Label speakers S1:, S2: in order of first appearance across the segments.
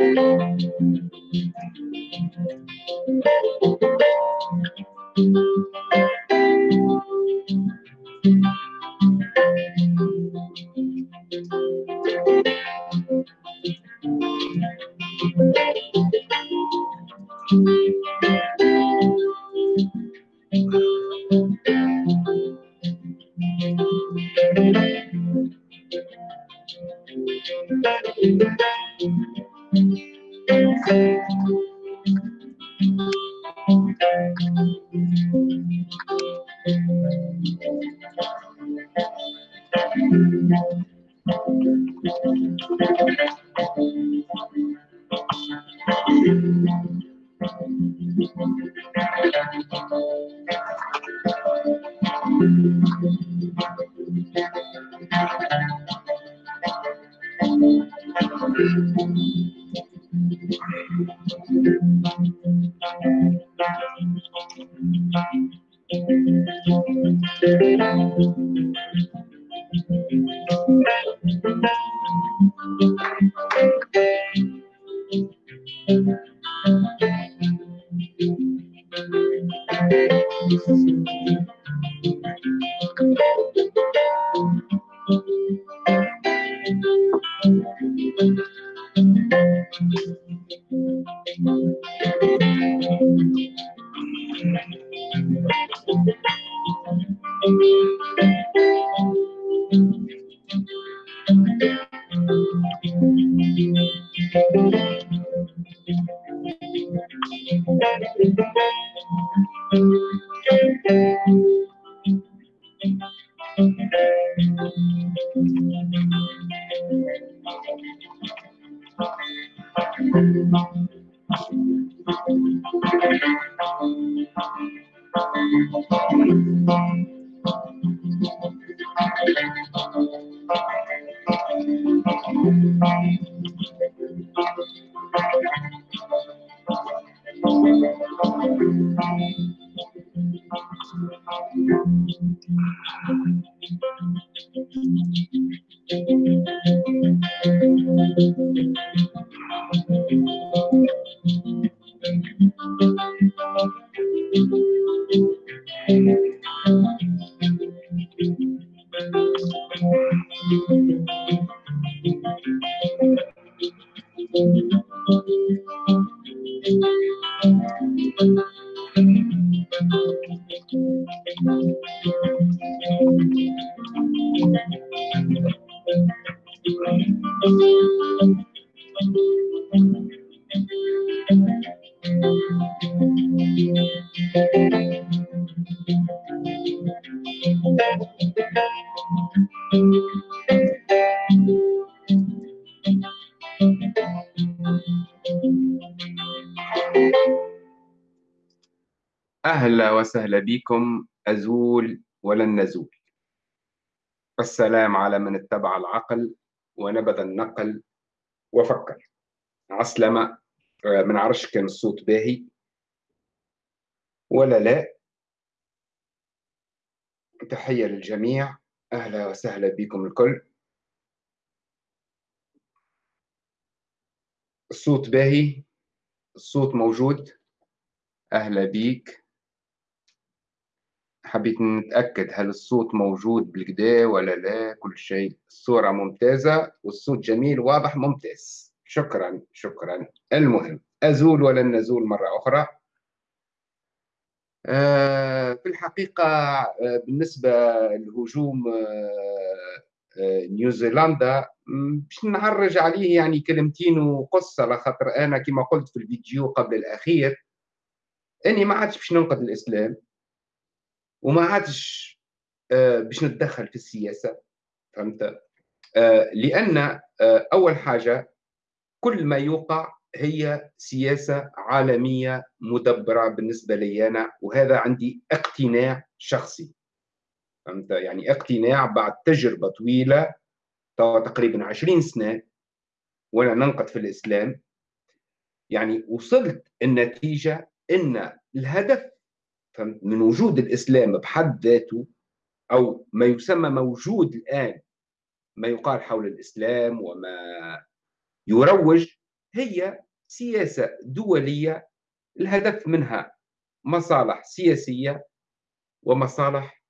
S1: أهلا وسهلا بكم أزول ولن نزول. السلام على من اتبع العقل ونبذ النقل وفكر. عسلمة من عرش كان الصوت باهي. ولا لا. تحية للجميع. أهلا وسهلا بكم الكل. الصوت باهي. الصوت موجود. أهلا بيك. حبيت نتأكد هل الصوت موجود بالكدا ولا لا كل شيء. الصورة ممتازة والصوت جميل واضح ممتاز. شكرا شكرا. المهم أزول ولن نزول مرة أخرى؟ آه، في الحقيقة آه، بالنسبة لهجوم آه، نيوزيلندا باش نعرج عليه يعني كلمتين وقصة لخاطر أنا كما قلت في الفيديو قبل الأخير. أني ما عادش باش ننقذ الإسلام. وما عادش آه، باش نتدخل في السياسة فهمت؟ آه، لأن آه، أول حاجة كل ما يوقع هي سياسة عالمية مدبرة بالنسبة لي أنا وهذا عندي اقتناع شخصي فهمت؟ يعني اقتناع بعد تجربة طويلة تقريبا 20 سنة وأنا ننقد في الإسلام. يعني وصلت النتيجة إن الهدف من وجود الإسلام بحد ذاته أو ما يسمى موجود الآن ما يقال حول الإسلام وما يروج هي سياسة دولية الهدف منها مصالح سياسية ومصالح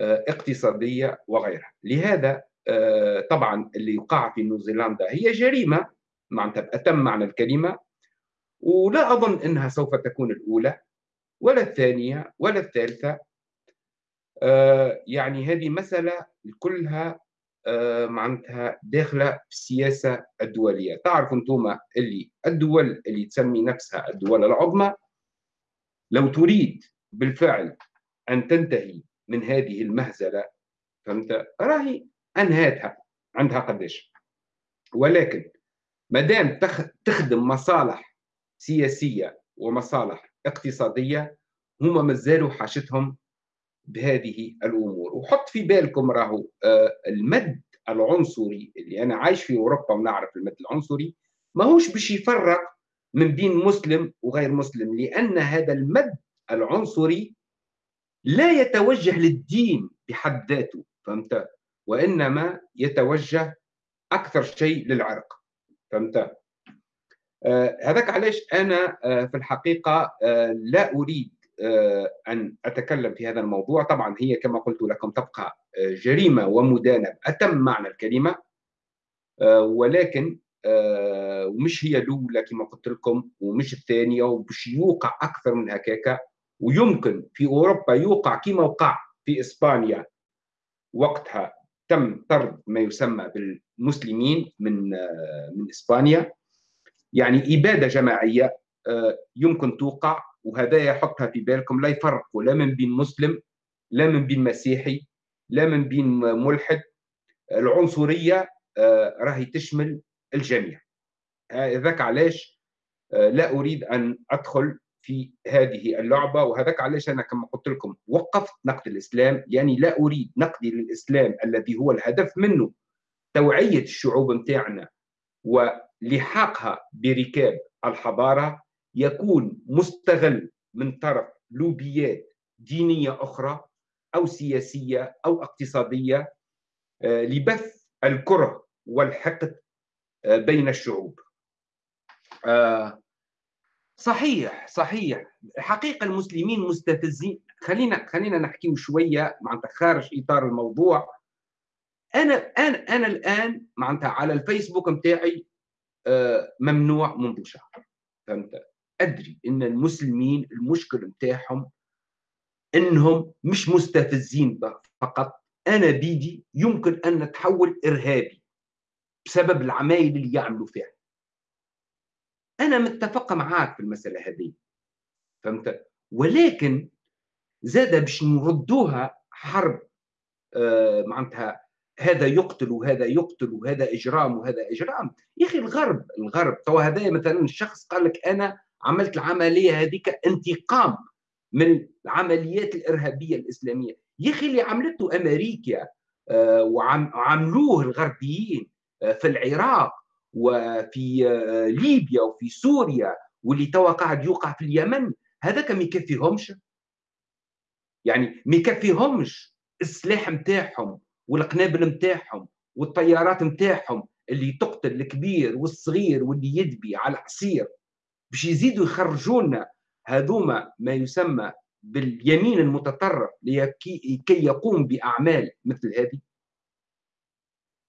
S1: آه، اقتصادية وغيرها. لهذا آه، طبعا اللي يقع في نيوزيلندا هي جريمة معناتها بأتم معنى الكلمة ولا أظن أنها سوف تكون الأولى. ولا الثانية ولا الثالثة. آه، يعني هذه مسألة كلها آه، معناتها داخلة في السياسة الدولية. تعرفوا أنتم اللي الدول اللي تسمي نفسها الدول العظمى لو تريد بالفعل أن تنتهي من هذه المهزلة فهمت؟ راهي أنهاتها عندها قداش. ولكن ما دام تخدم مصالح سياسية ومصالح اقتصادية هما مازالوا حاجتهم بهذه الأمور. وحط في بالكم راهو آه، المد العنصري اللي أنا عايش في أوروبا ونعرف المد العنصري ماهوش باش يفرق من بين مسلم وغير مسلم لأن هذا المد العنصري لا يتوجه للدين بحد ذاته فهمت؟ وإنما يتوجه أكثر شيء للعرق فهمت؟ هذاك علاش أنا آه في الحقيقة آه لا أريد آه، أن أتكلم في هذا الموضوع. طبعا هي كما قلت لكم تبقى آه، جريمة ومدانة أتم معنى الكلمة آه، ولكن ومش هي الأولى كما قلت لكم ومش الثانية وبش يوقع أكثر من هكاكا ويمكن في أوروبا يوقع كما وقع في إسبانيا وقتها تم طرد ما يسمى بالمسلمين من من إسبانيا. يعني إبادة جماعية يمكن توقع وهذا يحطها في بالكم لا يفرقوا لا من بين مسلم لا من بين مسيحي لا من بين ملحد. العنصرية آه، راهي تشمل الجميع. هذاك علاش آه، لا أريد أن أدخل في هذه اللعبة وهذاك علاش أنا كما قلت لكم وقفت نقد الإسلام. يعني لا أريد نقدي للإسلام الذي هو الهدف منه توعية الشعوب متاعنا ولحاقها بركاب الحضارة يكون مستغل من طرف لوبيات دينية أخرى أو سياسية أو اقتصادية آه، لبث الكرة والحقد آه، بين الشعوب. آه، صحيح صحيح. حقيقة المسلمين مستفزين. خلينا خلينا نحكي شوية معناتها خارج إطار الموضوع. أنا أنا أنا الآن معناتها على الفيسبوك نتاعي ممنوع منذ شهر فهمت؟ أدري إن المسلمين المشكل نتاعهم إنهم مش مستفزين فقط. أنا بيدي يمكن أن نتحول إرهابي بسبب العمايل اللي يعملوا فيها. أنا متفق معاك في المسألة هذه. فهمت؟ ولكن زاد باش نردوها حرب آه معناتها هذا يقتل وهذا يقتل وهذا إجرام وهذا إجرام. يا أخي الغرب الغرب. تو هذا مثلا الشخص قال لك أنا عملت العملية هذيك انتقام من العمليات الإرهابية الإسلامية. يا أخي اللي عملته أمريكا آه، وعملوه الغربيين آه، في العراق وفي آه، ليبيا وفي سوريا واللي توا قاعد يوقع في اليمن هذاك ما يكفيهمش. يعني ما يكفيهمش السلاح نتاعهم والقنابل نتاعهم والطيارات نتاعهم اللي تقتل الكبير والصغير واللي يدبي على عصير باش يزيدوا يخرجوا لنا هذوما ما يسمى باليمين المتطرف لكي يقوم بأعمال مثل هذه.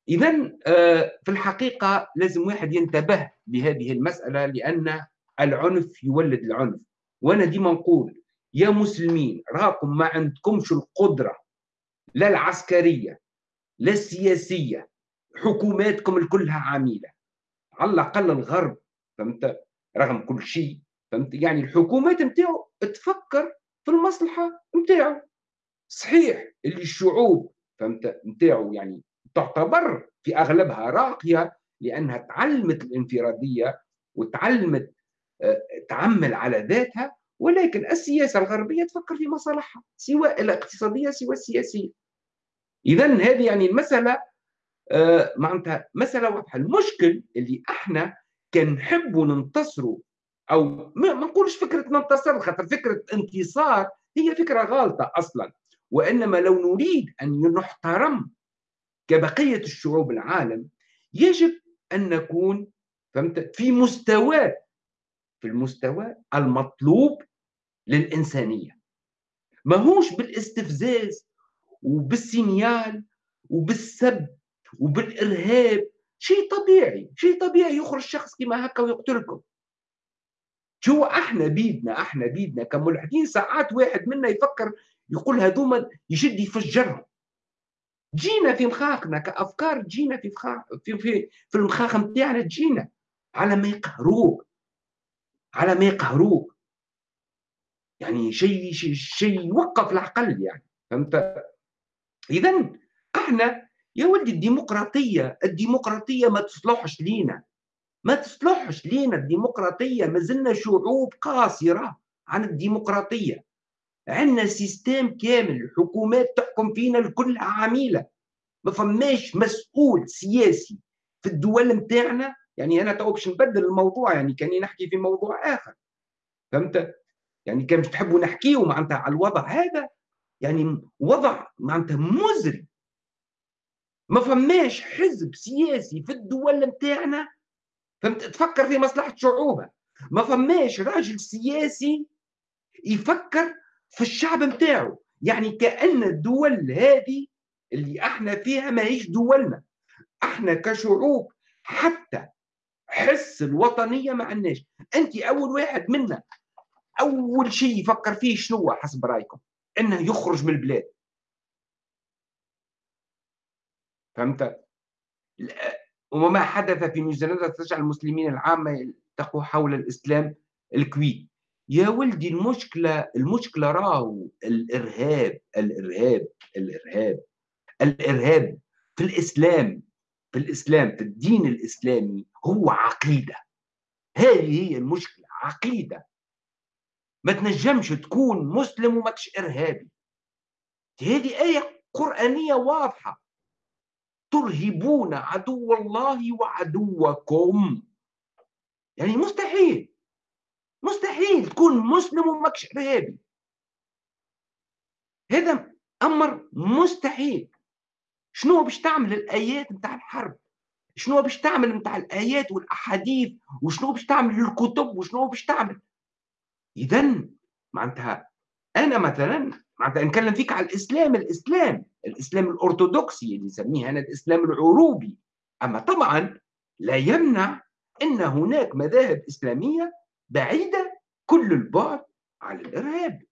S1: اذا آه، في الحقيقة لازم واحد ينتبه لهذه المسألة لأن العنف يولد العنف. وأنا ديما نقول يا مسلمين راكم ما عندكمش القدرة لا العسكرية لا السياسيه حكوماتكم الكلها عميلة. على الأقل الغرب فهمت؟ رغم كل شيء فهمت؟ يعني الحكومات نتاعو تفكر في المصلحة نتاعو. صحيح اللي الشعوب فهمت؟ نتاعو يعني تعتبر في أغلبها راقية لأنها تعلمت الانفرادية وتعلمت آه، تعمل على ذاتها ولكن السياسة الغربية تفكر في مصالحها سواء الاقتصادية سواء السياسية. اذا هذه يعني المسألة آه، معناتها مسألة واضحة. المشكل اللي إحنا كان نحبوا ننتصروا أو ما نقولش فكرة ننتصر خاطر فكرة انتصار هي فكرة غالطه أصلا. وإنما لو نريد أن نحترم كبقية الشعوب العالم يجب أن نكون فهمت في مستوى في المستوى المطلوب للإنسانية. ماهوش بالاستفزاز وبالسينيال وبالسب وبالإرهاب شيء طبيعي شيء طبيعي يخرج شخص كما هكا ويقتلكم. شو أحنا بيدنا أحنا بيدنا كملحدين ساعات واحد منا يفكر يقول هذوما يشد يفجرهم جينا في مخاخنا كأفكار جينا في مخاخ في في, في المخاخ نتاعنا جينا على ما يقهروك. على ما يقهروك. يعني شيء شيء شيء يوقف العقل يعني فهمت؟ اذا إحنا يا ولدي الديمقراطية الديمقراطية ما تصلحش لينا. ما تصلحش لينا الديمقراطية ما زلنا شعوب قاصرة عن الديمقراطية. عندنا système كامل حكومات تحكم فينا الكل عميلة ما فماش مسؤول سياسي في الدول نتاعنا. يعني أنا تو باش نبدل الموضوع يعني كأني نحكي في موضوع آخر. فهمت؟ يعني كان تحبوا نحكيوا معناتها على الوضع هذا يعني وضع معناتها مزري. ما فماش حزب سياسي في الدول نتاعنا. فهمت؟ تفكر في مصلحة شعوبها ما فماش راجل سياسي يفكر في الشعب نتاعو. يعني كأن الدول هذه اللي إحنا فيها ماهيش دولنا. إحنا كشعوب حتى حس الوطنية ما عندناش. انت أول واحد منا أول شيء يفكر فيه شنو حسب رأيكم. إنه يخرج من البلاد. فهمت؟ وما حدث في نيوزيلندا تجعل المسلمين العامة يلتقوا حول الإسلام الكوي يا ولدي المشكلة المشكلة راهو الإرهاب الإرهاب الإرهاب الإرهاب في الإسلام في الإسلام في الدين الإسلامي هو عقيدة. هذه هي المشكلة عقيدة. ما تنجمش تكون مسلم وماكش إرهابي. هذه آية قرآنية واضحة. ترهبون عدو الله وعدوكم. يعني مستحيل. مستحيل تكون مسلم وماكش إرهابي. هذا أمر مستحيل. شنو باش تعمل الآيات نتاع الحرب؟ شنو باش تعمل نتاع الآيات والأحاديث؟ وشنو باش تعمل الكتب وشنو باش تعمل؟ اذا معناتها أنا مثلا معناتها نتكلم فيك على الإسلام الإسلام الإسلام الأرثوذكسي اللي نسميه أنا الإسلام العروبي. أما طبعا لا يمنع إن هناك مذاهب إسلامية بعيدة كل البعد عن الإرهاب.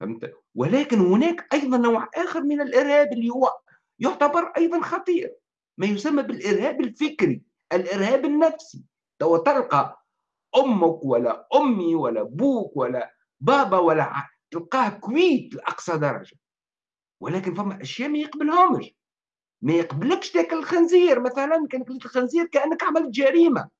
S1: فهمت؟ ولكن هناك أيضا نوع آخر من الإرهاب اللي هو يعتبر أيضا خطير ما يسمى بالإرهاب الفكري الإرهاب النفسي. تو تلقى أمك ولا أمي ولا أبوك ولا بابا ولا تلقاه كويت لأقصى درجة. ولكن فما أشياء ما يقبلهمش. ما يقبلكش تاكل الخنزير. مثلا كان كليت الخنزير كأنك عملت جريمة.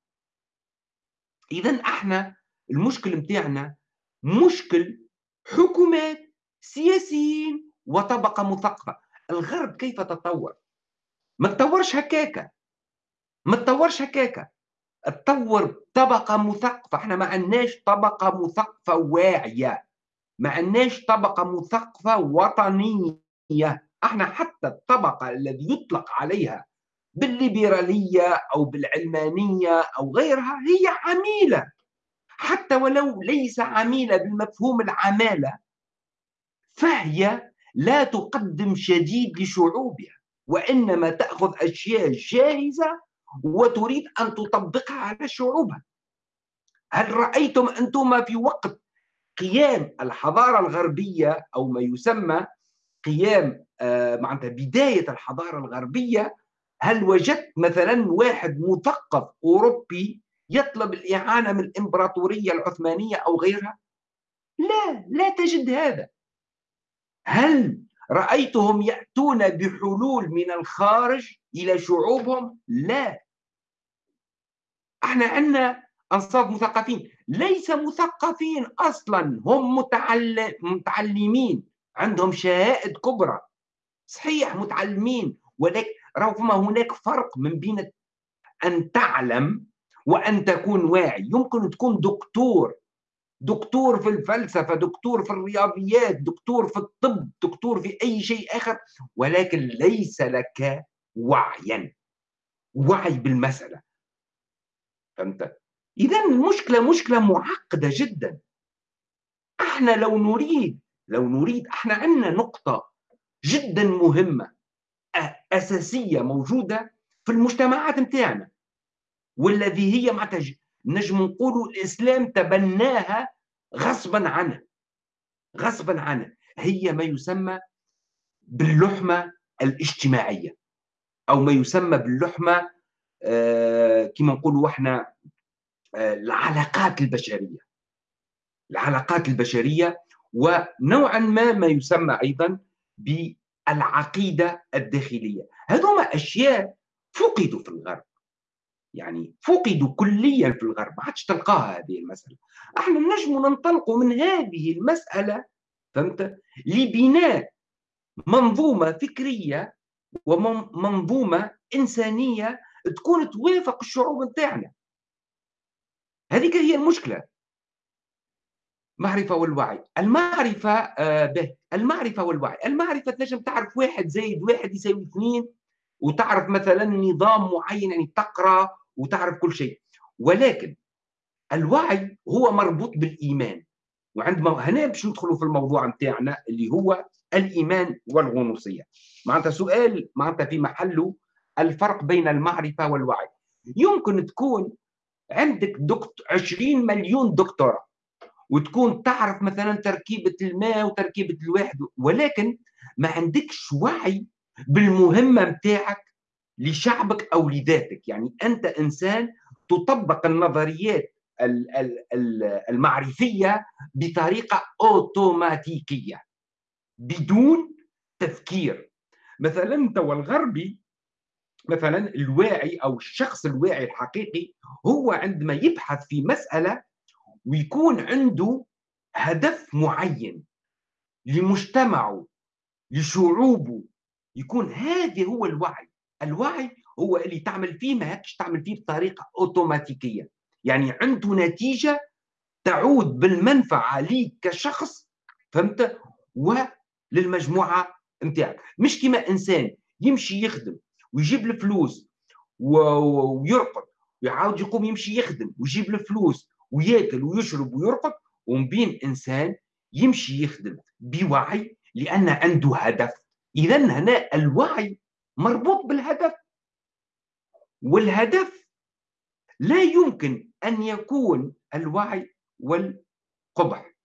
S1: اذا إحنا المشكل نتاعنا مشكل حكومات سياسيين وطبقة مثقفة. الغرب كيف تطور؟ ما تطورش هكاكا. ما تطورش هكاكا. تطور طبقة مثقفة. إحنا ما عندناش طبقة مثقفة واعية. ما عندناش طبقة مثقفة وطنية. إحنا حتى الطبقة الذي يطلق عليها بالليبرالية أو بالعلمانية أو غيرها هي عميلة. حتى ولو ليس عميلة بالمفهوم العمالة فهي لا تقدم شديد لشعوبها وإنما تأخذ أشياء جاهزة وتريد أن تطبقها على شعوبها هل رأيتم أنتم في وقت قيام الحضارة الغربية أو ما يسمى قيام آه، معناتها بداية الحضارة الغربية هل وجدت مثلا واحد مثقف أوروبي يطلب الإعانة من الإمبراطورية العثمانية أو غيرها؟ لا لا تجد هذا هل رأيتهم يأتون بحلول من الخارج إلى شعوبهم؟ لا أحنا عندنا أنصاف مثقفين. ليس مثقفين أصلا. هم متعلم متعلمين. عندهم شهائد كبرى. صحيح متعلمين. ولكن رغم هناك فرق من بين أن تعلم وأن تكون واعي. يمكن تكون دكتور. دكتور في الفلسفة دكتور في الرياضيات دكتور في الطب دكتور في أي شيء آخر. ولكن ليس لك وعيا. وعي بالمسألة. فهمت؟ اذا المشكلة مشكلة معقدة جدا. أحنا لو نريد لو نريد أحنا عندنا نقطة جدا مهمة أساسية موجودة في المجتمعات نتاعنا والذي هي معناتها نجم نقولوا الإسلام تبناها غصبا عنه غصبا عنه هي ما يسمى باللحمة الاجتماعية أو ما يسمى باللحمة كما نقولوا إحنا آه العلاقات البشرية. العلاقات البشرية ونوعا ما ما يسمى أيضا بالعقيدة الداخلية. هذوما أشياء فقدوا في الغرب. يعني فقدوا كليا في الغرب. ما عادش تلقاها هذه المسألة. إحنا نجم ننطلق من هذه المسألة فهمت؟ لبناء منظومة فكرية ومنظومة إنسانية تكون توافق الشعوب نتاعنا. هذيك هي المشكلة. معرفة والوعي. المعرفة آه به. المعرفة والوعي. المعرفة تنجم تعرف واحد زائد واحد يساوي اثنين وتعرف مثلا نظام معين يعني تقرأ وتعرف كل شيء. ولكن الوعي هو مربوط بالإيمان. وعندما هنا باش ندخلوا في الموضوع نتاعنا اللي هو الإيمان والغنوصية. معناتها سؤال معناتها في محله الفرق بين المعرفة والوعي. يمكن تكون عندك دكتور 20 مليون دكتوراه وتكون تعرف مثلا تركيبة الماء وتركيبة الواحد ولكن ما عندكش وعي بالمهمة نتاعك لشعبك أو لذاتك. يعني أنت إنسان تطبق النظريات المعرفية بطريقة أوتوماتيكية بدون تفكير. مثلا أنت والغربي مثلا الواعي أو الشخص الواعي الحقيقي هو عندما يبحث في مسألة ويكون عنده هدف معين لمجتمعه لشعوبه يكون هذا هو الوعي. الوعي هو اللي تعمل فيه ما هكش تعمل فيه بطريقة أوتوماتيكية. يعني عنده نتيجة تعود بالمنفعة ليك كشخص فهمت؟ وللمجموعة نتاعك. مش كما إنسان يمشي يخدم. ويجيب الفلوس ويرقد. ويعاود يقوم يمشي يخدم ويجيب الفلوس وياكل ويشرب ويرقد ومن بين إنسان يمشي يخدم بوعي لأن عنده هدف. اذا هنا الوعي مربوط بالهدف. والهدف لا يمكن أن يكون الوعي والقبح.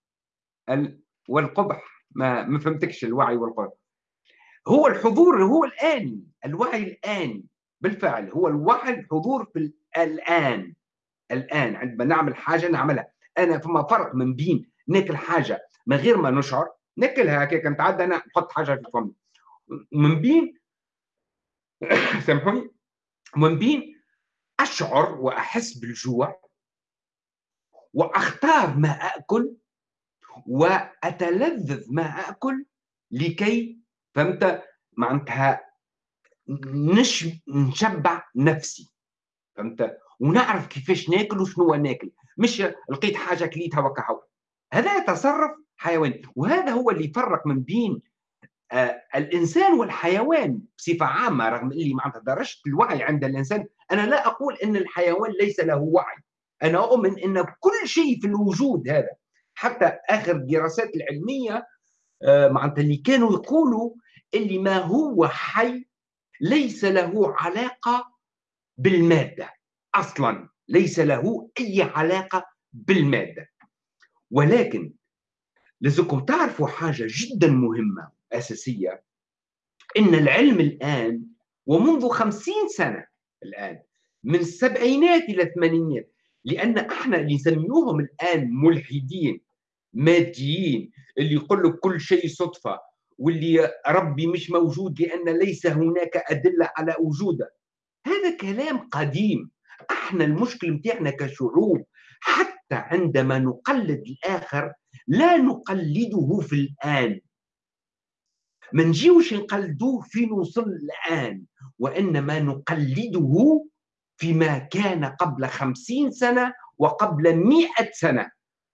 S1: ال... والقبح. ما ما فهمتكش الوعي والقبح. هو الحضور هو الآني الوعي الآني بالفعل هو الوعي الحضور في الآن الآن عندما نعمل حاجة نعملها. أنا فما فرق من بين ناكل حاجة من غير ما نشعر ناكلها هكاك نتعدى أنا نحط حاجة في فمي. من بين سامحوني. من بين أشعر وأحس بالجوع وأختار ما أكل وأتلذذ ما أكل لكي فهمت معناتها نش نشبع نفسي. فهمت؟ ونعرف كيفاش ناكل وشنو ناكل. مش لقيت حاجة كليتها وكهو هذا تصرف حيواني وهذا هو اللي يفرق من بين آه، الإنسان والحيوان بصفة عامة رغم اللي معناتها درجه الوعي عند الإنسان. أنا لا أقول إن الحيوان ليس له وعي. أنا أؤمن إن كل شيء في الوجود هذا حتى آخر الدراسات العلمية آه، معناتها اللي كانوا يقولوا اللي ما هو حي ليس له علاقة بالمادة. أصلا ليس له أي علاقة بالمادة. ولكن لازمكم تعرفوا حاجة جدا مهمة أساسية إن العلم الآن ومنذ خمسين سنة الآن من السبعينات إلى الثمانينات لأن إحنا اللي نسميوهم الآن ملحدين ماديين اللي يقول لك كل شيء صدفة. واللي ربي مش موجود لأن ليس هناك أدلة على وجوده. هذا كلام قديم. إحنا المشكل متاعنا كشعوب حتى عندما نقلد الآخر لا نقلده في الآن. ما نجيوش نقلدوه في نوصل الآن وإنما نقلده فيما كان قبل خمسين سنة وقبل مئة سنة.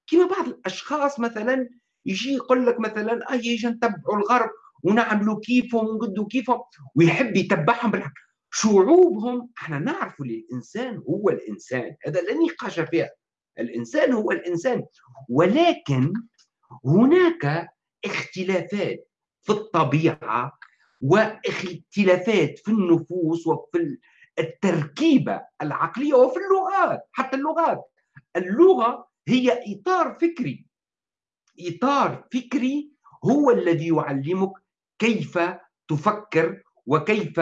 S1: كما بعض الأشخاص مثلا يجي يقول لك مثلا أي يجي نتبعوا الغرب. ونعملوا كيفهم ونقدوا كيفهم. ويحب يتبعهم بالحق. شعوبهم إحنا نعرف الإنسان هو الإنسان. هذا لا نقاش فيها. الإنسان هو الإنسان. ولكن هناك اختلافات في الطبيعة واختلافات في النفوس وفي التركيبة العقلية وفي اللغات حتى اللغات. اللغة هي إطار فكري. إطار فكري هو الذي يعلمك كيف تفكر وكيف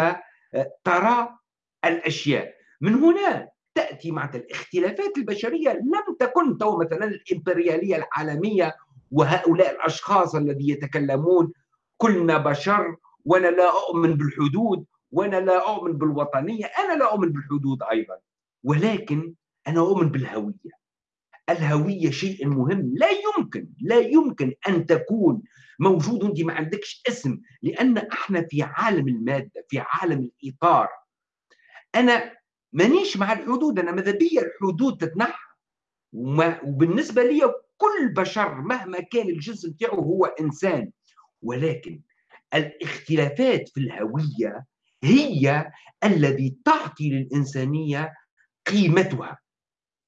S1: ترى الأشياء. من هنا تأتي مع الاختلافات البشرية. لم تكن تو مثلا الإمبريالية العالمية وهؤلاء الأشخاص الذي يتكلمون كلنا بشر وأنا لا أؤمن بالحدود وأنا لا أؤمن بالوطنية أنا لا أؤمن بالحدود أيضا. ولكن أنا أؤمن بالهوية. الهوية شيء مهم. لا يمكن لا يمكن أن تكون موجود. وانت ما عندكش اسم لأن إحنا في عالم المادة في عالم الإطار. أنا مانيش مع الحدود أنا ماذا بيا الحدود تتنحى. وبالنسبة لي كل بشر مهما كان الجنس بتاعه هو إنسان. ولكن الاختلافات في الهوية هي الذي تعطي للإنسانية قيمتها.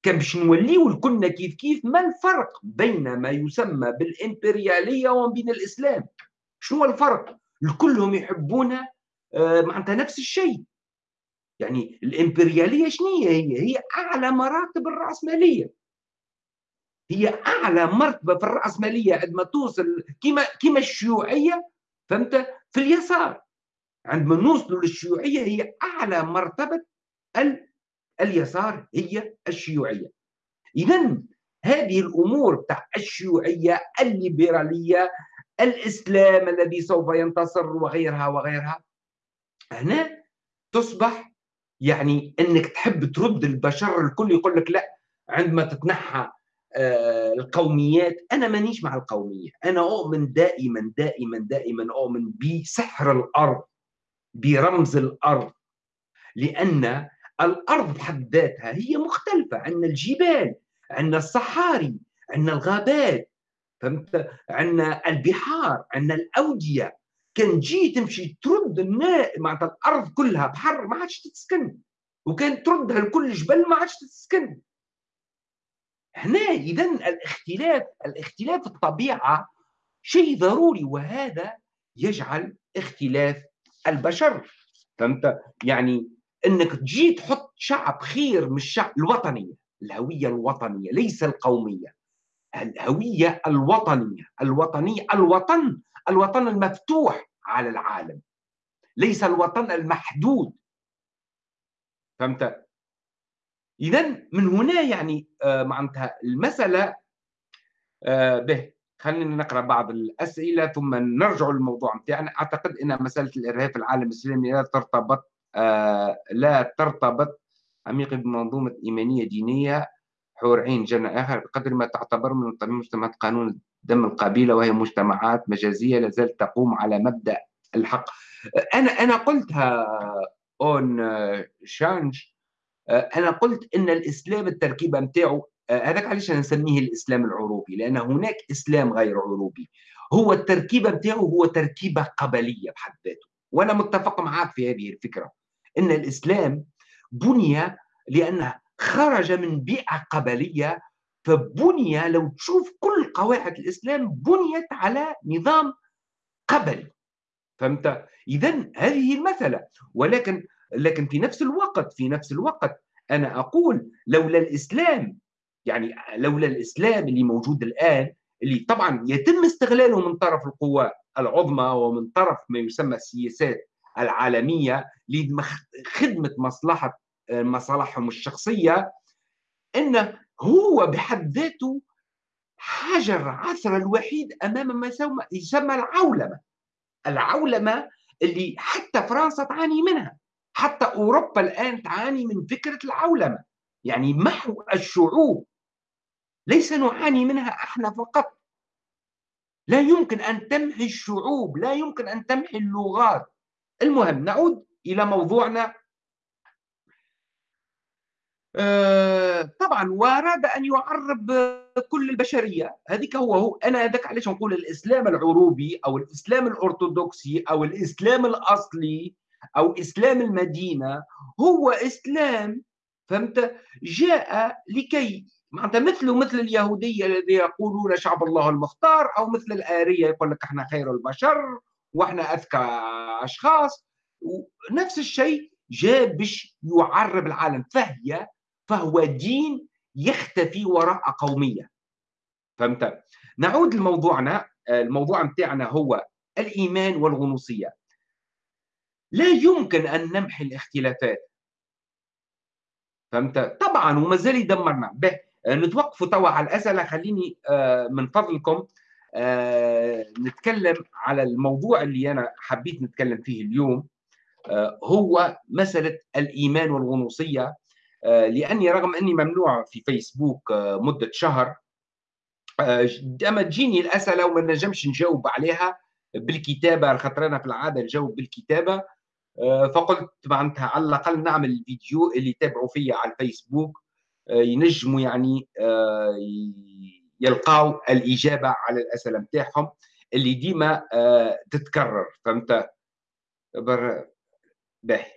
S1: كان باش نوليو الكلنا كيف كيف ما الفرق بين ما يسمى بالإمبريالية وبين الإسلام؟ شنو الفرق؟ الكلهم يحبون آه، معناتها نفس الشيء. يعني الإمبريالية شنو هي؟ هي أعلى مراتب الرأسمالية. هي أعلى مرتبة في الرأسمالية عندما توصل كما كما الشيوعية فهمت؟ في اليسار. عندما نوصلوا للشيوعية هي أعلى مرتبة اليسار هي الشيوعية. اذا هذه الأمور تاع الشيوعية الليبرالية الإسلام الذي سوف ينتصر وغيرها وغيرها هنا تصبح يعني إنك تحب ترد البشر الكل يقول لك لا عندما تتنحى آه، القوميات أنا مانيش مع القومية. أنا أؤمن دائما دائما دائما أؤمن بسحر الأرض برمز الأرض. لأن الأرض بحد ذاتها هي مختلفة عندنا الجبال عندنا الصحاري عندنا الغابات فهمت؟ عندنا البحار عندنا الأودية. كان تجي تمشي ترد الناء معناتها الأرض كلها بحر ما عادش تتسكن. وكان تردها لكل جبل ما عادش تتسكن. هنا إذا الاختلاف الاختلاف الطبيعة شيء ضروري وهذا يجعل اختلاف البشر. فهمت؟ يعني إنك تجي تحط شعب خير من الشعب الوطنية. الهوية الوطنية ليس القومية. الهوية الوطنية الوطنيه الوطن الوطن المفتوح على العالم. ليس الوطن المحدود. فهمت؟ اذا من هنا يعني آه معناتها المسألة آه به. خلينا نقرأ بعض الأسئلة ثم نرجع للموضوع نتاعنا أعتقد إن مسألة الإرهاب في العالم الإسلامي لا ترتبط لا ترتبط عميقا بمنظومة إيمانية دينية حور عين جنة آخر بقدر ما تعتبر من مجتمعات قانون دم القبيلة وهي مجتمعات مجازية لا زالت تقوم على مبدأ الحق. أنا أنا قلتها أون شانج أنا قلت أن الإسلام التركيبة نتاعو هذاك علاش أنا نسميه الإسلام العروبي؟ لأن هناك إسلام غير عروبي. هو التركيبة نتاعو هو تركيبة قبلية بحد ذاته وأنا متفق معك في هذه الفكرة. إن الإسلام بني لأنه خرج من بيئة قبلية فبني لو تشوف كل قواعد الإسلام بنيت على نظام قبلي. فهمت؟ اذا هذه المساله ولكن لكن في نفس الوقت في نفس الوقت أنا أقول لولا الإسلام يعني لولا الإسلام اللي موجود الآن اللي طبعا يتم استغلاله من طرف القوى العظمى ومن طرف ما يسمى السياسات العالمية لخدمه مصلحة آه، مصالحهم الشخصية انه هو بحد ذاته حجر عثر الوحيد أمام ما يسمى العولمة. العولمة اللي حتى فرنسا تعاني منها. حتى أوروبا الآن تعاني من فكرة العولمة. يعني محو الشعوب. ليس نعاني منها إحنا فقط. لا يمكن أن تمحي الشعوب لا يمكن أن تمحي اللغات. المهم نعود إلى موضوعنا. آه، طبعا وأراد أن يعرب كل البشرية. هذيك هو هو أنا هذاك علاش نقول الإسلام العروبي أو الإسلام الأرثوذكسي أو الإسلام الأصلي أو إسلام المدينة هو إسلام فهمت؟ جاء لكي معناتها مثله مثل اليهودية الذي يقولون شعب الله المختار أو مثل الآرية يقول لك إحنا خير البشر وإحنا أذكى أشخاص نفس الشيء جاء باش يعرب العالم فهي فهو دين يختفي وراء قومية. فهمت؟ نعود لموضوعنا الموضوع متاعنا هو الإيمان والغنوصية. لا يمكن أن نمحي الاختلافات. فهمت؟ طبعا وما زال يدمرنا. به نتوقفوا توا على الأسئلة. خليني آه، من فضلكم آه، نتكلم على الموضوع اللي أنا حبيت نتكلم فيه اليوم آه، هو مسألة الإيمان والغنوصيه لأني رغم أني ممنوع في فيسبوك مدة شهر أما تجيني الأسئلة وما نجمش نجاوب عليها بالكتابة خاطر أنا في العادة نجاوب بالكتابة آه، فقلت معناتها على الأقل نعمل الفيديو اللي يتابعوا فيا على الفيسبوك آه، ينجموا يعني آه، يلقاو الإجابة على الأسئلة نتاعهم اللي ديما تتكرر. فهمت؟ بر باهي.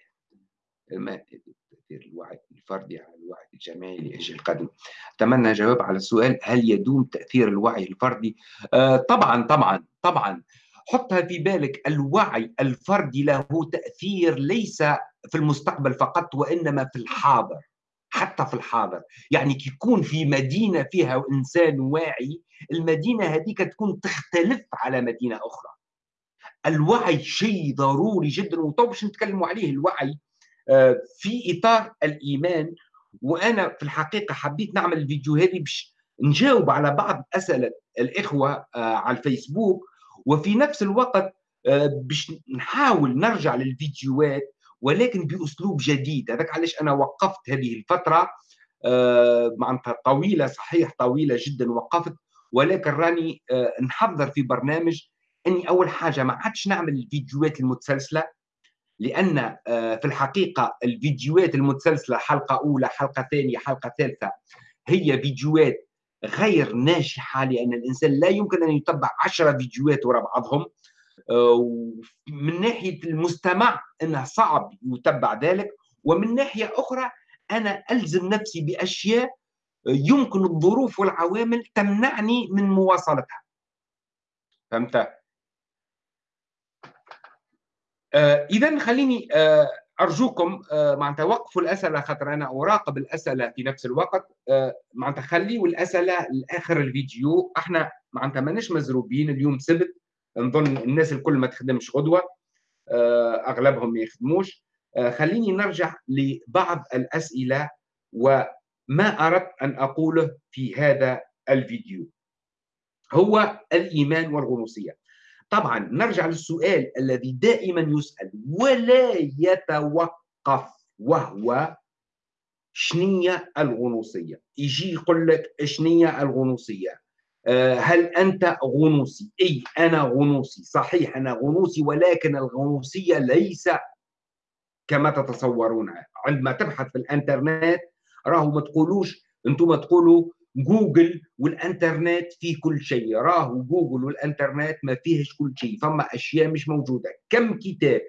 S1: تاثير الوعي الفردي على الوعي الجماعي لأجل القدم أتمنى جواب على السؤال هل يدوم تأثير الوعي الفردي؟ آه طبعا طبعا طبعا. حطها في بالك الوعي الفردي له تأثير ليس في المستقبل فقط وإنما في الحاضر. حتى في الحاضر. يعني كي يكون في مدينة فيها إنسان واعي المدينة هذيك تكون تختلف على مدينة أخرى. الوعي شيء ضروري جدا وطو باش نتكلموا عليه الوعي آه، في إطار الإيمان. وأنا في الحقيقة حبيت نعمل الفيديو هذه باش نجاوب على بعض أسئلة الإخوة آه، على الفيسبوك. وفي نفس الوقت آه، باش نحاول نرجع للفيديوهات. ولكن بأسلوب جديد. هذاك علاش أنا وقفت هذه الفترة معناتها طويلة صحيح طويلة جدا وقفت ولكن راني نحضر في برنامج إني أول حاجة ما عادش نعمل الفيديوهات المتسلسلة لأن آه، في الحقيقة الفيديوهات المتسلسلة حلقة أولى حلقة ثانية حلقة ثالثة هي فيديوهات غير ناجحة لأن الإنسان لا يمكن أن يتبع عشرة فيديوهات وراء بعضهم. آه، من ناحية المستمع انه صعب يتبع ذلك ومن ناحية أخرى أنا ألزم نفسي بأشياء يمكن الظروف والعوامل تمنعني من مواصلتها. فهمت آه اذا خليني آه أرجوكم آه معناتها وقفوا الأسئلة خاطر أنا أراقب الأسئلة في نفس الوقت. آه معناتها خليوا الاسئله لاخر الفيديو. إحنا معناتها ماناش مزروبين اليوم سبت نظن الناس الكل ما تخدمش غدوة آه أغلبهم ما يخدموش. آه خليني نرجع لبعض الأسئلة وما أردت أن أقوله في هذا الفيديو. هو الإيمان والغنوصية. طبعا نرجع للسؤال الذي دائما يسأل ولا يتوقف وهو شنية الغنوصية؟ يجي يقول لك شنية الغنوصية. هل أنت غنوصي أي أنا غنوصي صحيح أنا غنوصي ولكن الغنوصية ليس كما تتصورون. عندما تبحث في الإنترنت راهو ما تقولوش أنتم تقولوا جوجل والإنترنت فيه كل شيء. راهو جوجل والإنترنت ما فيهش كل شيء. فما أشياء مش موجودة. كم كتاب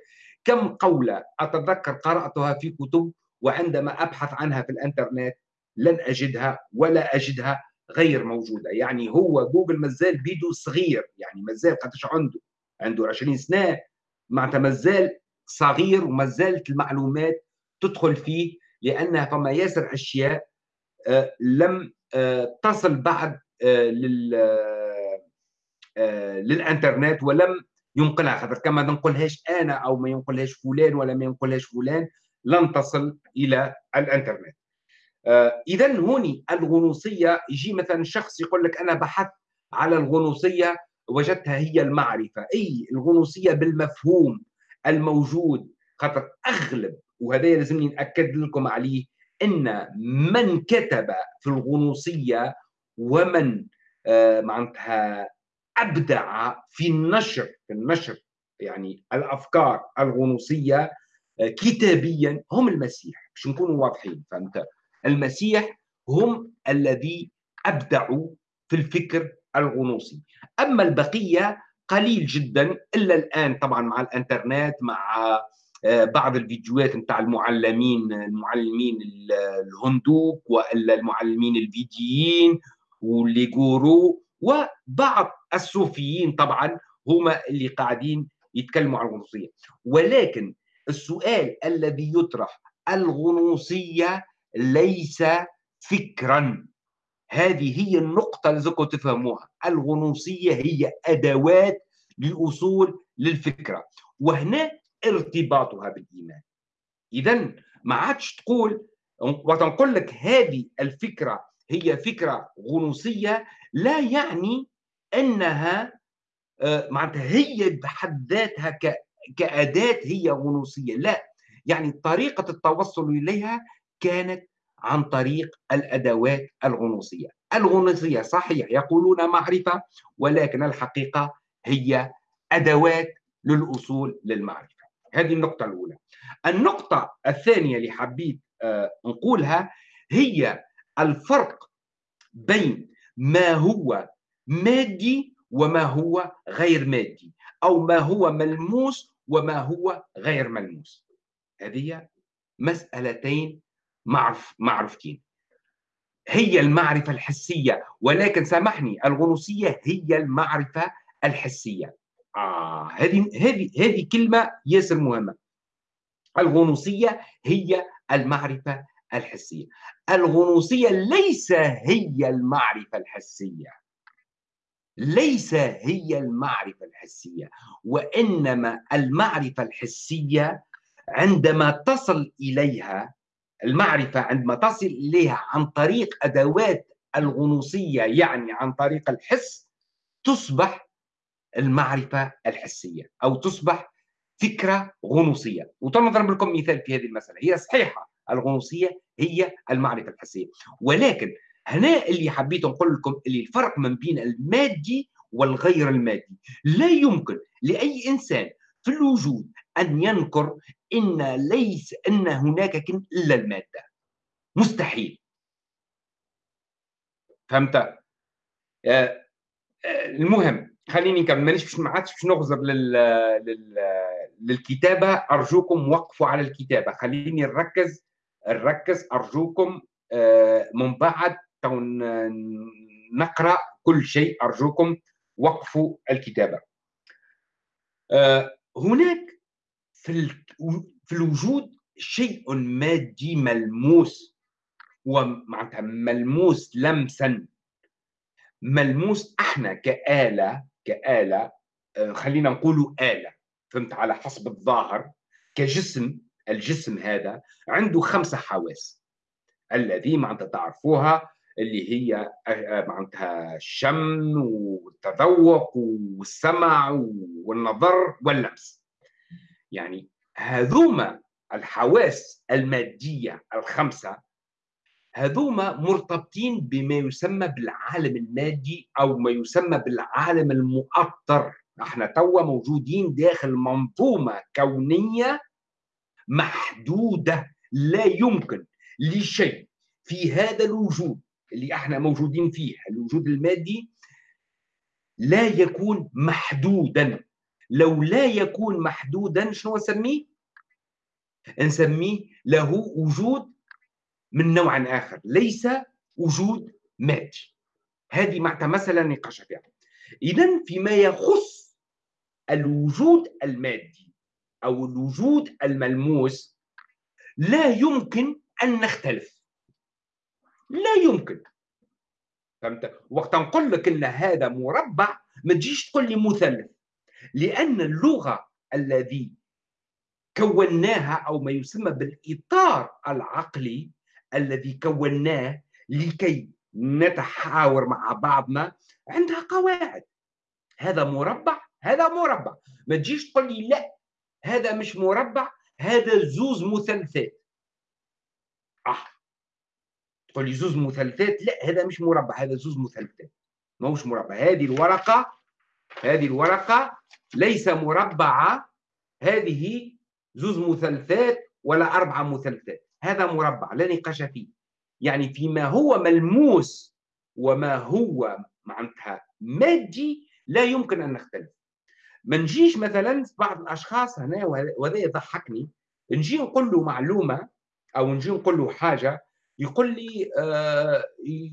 S1: كم قولة أتذكر قرأتها في كتب وعندما أبحث عنها في الإنترنت لن أجدها ولا أجدها غير موجودة. يعني هو جوجل مازال بيدو صغير يعني مازال قداش عنده عنده 20 سنة معناتها مازال صغير ومازالت المعلومات تدخل فيه لأن فما ياسر أشياء آه، لم آه، تصل بعد آه، لل آه، للإنترنت ولم ينقلها. خاطر كما ما ننقلهاش أنا أو ما ينقلهاش فلان ولا ما ينقلهاش فلان لن تصل إلى الإنترنت. اذا هوني الغنوصية يجي مثلا شخص يقول لك أنا بحثت على الغنوصية وجدتها هي المعرفة. أي الغنوصية بالمفهوم الموجود خاطر أغلب وهذا لازمني نأكد لكم عليه إن من كتب في الغنوصية ومن آه، معناتها أبدع في النشر في النشر يعني الأفكار الغنوصية آه، كتابيا هم المسيح. باش نكونوا واضحين فهمت؟ المسيح هم الذي أبدعوا في الفكر الغنوصي. أما البقية قليل جدا إلا الآن طبعا مع الإنترنت مع آه، بعض الفيديوهات نتاع المعلمين المعلمين الهندوك وإلا المعلمين الفيديين واللي جورو وبعض الصوفيين طبعا هما اللي قاعدين يتكلموا عن الغنوصية. ولكن السؤال الذي يطرح الغنوصية ليس فكرا. هذه هي النقطة اللي لازمكم تفهموها. الغنوصية هي أدوات لأصول للفكرة. وهنا ارتباطها بالإيمان. إذا ما عادش تقول وقت نقول لك هذه الفكرة هي فكرة غنوصية لا يعني أنها آه، معناتها هي بحد ذاتها كأداة هي غنوصية. لا. يعني طريقة التوصل إليها كانت عن طريق الأدوات الغنوصية. الغنوصية صحيح يقولون معرفة ولكن الحقيقة هي أدوات للوصول للمعرفة. هذه النقطة الأولى. النقطة الثانية اللي حبيت آه، نقولها هي الفرق بين ما هو مادي وما هو غير مادي أو ما هو ملموس وما هو غير ملموس. هذه مسألتين معرف معرفتين. هي المعرفة الحسية ولكن سامحني الغنوصية هي المعرفة الحسية. آه هذه هذه هذه كلمة ياسر مهمة. الغنوصية هي المعرفة الحسية. الغنوصية ليس هي المعرفة الحسية. ليس هي المعرفة الحسية وإنما المعرفة الحسية عندما تصل إليها المعرفة عندما تصل إليها عن طريق أدوات الغنوصية يعني عن طريق الحس تصبح المعرفة الحسية أو تصبح فكرة غنوصية. وتنضرب لكم مثال في هذه المسألة. هي صحيحة الغنوصية هي المعرفة الحسية. ولكن هنا اللي حبيت نقول لكم اللي الفرق من بين المادي والغير المادي. لا يمكن لأي إنسان في الوجود أن ينكر إن ليس أن هناك كن إلا المادة. مستحيل. فهمت؟ آه، آه، المهم خليني نكمل. مانيش ما عادش باش نغزر لل... لل... للكتابة. أرجوكم وقفوا على الكتابة. خليني نركز نركز أرجوكم آه، من بعد نقرأ كل شيء. أرجوكم وقفوا الكتابة. هناك في في الوجود شيء مادي ملموس. ومعناتها ملموس لمسا. ملموس إحنا كآلة كآلة آه، خلينا نقولوا آلة. فهمت على حسب الظاهر؟ كجسم الجسم هذا عنده خمسة حواس. الذي معناتها تعرفوها اللي هي آه، آه، معناتها الشم والتذوق والسمع والنظر واللمس. يعني هذوما الحواس المادية الخمسة هذوما مرتبطين بما يسمى بالعالم المادي أو ما يسمى بالعالم المؤطر. إحنا توا موجودين داخل منظومة كونية محدودة لا يمكن لشيء. في هذا الوجود اللي إحنا موجودين فيه الوجود المادي لا يكون محدودا. لو لا يكون محدودا شنو نسميه؟ نسميه له وجود من نوع آخر ليس وجود مادي. هذه معناتها مسألة نقاش فيها إذا فيما يخص الوجود المادي أو الوجود الملموس لا يمكن أن نختلف. لا يمكن. فهمت؟ وقت نقول لك إن هذا مربع ما تجيش تقول لي مثلث. لأن اللغة الذي كوناها أو ما يسمى بالإطار العقلي الذي كوناه لكي نتحاور مع بعضنا عندها قواعد. هذا مربع هذا مربع. ما تجيش تقول لي لا هذا مش مربع هذا زوز مثلثات. آه. تقول لي زوز مثلثات لا هذا مش مربع هذا زوز مثلثات. ماهوش مربع. هذه الورقة هذه الورقة ليس مربعه هذه زوز مثلثات ولا أربعة مثلثات. هذا مربع لا نقاش فيه. يعني فيما هو ملموس وما هو معناتها مادي لا يمكن أن نختلف. ما نجيش مثلا بعض الأشخاص هنا وهذا يضحكني. نجي نقول له معلومة أو نجي نقول له حاجة يقول لي آه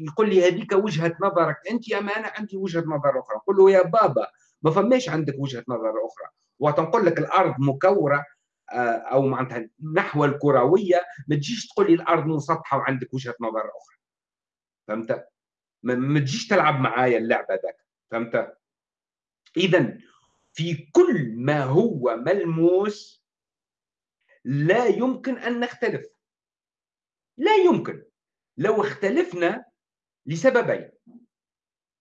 S1: يقول لي هذيك وجهة نظرك أنت اما أنا عندي وجهة نظر أخرى. نقول له يا بابا ما فماش عندك وجهة نظر أخرى. وتنقول لك الأرض مكورة آه أو معناتها نحو الكروية ما تجيش تقول لي الأرض مسطحة وعندك وجهة نظر أخرى. فهمت؟ ما تجيش تلعب معايا اللعبة ذاك. فهمت؟ اذا في كل ما هو ملموس لا يمكن أن نختلف. لا يمكن. لو اختلفنا لسببين.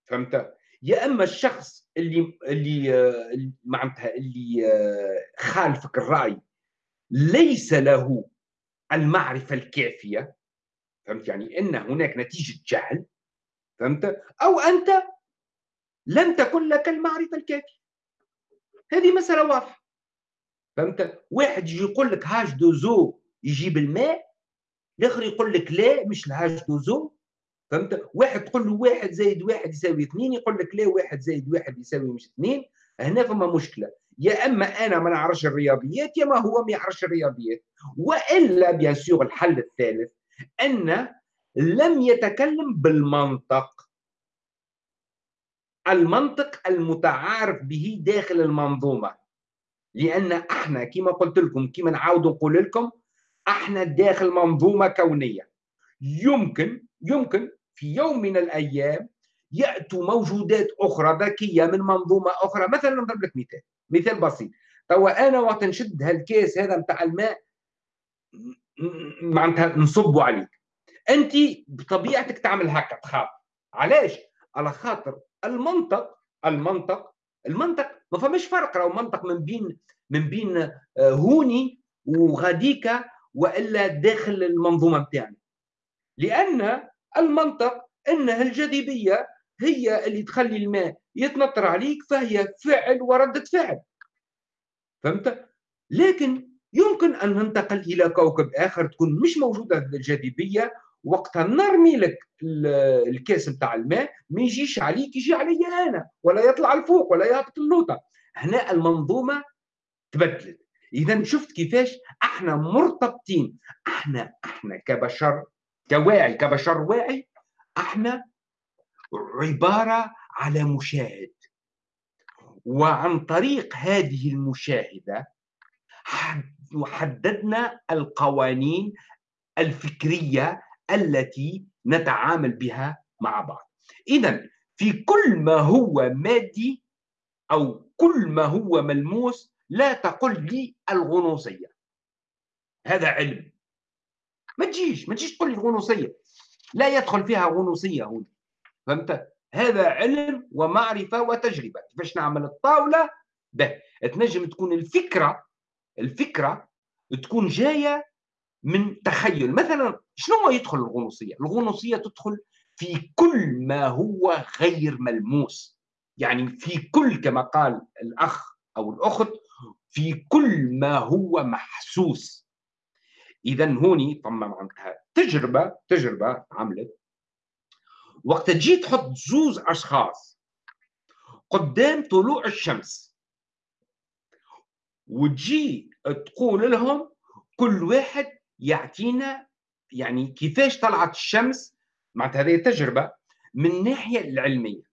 S1: فهمت؟ يا أما الشخص اللي اللي معناتها اللي خالفك الرأي ليس له المعرفة الكافية فهمت؟ يعني إن هناك نتيجة جهل فهمت؟ أو أنت لم تكن لك المعرفة الكافية. هذه مسألة واضحة فهمت؟ واحد يجي يقول لك هاش دوزو يجيب الماء الآخر يقول لك لا مش ال H deux O فهمت؟ واحد تقول له واحد زائد واحد يساوي اثنين يقول لك لا واحد زائد واحد يساوي مش اثنين. هنا فما مشكلة. يا أما أنا ما نعرفش الرياضيات يا ما هو ما يعرفش الرياضيات. وإلا bien sûr الحل الثالث أن لم يتكلم بالمنطق. المنطق المتعارف به داخل المنظومة. لأن إحنا كما قلت لكم كما نعاود نقول لكم إحنا داخل منظومة كونية. يمكن يمكن في يوم من الأيام يأتوا موجودات أخرى ذكية من منظومة أخرى. مثلا نضرب لك مثال مثال بسيط. توا أنا وقت نشد هالكاس هذا نتاع الماء معناتها نصبوا عليك انت بطبيعتك تعمل هكا تخاف علاش على خاطر المنطق المنطق المنطق ما فماش فرق راهو منطق من بين من بين هوني وغاديكا والا داخل المنظومه بتاعنا لأن المنطق إنها الجاذبية هي اللي تخلي الماء يتنطر عليك فهي فعل وردة فعل. فهمت؟ لكن يمكن أن ننتقل إلى كوكب آخر تكون مش موجودة الجاذبية. وقتها نرمي لك الكاس بتاع الماء ما يجيش عليك يجي علي أنا ولا يطلع لفوق ولا يهبط اللوطه هنا المنظومة تبدلت. اذا شفت كيفاش؟ أحنا مرتبطين. أحنا أحنا كبشر كواعي كبشر واعي إحنا عبارة على مشاهد. وعن طريق هذه المشاهدة حددنا القوانين الفكرية التي نتعامل بها مع بعض. اذا في كل ما هو مادي أو كل ما هو ملموس لا تقل لي الغنوصية. هذا علم. ما تجيش ما تجيش تقول لي الغنوصية. لا يدخل فيها غنوصية هنا فهمت؟ هذا علم ومعرفة وتجربة. كيفاش نعمل الطاولة؟ ده تنجم تكون الفكرة الفكرة تكون جاية من تخيل. مثلا شنو يدخل الغنوصية؟ الغنوصية تدخل في كل ما هو غير ملموس. يعني في كل كما قال الأخ أو الأخت في كل ما هو محسوس. اذا هوني ثم معناتها تجربة تجربة عملت. وقت تجي تحط زوز أشخاص قدام طلوع الشمس وتجي تقول لهم كل واحد يعطينا يعني كيفاش طلعت الشمس. معناتها هذه تجربة من الناحيه العلمية.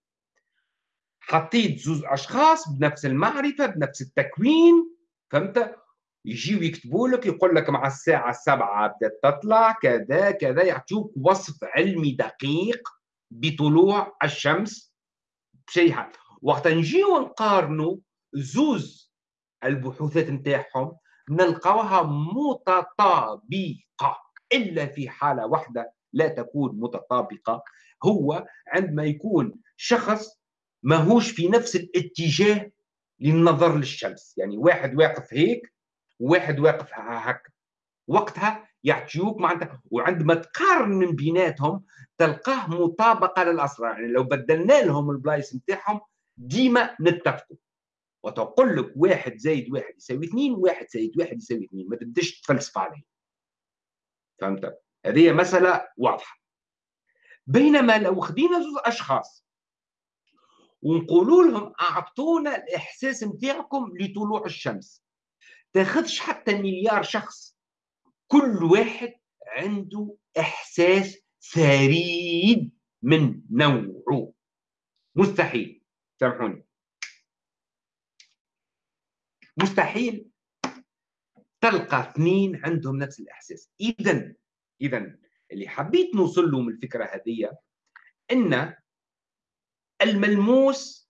S1: حطيت زوز أشخاص بنفس المعرفة بنفس التكوين فهمت؟ يجيو يكتبوا لك يقول لك مع الساعة السبعة بدات تطلع كذا كذا يعطوك وصف علمي دقيق بطلوع الشمس. بشيء وقت نجيو نقارنوا زوز البحوثات نتاعهم نلقاوها متطابقة. إلا في حالة واحدة لا تكون متطابقة هو عندما يكون شخص ماهوش في نفس الاتجاه للنظر للشمس. يعني واحد واقف هيك وواحد واقف هكا. وقتها يعطيوك معناتها وعندما تقارن من بيناتهم تلقاه مطابقة للأسرار. يعني لو بدلنا لهم البلايص نتاعهم ديما نتفقوا. وتقول لك واحد زائد واحد يساوي اثنين واحد زائد واحد يساوي اثنين. ما تبداش تفلسف عليه. فهمت؟ هذه مسألة واضحة. بينما لو خدينا زوج أشخاص ونقولوا لهم أعطونا الإحساس نتاعكم لطلوع الشمس تاخذش حتى مليار شخص. كل واحد عنده إحساس فريد من نوعه. مستحيل. سامحوني. مستحيل تلقى اثنين عندهم نفس الإحساس. اذا اذا اللي حبيت نوصل له من الفكرة هذه إن الملموس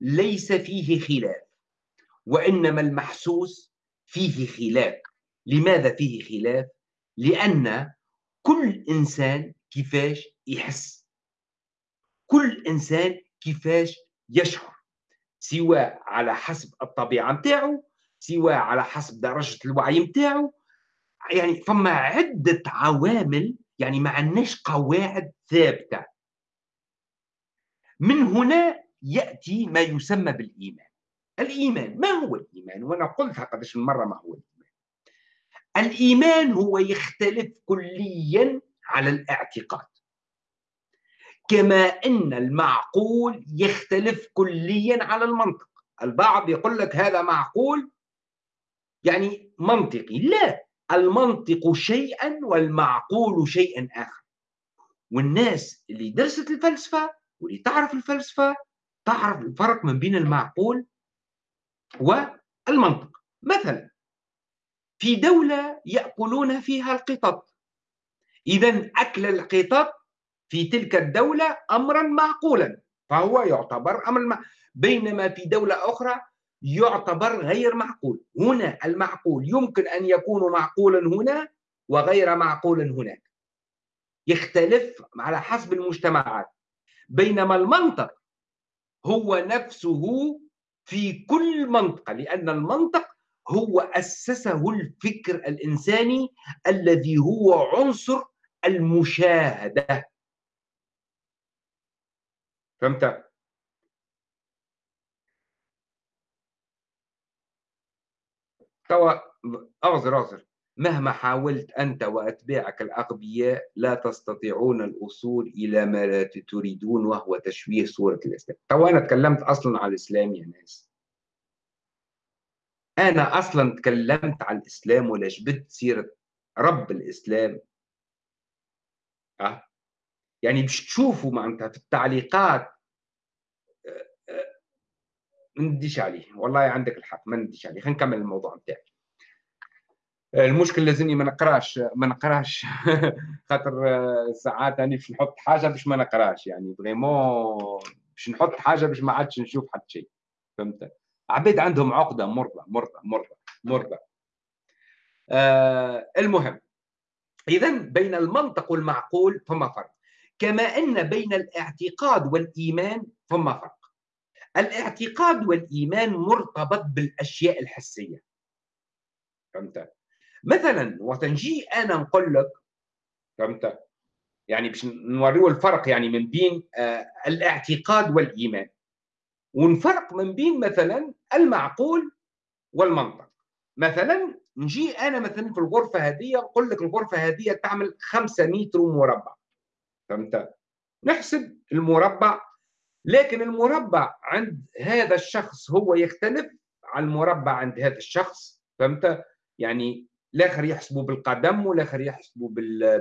S1: ليس فيه خلاف وإنما المحسوس فيه خلاف. لماذا فيه خلاف؟ لأن كل إنسان كيفاش يحس. كل إنسان كيفاش يشعر. سواء على حسب الطبيعة نتاعو سواء على حسب درجة الوعي نتاعو يعني فما عدة عوامل يعني ما عندناش قواعد ثابتة. من هنا يأتي ما يسمى بالإيمان. الإيمان ما هو الإيمان؟ وأنا قلتها من مرة ما هو الإيمان. الإيمان هو يختلف كليا على الاعتقاد. كما أن المعقول يختلف كليا على المنطق. البعض يقول لك هذا معقول يعني منطقي. لا المنطق شيئا والمعقول شيئا آخر. والناس اللي درست الفلسفة واللي تعرف الفلسفة تعرف الفرق من بين المعقول والمنطق. مثلا في دولة يأكلون فيها القطط. اذا أكل القطط في تلك الدولة أمرا معقولا. فهو يعتبر أمر مع... بينما في دولة أخرى يعتبر غير معقول. هنا المعقول يمكن أن يكون معقولا هنا وغير معقول هناك. يختلف على حسب المجتمعات. بينما المنطق هو نفسه في كل منطقة لأن المنطق هو أسسه الفكر الإنساني الذي هو عنصر المشاهدة. فهمت؟ توا اغزر اغزر. مهما حاولت أنت وأتباعك الأغبياء لا تستطيعون الوصول إلى ما تريدون وهو تشويه صورة الإسلام. توا أنا تكلمت أصلا على الإسلام يا ناس؟ أنا أصلا تكلمت على الإسلام ولا جبت سيرة رب الإسلام؟ أه؟ يعني باش تشوفوا معناتها في التعليقات ما نديش عليه. والله عندك الحق ما نديش عليه. خلينا نكمل الموضوع نتاعي المشكل لازمني ما نقراش ما نقراش. خاطر ساعات اني باش نحط حاجة باش ما نقراش يعني فريمون باش نحط حاجة باش ما عادش نشوف حتى شيء. فهمت؟ عبيد عندهم عقدة مرضى مرضى مرضى مرضى. آه المهم. اذا بين المنطق والمعقول فما فرق. كما أن بين الاعتقاد والإيمان فما فرق. الاعتقاد والإيمان مرتبط بالأشياء الحسية. فهمت؟ مثلا وقت نجي أنا نقول لك فهمت؟ يعني باش نوريو الفرق يعني من بين آه الاعتقاد والإيمان. ونفرق من بين مثلا المعقول والمنطق. مثلا نجي أنا مثلا في الغرفة هذه نقول لك الغرفة هذه تعمل 5 متر مربع. فهمت؟ نحسب المربع لكن المربع عند هذا الشخص هو يختلف عن المربع عند هذا الشخص. فهمت؟ يعني الآخر يحسبه بالقدم والاخر يحسبه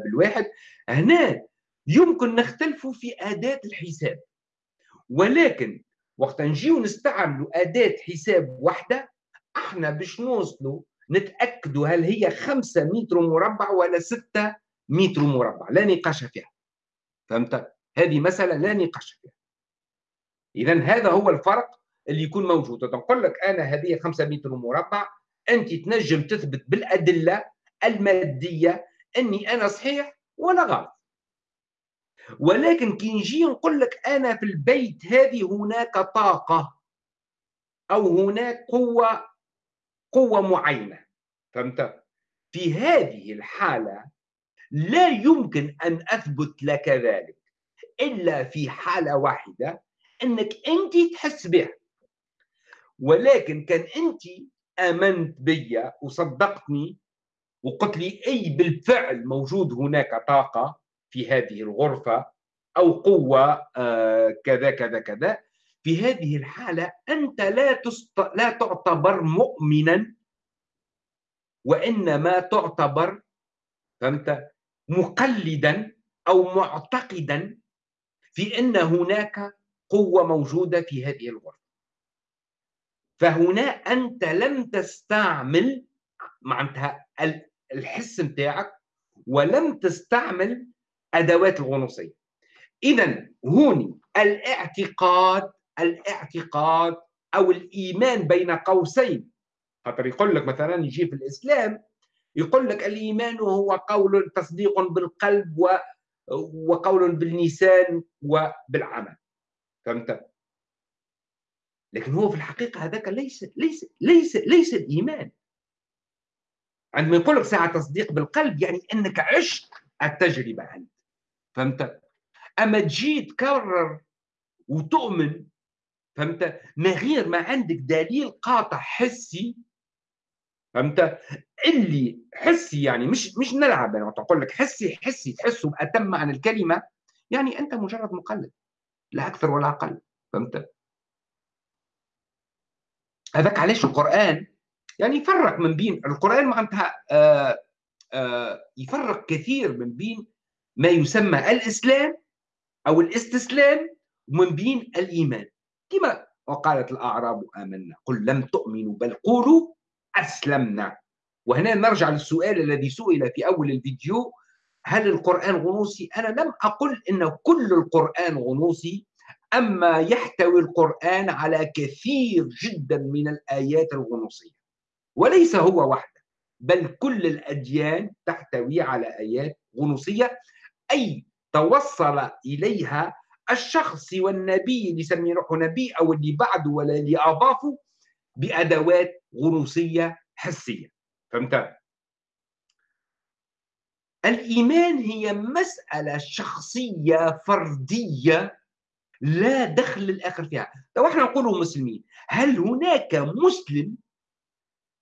S1: بالواحد. هنا يمكن نختلفوا في أداة الحساب. ولكن وقت نجيو نستعملوا أداة حساب واحدة أحنا باش نوصلوا نتأكدوا هل هي 5 متر مربع ولا 6 متر مربع. لا نقاش فيها. فهمت؟ هذه مسألة لا نقاش فيها. اذا هذا هو الفرق اللي يكون موجود. نقول لك أنا هذه 5 متر مربع أنت تنجم تثبت بالأدلة المادية أني أنا صحيح ولا غلط. ولكن كي نجي نقول لك أنا في البيت هذه هناك طاقة أو هناك قوة قوة معينة فهمت؟ في هذه الحالة لا يمكن أن أثبت لك ذلك إلا في حالة واحدة أنك أنت تحس بها. ولكن كان أنت آمنت بي وصدقتني وقلت لي أي بالفعل موجود هناك طاقة في هذه الغرفة أو قوة آه كذا كذا كذا. في هذه الحالة أنت لا تست... لا تعتبر مؤمنا وإنما تعتبر فهمت؟ مقلدا أو معتقدا في أن هناك قوة موجودة في هذه الغرفة. فهنا أنت لم تستعمل معناتها الحس نتاعك ولم تستعمل أدوات الغنوصية. اذا هوني الاعتقاد الاعتقاد أو الإيمان بين قوسين. خاطر يقول لك مثلا يجي في الإسلام يقول لك الإيمان هو قول تصديق بالقلب و وقول باللسان وبالعمل. فهمت؟ لكن هو في الحقيقة هذاك ليس ليس ليس ليس الإيمان. عندما يقول لك ساعة تصديق بالقلب يعني إنك عشت التجربة أنت. فهمت؟ أما تجي تكرر وتؤمن فهمت؟ من غير ما عندك دليل قاطع حسي فهمت؟ اللي حسي يعني مش مش نلعب يعني تقول لك حسي حسي تحسه بأتم معنى الكلمة يعني أنت مجرد مقلد لا أكثر ولا أقل فهمت؟ هذاك علاش القرآن يعني يفرق من بين القرآن معناتها آه آه يفرق كثير من بين ما يسمى الإسلام أو الاستسلام ومن بين الإيمان. كما وقالت الأعراب آمنا قل لم تؤمنوا بل قولوا أسلمنا. وهنا نرجع للسؤال الذي سئل في أول الفيديو هل القرآن غنوصي؟ أنا لم أقل إن كل القرآن غنوصي أما يحتوي القرآن على كثير جدا من الآيات الغنوصيه وليس هو وحده بل كل الأديان تحتوي على آيات غنوصيه أي توصل إليها الشخص والنبي اللي يسمي روحه نبي أو اللي بعده ولا اللي اضافه بأدوات غنوصيه حسية. فهمت؟ الإيمان هي مسألة شخصية فردية لا دخل للآخر فيها. لو إحنا نقول مسلمين هل هناك مسلم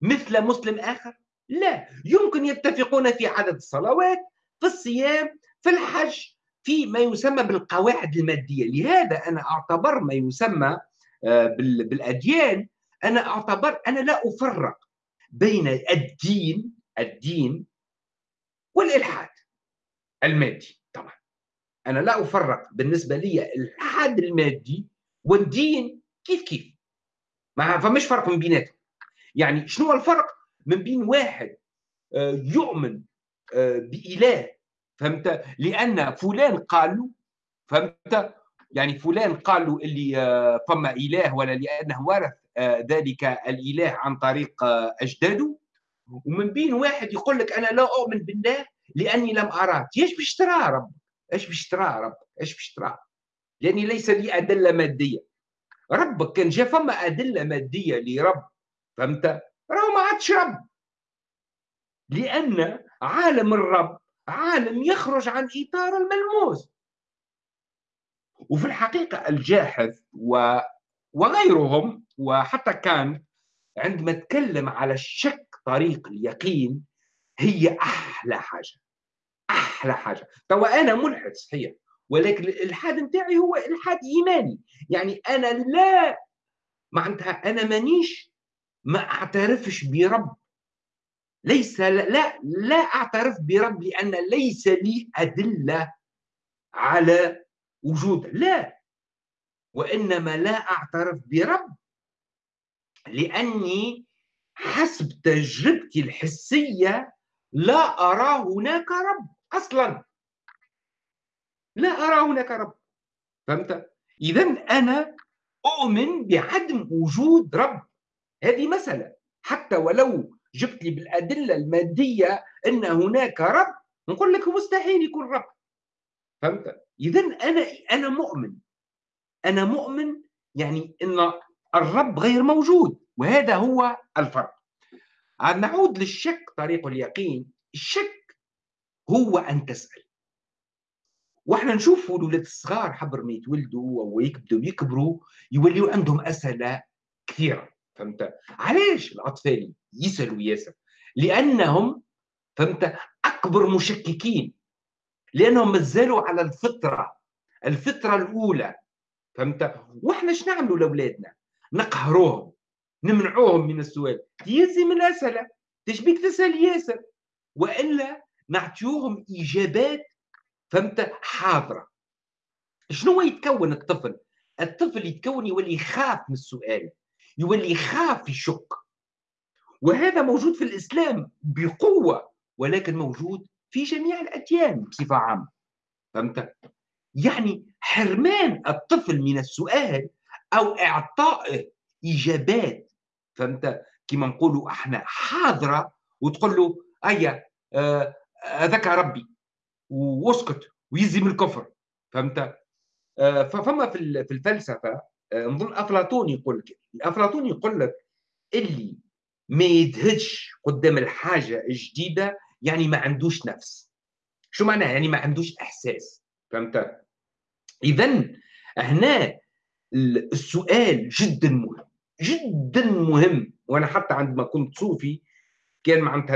S1: مثل مسلم آخر؟ لا. يمكن يتفقون في عدد الصلوات في الصيام في الحج في ما يسمى بالقواعد المادية. لهذا أنا أعتبر ما يسمى آه، بالأديان أنا أعتبر أنا لا أفرق بين الدين الدين والإلحاد المادي. أنا لا أفرق بالنسبة لي الالحاد المادي والدين كيف كيف. ما فمش فرق من بيناتهم. يعني شنو الفرق؟ من بين واحد آه، يؤمن آه، بإله فهمت؟ لأن فلان قال له فهمت؟ يعني فلان قال له اللي آه، فما إله ولا لأنه ورث ذلك الإله عن طريق أجداده. ومن بين واحد يقول لك أنا لا أؤمن بالله لأني لم أراه. إيش باش تراه ربك؟ إيش باش تراه ربك؟ إيش باش تراه لأني ليس لي أدلة مادية. ربك كان جا فما أدلة مادية لرب فهمت؟ راهو ما عادش رب. لأن عالم الرب عالم يخرج عن إطار الملموس. وفي الحقيقة الجاحظ و... وغيرهم وحتى كان عندما تكلم على الشك طريق اليقين هي أحلى حاجة. أحلى حاجة. توا أنا ملحد صحيح ولكن الإلحاد نتاعي هو إلحاد إيماني. يعني أنا لا معناتها أنا مانيش ما أعترفش برب. ليس لا لا أعترف برب لأن ليس لي أدلة على وجود. لا. وإنما لا أعترف برب لأني حسب تجربتي الحسية لا أرى هناك رب. أصلا. لا أرى هناك رب. فهمت؟ إذا أنا أؤمن بعدم وجود رب. هذه مسألة. حتى ولو جبت لي بالأدلة المادية أن هناك رب نقول لك مستحيل يكون رب. فهمت؟ إذا أنا أنا مؤمن. أنا مؤمن يعني أن الرب غير موجود وهذا هو الفرق. نعود للشك طريق اليقين. الشك هو أن تسأل. وإحنا نشوفوا الولاد الصغار حبر ما يتولدوا ويكبدوا يكبروا يوليوا عندهم أسئلة كثيرة فهمت؟ علاش الأطفال يسألوا ياسر؟ لأنهم فهمت؟ أكبر مشككين. لأنهم مازالوا على الفطرة الفطرة الأولى فهمت؟ وإحنا إيش نعملوا لأولادنا؟ نقهروهم نمنعوهم من السؤال. يزي من الأسئلة. تشبيك تسأل ياسر. وإلا نعطيوهم اجابات فهمت؟ حاضرة. شنو يتكون الطفل؟ الطفل يتكون يولي يخاف من السؤال يولي يخاف يشك. وهذا موجود في الإسلام بقوة ولكن موجود في جميع الأديان بصفة عامة فهمت؟ يعني حرمان الطفل من السؤال أو إعطائه اجابات فهمت؟ كما نقولوا إحنا حاضرة وتقول له أيا آه، هذاك آه ربي واسكت ويزي من الكفر فهمت؟ آه ففما في الفلسفة آه نظن أفلاطون يقول لك افلاطون يقول لك اللي ما يدهش قدام الحاجة الجديدة يعني ما عندوش نفس. شو معناه يعني ما عندوش إحساس فهمت؟ اذا هنا السؤال جدا مهم جدا مهم وأنا حتى عندما كنت صوفي كان معناتها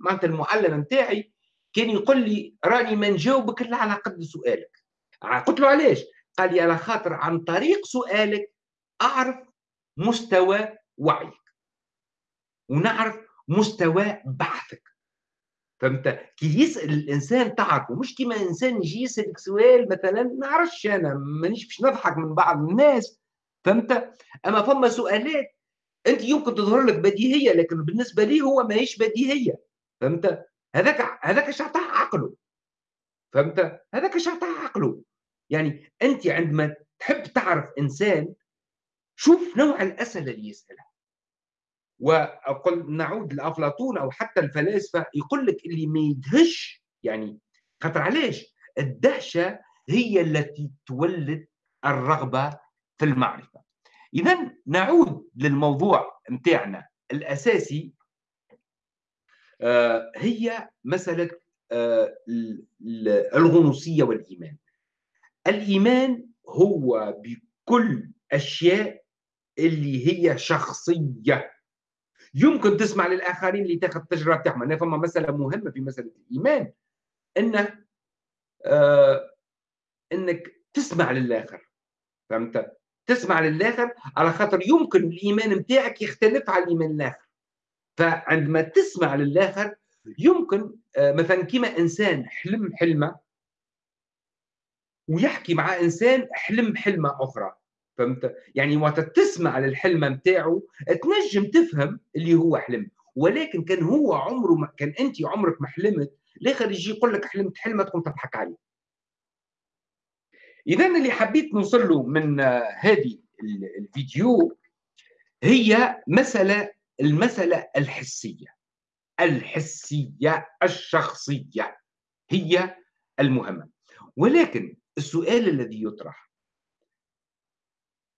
S1: معناتها المعلم نتاعي كان يقول لي راني ما نجاوبك إلا على قد سؤالك. قلت له علاش؟ قال لي على خاطر عن طريق سؤالك أعرف مستوى وعيك ونعرف مستوى بحثك فهمت؟ كي يسأل الإنسان تعرفه مش كيما إنسان يجي يسألك سؤال مثلا ما نعرفش أنا مانيش باش نضحك من بعض الناس. فهمت؟ أما فما سؤالات أنت يمكن تظهر لك بديهية لكن بالنسبة لي هو ماهيش بديهية؟ فهمت؟ هذاك هذاك اش عقله. فهمت؟ هذاك اش عقله. يعني أنت عندما تحب تعرف إنسان شوف نوع الاسئله اللي يسالها وأقول نعود لأفلاطون أو حتى الفلاسفة يقول لك اللي ما يدهش يعني خاطر علاش؟ الدهشة هي التي تولد الرغبة في المعرفة. إذا نعود للموضوع متاعنا الأساسي آه، هي مسألة آه، الغنوصية والإيمان. الإيمان هو بكل أشياء اللي هي شخصية. يمكن تسمع للآخرين اللي تاخذ التجربة بتاعهم. أنا فما مسألة مهمة في مسألة الإيمان. إنه آه إنك تسمع للآخر. فهمت؟ تسمع للآخر على خاطر يمكن الإيمان نتاعك يختلف على الإيمان الآخر. فعندما تسمع للآخر يمكن آه مثلا كما إنسان حلم حلمة ويحكي مع إنسان حلم حلمة أخرى. فهمت؟ يعني وقت تسمع للحلم نتاعو تنجم تفهم اللي هو حلم. ولكن كان هو عمره ما كان أنت عمرك ما حلمت الآخر يجي يقول لك حلمت حلمة تقوم تضحك عليه. اذا اللي حبيت نوصل له من هذه الفيديو هي مسألة المسألة الحسية الحسية الشخصية هي المهمة. ولكن السؤال الذي يطرح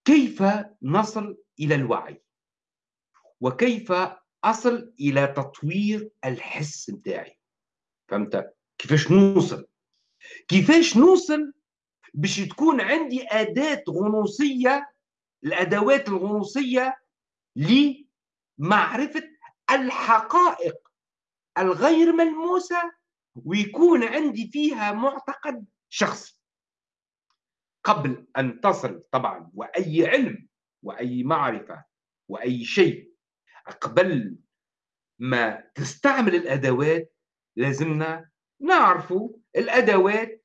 S1: كيف نصل إلى الوعي؟ وكيف أصل إلى تطوير الحس بتاعي؟ فهمت؟ كيفاش نوصل؟ كيفاش نوصل باش تكون عندي أداة غنوصية الأدوات الغنوصية لمعرفة الحقائق الغير ملموسة ويكون عندي فيها معتقد شخصي. قبل أن تصل طبعا وأي علم وأي معرفة وأي شيء قبل ما تستعمل الأدوات لازمنا نعرفوا الأدوات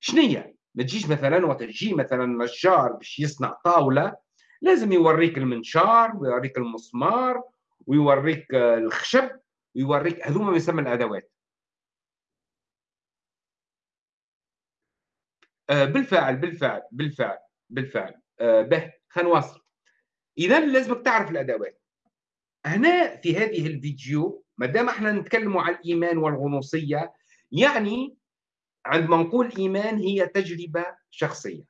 S1: شنية. ما تجيش مثلا وقت مثلا نجار باش يصنع طاولة لازم يوريك المنشار ويوريك المسمار ويوريك الخشب ويوريك هذوما ما يسمى الأدوات. آه، بالفعل بالفعل بالفعل بالفعل. آه، به خلينا نواصل. اذا لازمك تعرف الأدوات. هنا في هذه الفيديو ما دام إحنا نتكلموا عن الإيمان والغنوصية يعني عندما نقول إيمان هي تجربة شخصية.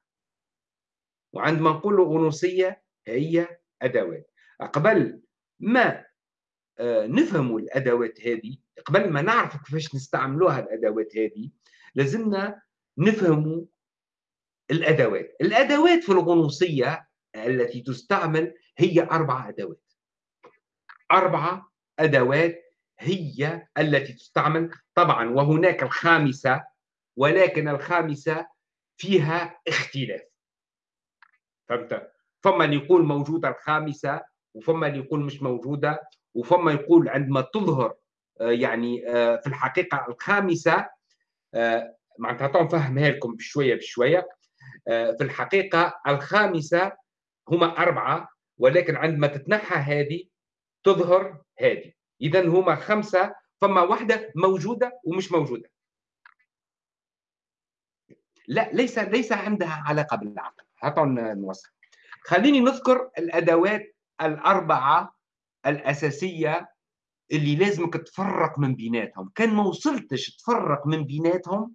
S1: وعندما نقول غنوصية هي أدوات. قبل ما آه، نفهموا الأدوات هذه قبل ما نعرف كيفاش نستعملوها الأدوات هذه لازمنا نفهموا الأدوات. الأدوات في الغنوصية التي تستعمل هي أربع أدوات. اربعه أدوات هي التي تستعمل. طبعا وهناك الخامسة ولكن الخامسه فيها اختلاف. فهمت؟ فما اللي يقول موجوده الخامسه وفما اللي يقول مش موجوده وفما يقول عندما تظهر يعني في الحقيقة الخامسه معناتها نفهمها لكم بشوية بشوية في الحقيقة الخامسه هما أربعة ولكن عندما تتنحى هذه تظهر هذه. اذا هما خمسة فما واحدة موجودة ومش موجودة. لا ليس ليس عندها علاقة بالعقل. هاتوا نوصل خليني نذكر الأدوات الأربعة الأساسية اللي لازمك تفرق من بيناتهم. كان ما وصلتش تفرق من بيناتهم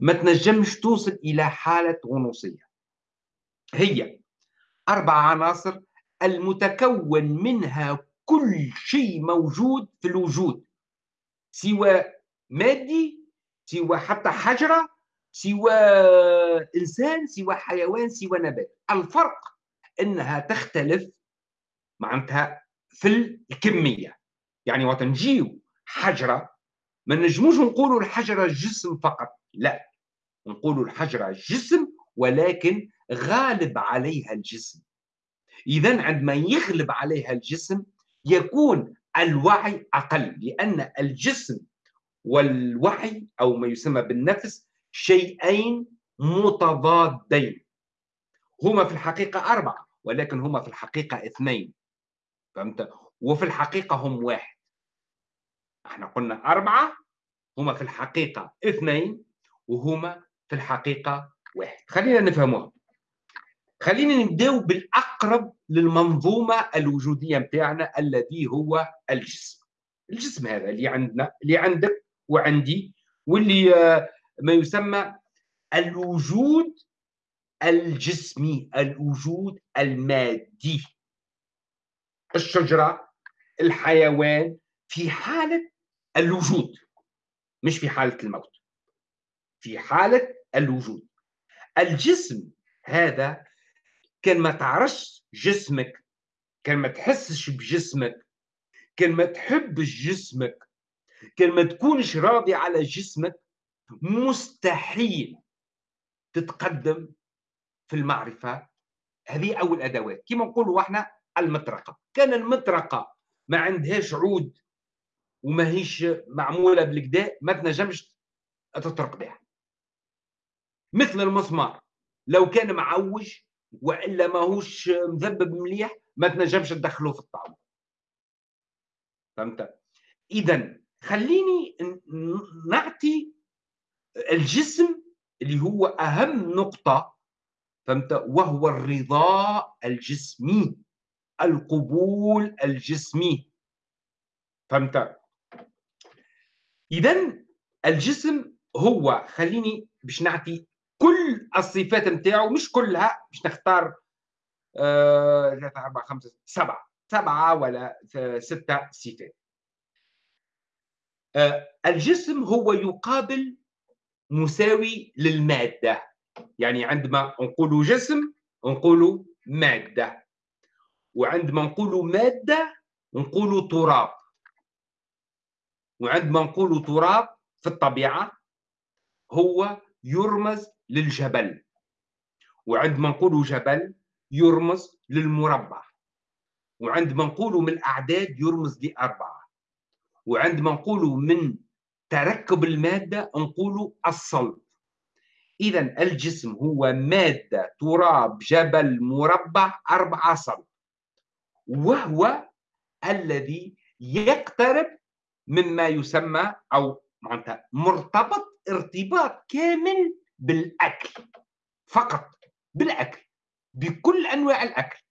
S1: ما تنجمش توصل إلى حالة غنوصيه هي أربع عناصر المتكون منها كل شيء موجود في الوجود سوى مادي سوى حتى حجرة سوى إنسان سوى حيوان سوى نبات. الفرق إنها تختلف معناتها في الكمية. يعني وقت نجيو حجرة ما نجموش نقولوا الحجرة جسم فقط لا. نقولوا الحجرة جسم ولكن غالب عليها الجسم. اذا عندما يغلب عليها الجسم يكون الوعي أقل لأن الجسم والوعي أو ما يسمى بالنفس شيئين متضادين. هما في الحقيقة أربعة ولكن هما في الحقيقة اثنين. فهمت؟ وفي الحقيقة هم واحد. إحنا قلنا أربعة هما في الحقيقة اثنين وهما في الحقيقة واحد. خلينا نفهموها. خلينا نبداو بالأقرب للمنظومة الوجودية نتاعنا الذي هو الجسم. الجسم هذا اللي عندنا اللي عندك وعندي واللي آه، ما يسمى الوجود الجسمي الوجود المادي. الشجرة الحيوان في حالة الوجود مش في حالة الموت في حالة الوجود. الجسم هذا كان ما تعرفش جسمك كان ما تحسش بجسمك كان ما تحبش جسمك كان ما تكونش راضي على جسمك مستحيل تتقدم في المعرفة. هذه أول أدوات. كما نقولوا إحنا المطرقة. كان المطرقة ما عندهاش عود وما هيش معمولة بالكدا ما تنجمش تطرق بها. مثل المسمار. لو كان معوج وإلا ماهوش مذبب مليح ما تنجمش تدخله في الطعم. فهمت؟ اذا خليني نعطي الجسم اللي هو أهم نقطة فهمت؟ وهو الرضا الجسمي القبول الجسمي. فهمت؟ اذا الجسم هو خليني باش نعطي كل الصفات نتاعو مش كلها باش نختار آه، ثلاثة أربعة خمسة سبعة. سبعة ولا ستة صفات. آه، الجسم هو يقابل مساوي للمادة. يعني عندما نقول جسم نقول مادة. وعندما نقول مادة نقول تراب. وعندما نقول تراب في الطبيعة هو يرمز للجبل. وعندما نقول جبل يرمز للمربع. وعندما نقول من الأعداد يرمز لأربعة. وعندما نقول من تركب المادة نقول الصلب. إذا الجسم هو مادة تراب جبل مربع أربعة صلب. وهو الذي يقترب مما يسمى أو مرتبط ارتباط كامل بالأكل. فقط بالأكل بكل أنواع الأكل.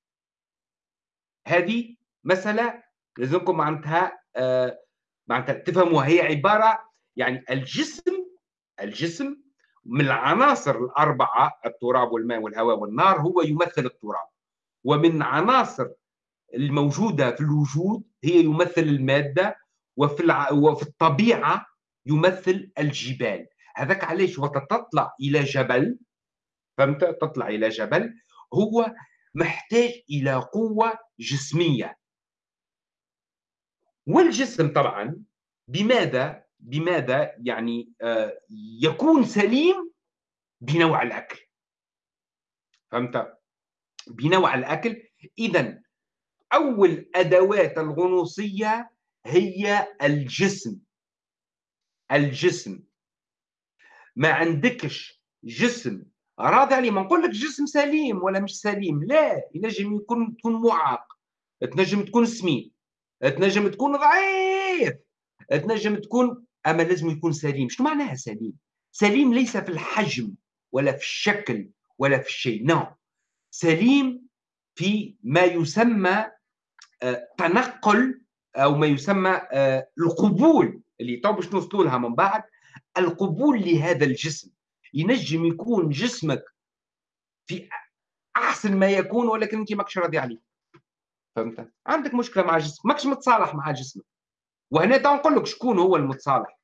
S1: هذه مسألة لازمكم معناتها آه معناتها تفهموها. هي عبارة يعني الجسم الجسم من العناصر الأربعة التراب والماء والهواء والنار هو يمثل التراب. ومن عناصر الموجودة في الوجود هي يمثل المادة وفي وفي الطبيعة يمثل الجبال. هذاك علاش؟ وقت تطلع إلى جبل فهمت؟ تطلع إلى جبل هو محتاج إلى قوة جسمية. والجسم طبعا بماذا؟ بماذا يعني آه يكون سليم بنوع الأكل. فهمت؟ بنوع الأكل. اذا أول أدوات الغنوصية هي الجسم. الجسم. ما عندكش جسم. راضي عليه. ما نقول لك جسم سليم ولا مش سليم. لا ينجم يكون تكون معاق. تنجم تكون سمين. تنجم تكون ضعيف. تنجم تكون أما لازم يكون سليم. شنو معناها سليم؟ سليم ليس في الحجم ولا في الشكل ولا في الشيء نو سليم في ما يسمى آه، تنقل أو ما يسمى آه، القبول اللي تو باش نوصلوا لها من بعد؟ القبول لهذا الجسم. ينجم يكون جسمك في أحسن ما يكون ولكن أنت ماكش راضي عليه. فهمت؟ عندك مشكلة مع جسمك ماكش متصالح مع جسمك. وهنا تو نقول لك شكون هو المتصالح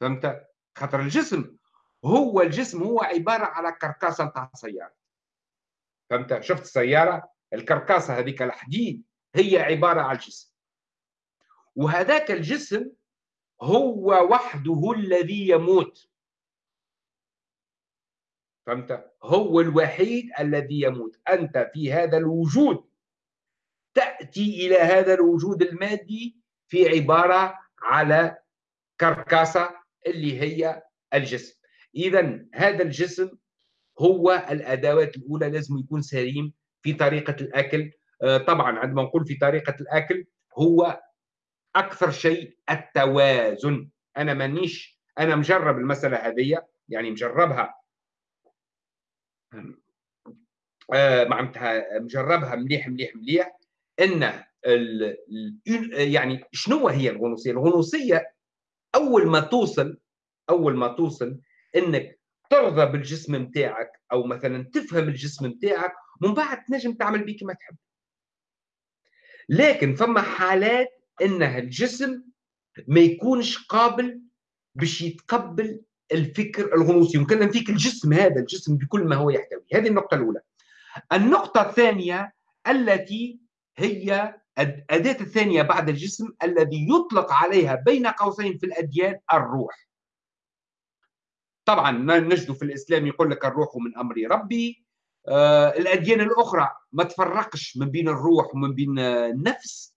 S1: فهمت؟ خاطر الجسم هو الجسم هو عبارة على كركاسة نتاع سياره فهمت؟ شفت السيارة؟ الكركاسة هذيك الحديد هي عبارة على الجسم وهذاك الجسم هو وحده الذي يموت فهمت؟ هو الوحيد الذي يموت أنت في هذا الوجود تأتي إلى هذا الوجود المادي في عبارة على كركاسة اللي هي الجسم. اذا هذا الجسم هو الأدوات الأولى لازم يكون سليم في طريقة الأكل. آه، طبعا عندما نقول في طريقة الأكل هو أكثر شيء التوازن. أنا مانيش أنا مجرب المسألة هذه يعني مجربها. آه معناتها مجربها مليح مليح مليح. إن ال يعني شنو هي الغنوصية؟ الغنوصية أول ما توصل أول ما توصل إنك ترضى بالجسم نتاعك أو مثلا تفهم الجسم نتاعك من بعد تنجم تعمل بيه كما تحب. لكن فما حالات انها الجسم ما يكونش قابل باش يتقبل الفكر الغنوصي. يمكن فيك الجسم هذا الجسم بكل ما هو يحتوي. هذه النقطة الأولى. النقطة الثانية التي هي الأداة الثانية بعد الجسم الذي يطلق عليها بين قوسين في الأديان الروح. طبعا نجد في الإسلام يقول لك الروح من أمر ربي. آه الأديان الأخرى ما تفرقش من بين الروح ومن بين النفس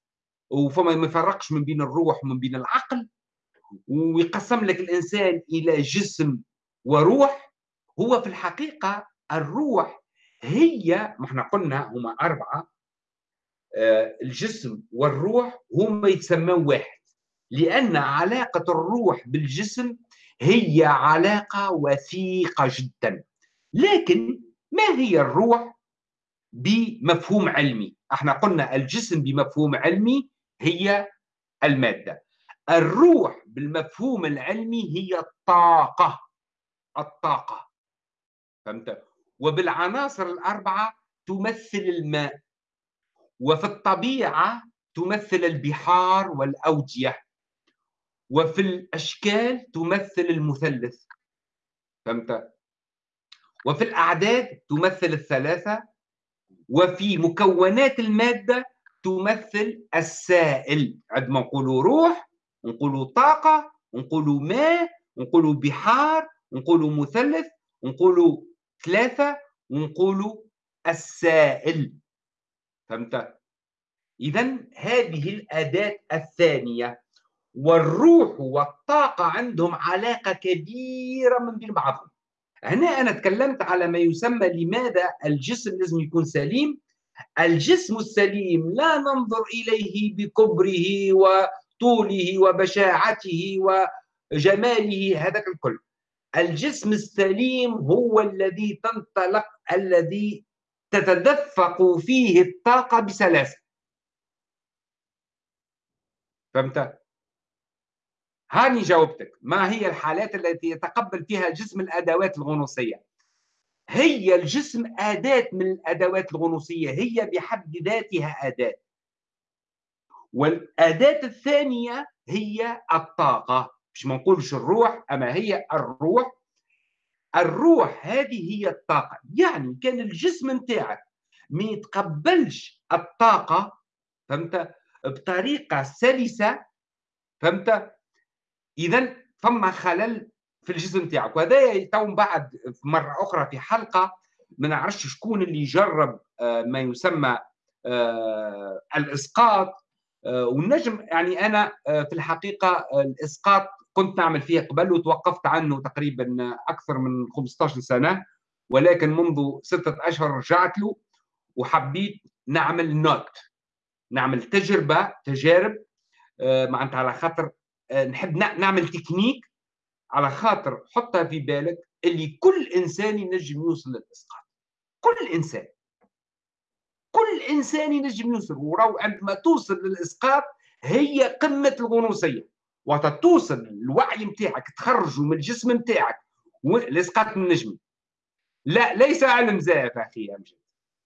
S1: وفما ما يفرقش من بين الروح ومن بين العقل. ويقسم لك الإنسان إلى جسم وروح. هو في الحقيقة الروح هي ما إحنا قلنا هما آه، الجسم والروح هما يتسمون واحد لأن علاقة الروح بالجسم هي علاقة وثيقة جدا. لكن ما هي الروح بمفهوم علمي؟ إحنا قلنا الجسم بمفهوم علمي هي المادة. الروح بالمفهوم العلمي هي الطاقة الطاقة. فهمت؟ وبالعناصر الأربعة تمثل الماء. وفي الطبيعة تمثل البحار والأودية وفي الأشكال تمثل المثلث. فهمت؟ وفي الأعداد تمثل الثلاثة وفي مكونات المادة تمثل السائل. عندما نقولوا روح نقولوا طاقة نقولوا ماء نقولوا بحار نقولوا مثلث نقولوا ثلاثة ونقولوا السائل. فهمت؟ إذا هذه الأداة الثانية والروح والطاقة عندهم علاقة كبيرة من بين بعضهم. هنا أنا تكلمت على ما يسمى لماذا الجسم لازم يكون سليم. الجسم السليم لا ننظر إليه بكبره و طوله وبشاعته وجماله هذاك الكل. الجسم السليم هو الذي تنطلق الذي تتدفق فيه الطاقة بسلاسة فهمت؟ هاني جاوبتك. ما هي الحالات التي يتقبل فيها الجسم الأدوات الغنوصية؟ هي الجسم أداة من الأدوات الغنوصية. هي بحد ذاتها أداة. والأداة الثانية هي الطاقة. مش ما نقولش الروح أما هي الروح الروح هذه هي الطاقة. يعني كان الجسم نتاعك ما يتقبلش الطاقة فهمت؟ بطريقة سلسة فهمت؟ إذا فما خلل في الجسم نتاعك. وهذا تو بعد مرة أخرى في حلقة ما نعرفش شكون اللي جرب آه، ما يسمى آه، الإسقاط. والنجم يعني أنا في الحقيقة الإسقاط كنت نعمل فيه قبل وتوقفت عنه تقريبا أكثر من 15 سنة ولكن منذ ستة أشهر رجعت له وحبيت نعمل نوت نعمل تجربة تجارب معناتها على خاطر نحب نعمل تكنيك على خاطر حطها في بالك اللي كل إنسان ينجم يوصل للإسقاط. كل إنسان. كل إنسان ينجم يوصل وراو عندما توصل للإسقاط هي قمة الغنوصية. وقت توصل الوعي نتاعك تخرجه من الجسم نتاعك الاسقاط النجمي لا ليس علم زائف أخي أمجد.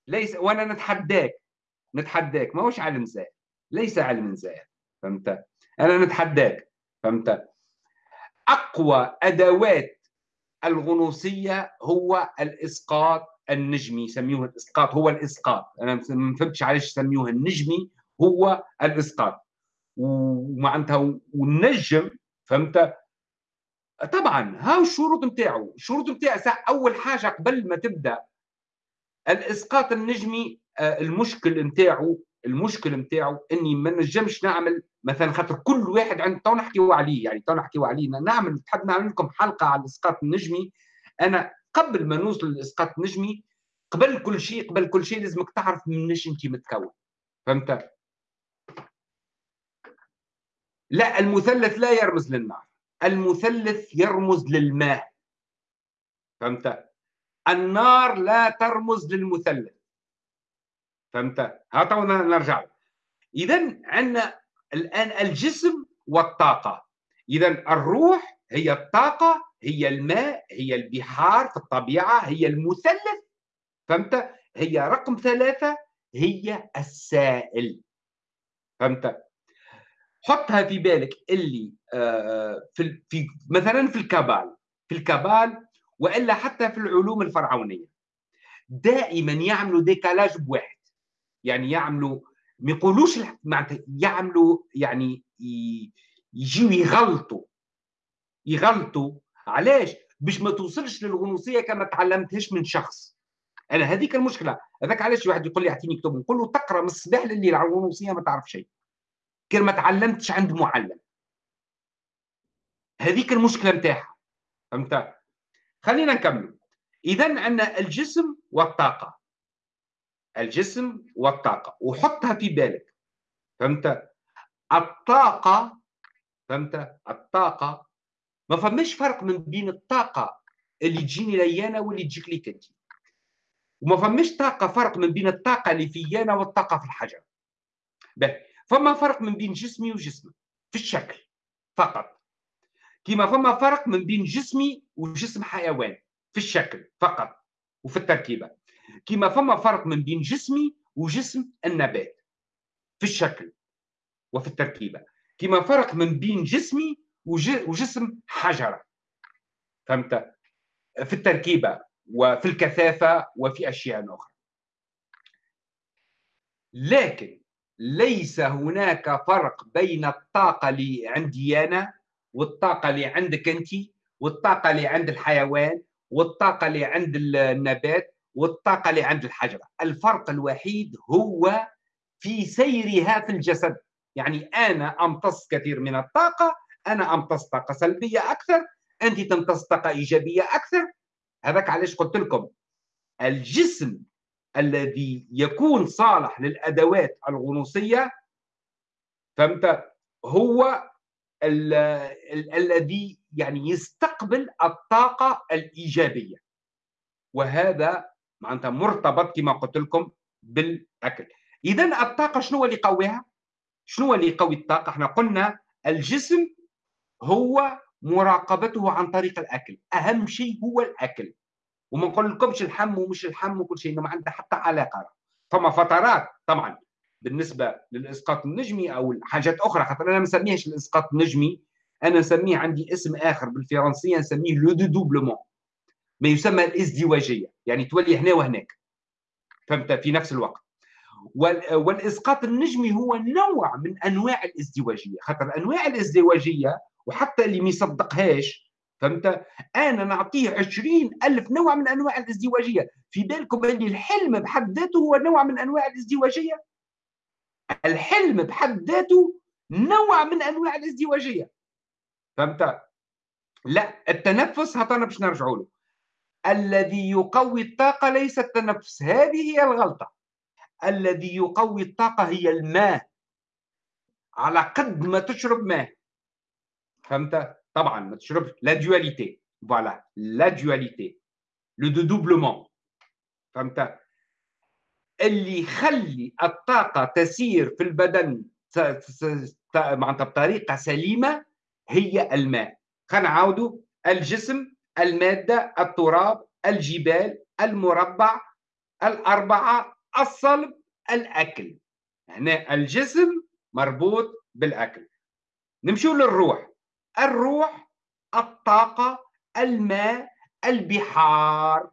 S1: ليس وأنا نتحداك نتحداك ماهوش علم زائف ليس علم زائف فهمت؟ أنا نتحداك فهمت؟ أقوى أدوات الغنوصية هو الإسقاط النجمي يسميوه الإسقاط هو الإسقاط. أنا ما فهمتش علاش يسميوه النجمي هو الإسقاط. ومعناتها والنجم فهمت؟ طبعا هاو الشروط نتاعو. الشروط نتاعو أول حاجة قبل ما تبدأ الإسقاط النجمي آه، المشكل نتاعو المشكل نتاعو إني ما نجمش نعمل مثلا خاطر كل واحد عند تو نحكيو عليه يعني تو نحكيو عليه نعمل تحب نعمل لكم حلقة على الإسقاط النجمي. أنا قبل ما نوصل للإسقاط النجمي قبل كل شيء قبل كل شيء لازمك تعرف منش أنت متكون. فهمت؟ لا المثلث لا يرمز للنار المثلث يرمز للماء. فهمت؟ النار لا ترمز للمثلث. فهمت؟ ها نرجع. اذا عندنا الآن الجسم والطاقة. اذا الروح هي الطاقة هي الماء هي البحار في الطبيعة هي المثلث. فهمت؟ هي رقم ثلاثة هي السائل. فهمت؟ حطها في بالك اللي آه، في في مثلا في الكابال في الكابال وإلا حتى في العلوم الفرعونية. دائما يعملوا ديكالاج بواحد. يعني يعملوا ما يقولوش معناتها يعملوا يعني يجيو يغلطوا. يغلطوا. علاش؟ باش ما توصلش للغنوصية كما تعلمتهاش من شخص. أنا هذيك المشكلة. هذاك علاش واحد يقول لي اعطيني كتب نقول له تقرأ من الصباح لليل على الغنوصية ما تعرف شيء. كان ما تعلمتش عند معلم. هذيك المشكلة نتاعها فهمت؟ خلينا نكمل اذا عندنا الجسم والطاقة. الجسم والطاقة. وحطها في بالك. فهمت؟ الطاقة فهمت؟ الطاقة ما فماش فرق من بين الطاقة اللي تجيني ليانا واللي تجيك ليك انت وما فماش طاقة فرق من بين الطاقة اللي فيانا والطاقة في الحجر. به فما فرق من بين جسمي وجسمك في الشكل فقط. كما فما فرق من بين جسمي وجسم حيوان في الشكل فقط وفي التركيبة. كما فما فرق من بين جسمي وجسم النبات في الشكل وفي التركيبة. كما فرق من بين جسمي وجسم حجرة. فهمت؟ في التركيبة وفي الكثافة وفي أشياء أخرى. لكن ليس هناك فرق بين الطاقة اللي عندي أنا والطاقة اللي عندك أنت والطاقة اللي عند الحيوان والطاقة اللي عند النبات والطاقة اللي عند الحجرة. الفرق الوحيد هو في سيرها في الجسد. يعني أنا أمتص كثير من الطاقة أنا أمتص طاقة سلبية أكثر أنت تمتص طاقة إيجابية أكثر. هذاك علاش قلت لكم. الجسم الذي يكون صالح للأدوات الغنوصية فهمت؟ هو ال ال الذي يعني يستقبل الطاقة الإيجابية. وهذا معناتها مرتبط كما قلت لكم بالأكل. اذا الطاقة شنو اللي يقويها؟ شنو اللي يقوي الطاقة؟ إحنا قلنا الجسم هو مراقبته عن طريق الأكل. أهم شيء هو الأكل. وما نقول لكمش الحم ومش الحم وكل شيء ما عندها حتى علاقة. فما فترات طبعا بالنسبة للإسقاط النجمي أو حاجات أخرى خاطر أنا ما نسميهش الإسقاط النجمي. أنا نسميه عندي اسم آخر بالفرنسية نسميه le dédoublement. ما يسمى الإزدواجية يعني تولي هنا وهناك. فهمت؟ في نفس الوقت. والإسقاط النجمي هو نوع من أنواع الإزدواجية. خاطر أنواع الإزدواجية وحتى اللي ما يصدقهاش فهمت؟ أنا نعطيه عشرين ألف نوع من أنواع الازدواجية. في بالكم اللي الحلم بحد ذاته هو نوع من أنواع الازدواجية؟ الحلم بحد ذاته نوع من أنواع الازدواجية. فهمت؟ لا التنفس هطنا باش نرجعوا له. الذي يقوي الطاقة ليس التنفس. هذه هي الغلطة. الذي يقوي الطاقة هي الماء. على قد ما تشرب ماء. فهمت؟ طبعا ما تشربش. لا voilà la dualité le dédoublement فهمت؟ اللي يخلي الطاقة تسير في البدن معناتها بطريقة سليمة هي الماء. خلينا نعاودوا الجسم المادة التراب الجبال المربع الأربعة الصلب الأكل. هنا الجسم مربوط بالأكل. نمشوا للروح. الروح الطاقة الماء البحار.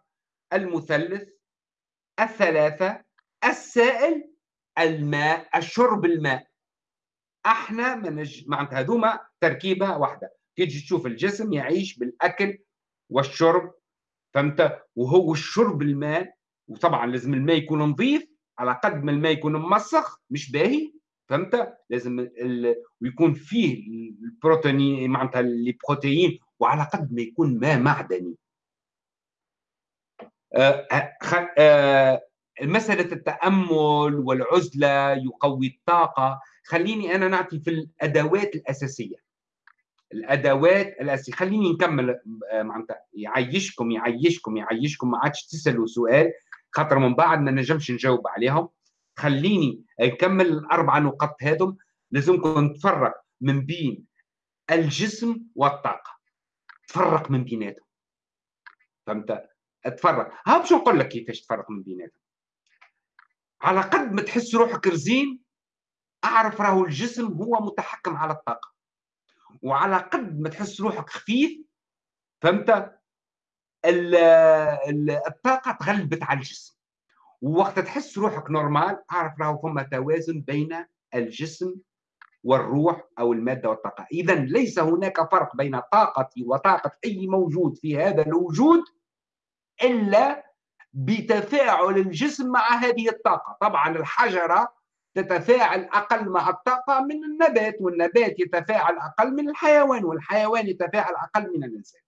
S1: المثلث الثلاثة السائل الماء الشرب الماء. إحنا منج... معناتها هذوما تركيبة واحدة. تيجي تشوف الجسم يعيش بالأكل والشرب فهمت؟ وهو الشرب الماء. وطبعا لازم الماء يكون نظيف. على قد ما الماء يكون مسخ مش باهي. فهمت؟ لازم ال... ويكون فيه البروتين معناتها البروتين وعلى قد ما يكون ماء معدني. آه آه مسألة التأمل والعزلة يقوي الطاقة. خليني أنا نعطي في الأدوات الأساسية. الأدوات الأساسية خليني نكمل آه، معناتها يعيشكم يعيشكم يعيشكم. ما عادش تسألوا سؤال خاطر من بعد ما نجمش نجاوب عليهم. خليني نكمل الأربع نقط هذم لازمكم نتفرق من بين الجسم والطاقة. تفرق من بيناتهم. فهمت؟ تفرق ها باش نقول لك كيفاش تفرق من بيناتهم. على قد ما تحس روحك رزين أعرف راهو الجسم هو متحكم على الطاقة. وعلى قد ما تحس روحك خفيف فهمت؟ الطاقة تغلبت على الجسم. ووقت تحس روحك نورمال أعرف راهو فما توازن بين الجسم والروح أو المادة والطاقة. اذا ليس هناك فرق بين طاقتي وطاقة أي موجود في هذا الوجود إلا بتفاعل الجسم مع هذه الطاقة. طبعا الحجرة تتفاعل أقل مع الطاقة من النبات والنبات يتفاعل أقل من الحيوان والحيوان يتفاعل أقل من الإنسان.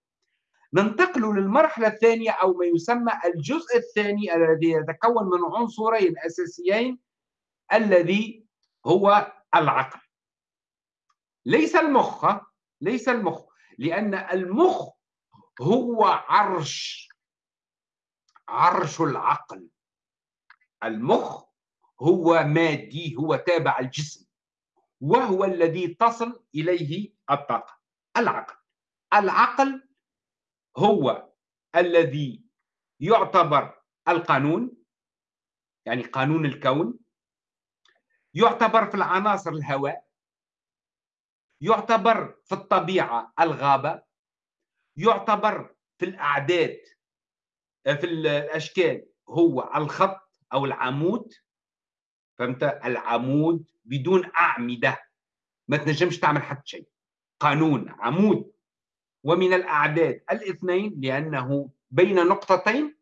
S1: ننتقل للمرحلة الثانية أو ما يسمى الجزء الثاني الذي يتكون من عنصرين أساسيين الذي هو العقل. ليس المخ ليس المخ لأن المخ هو عرش عرش العقل. المخ هو مادي هو تابع الجسم وهو الذي تصل إليه الطاقة العقل. العقل هو الذي يعتبر القانون يعني قانون الكون يعتبر في العناصر الهواء يعتبر في الطبيعة الغابة يعتبر في الأعداد في الأشكال هو الخط أو العمود. فهمت؟ العمود بدون أعمدة. ما تنجمش تعمل حتى شيء. قانون عمود. ومن الأعداد الاثنين لأنه بين نقطتين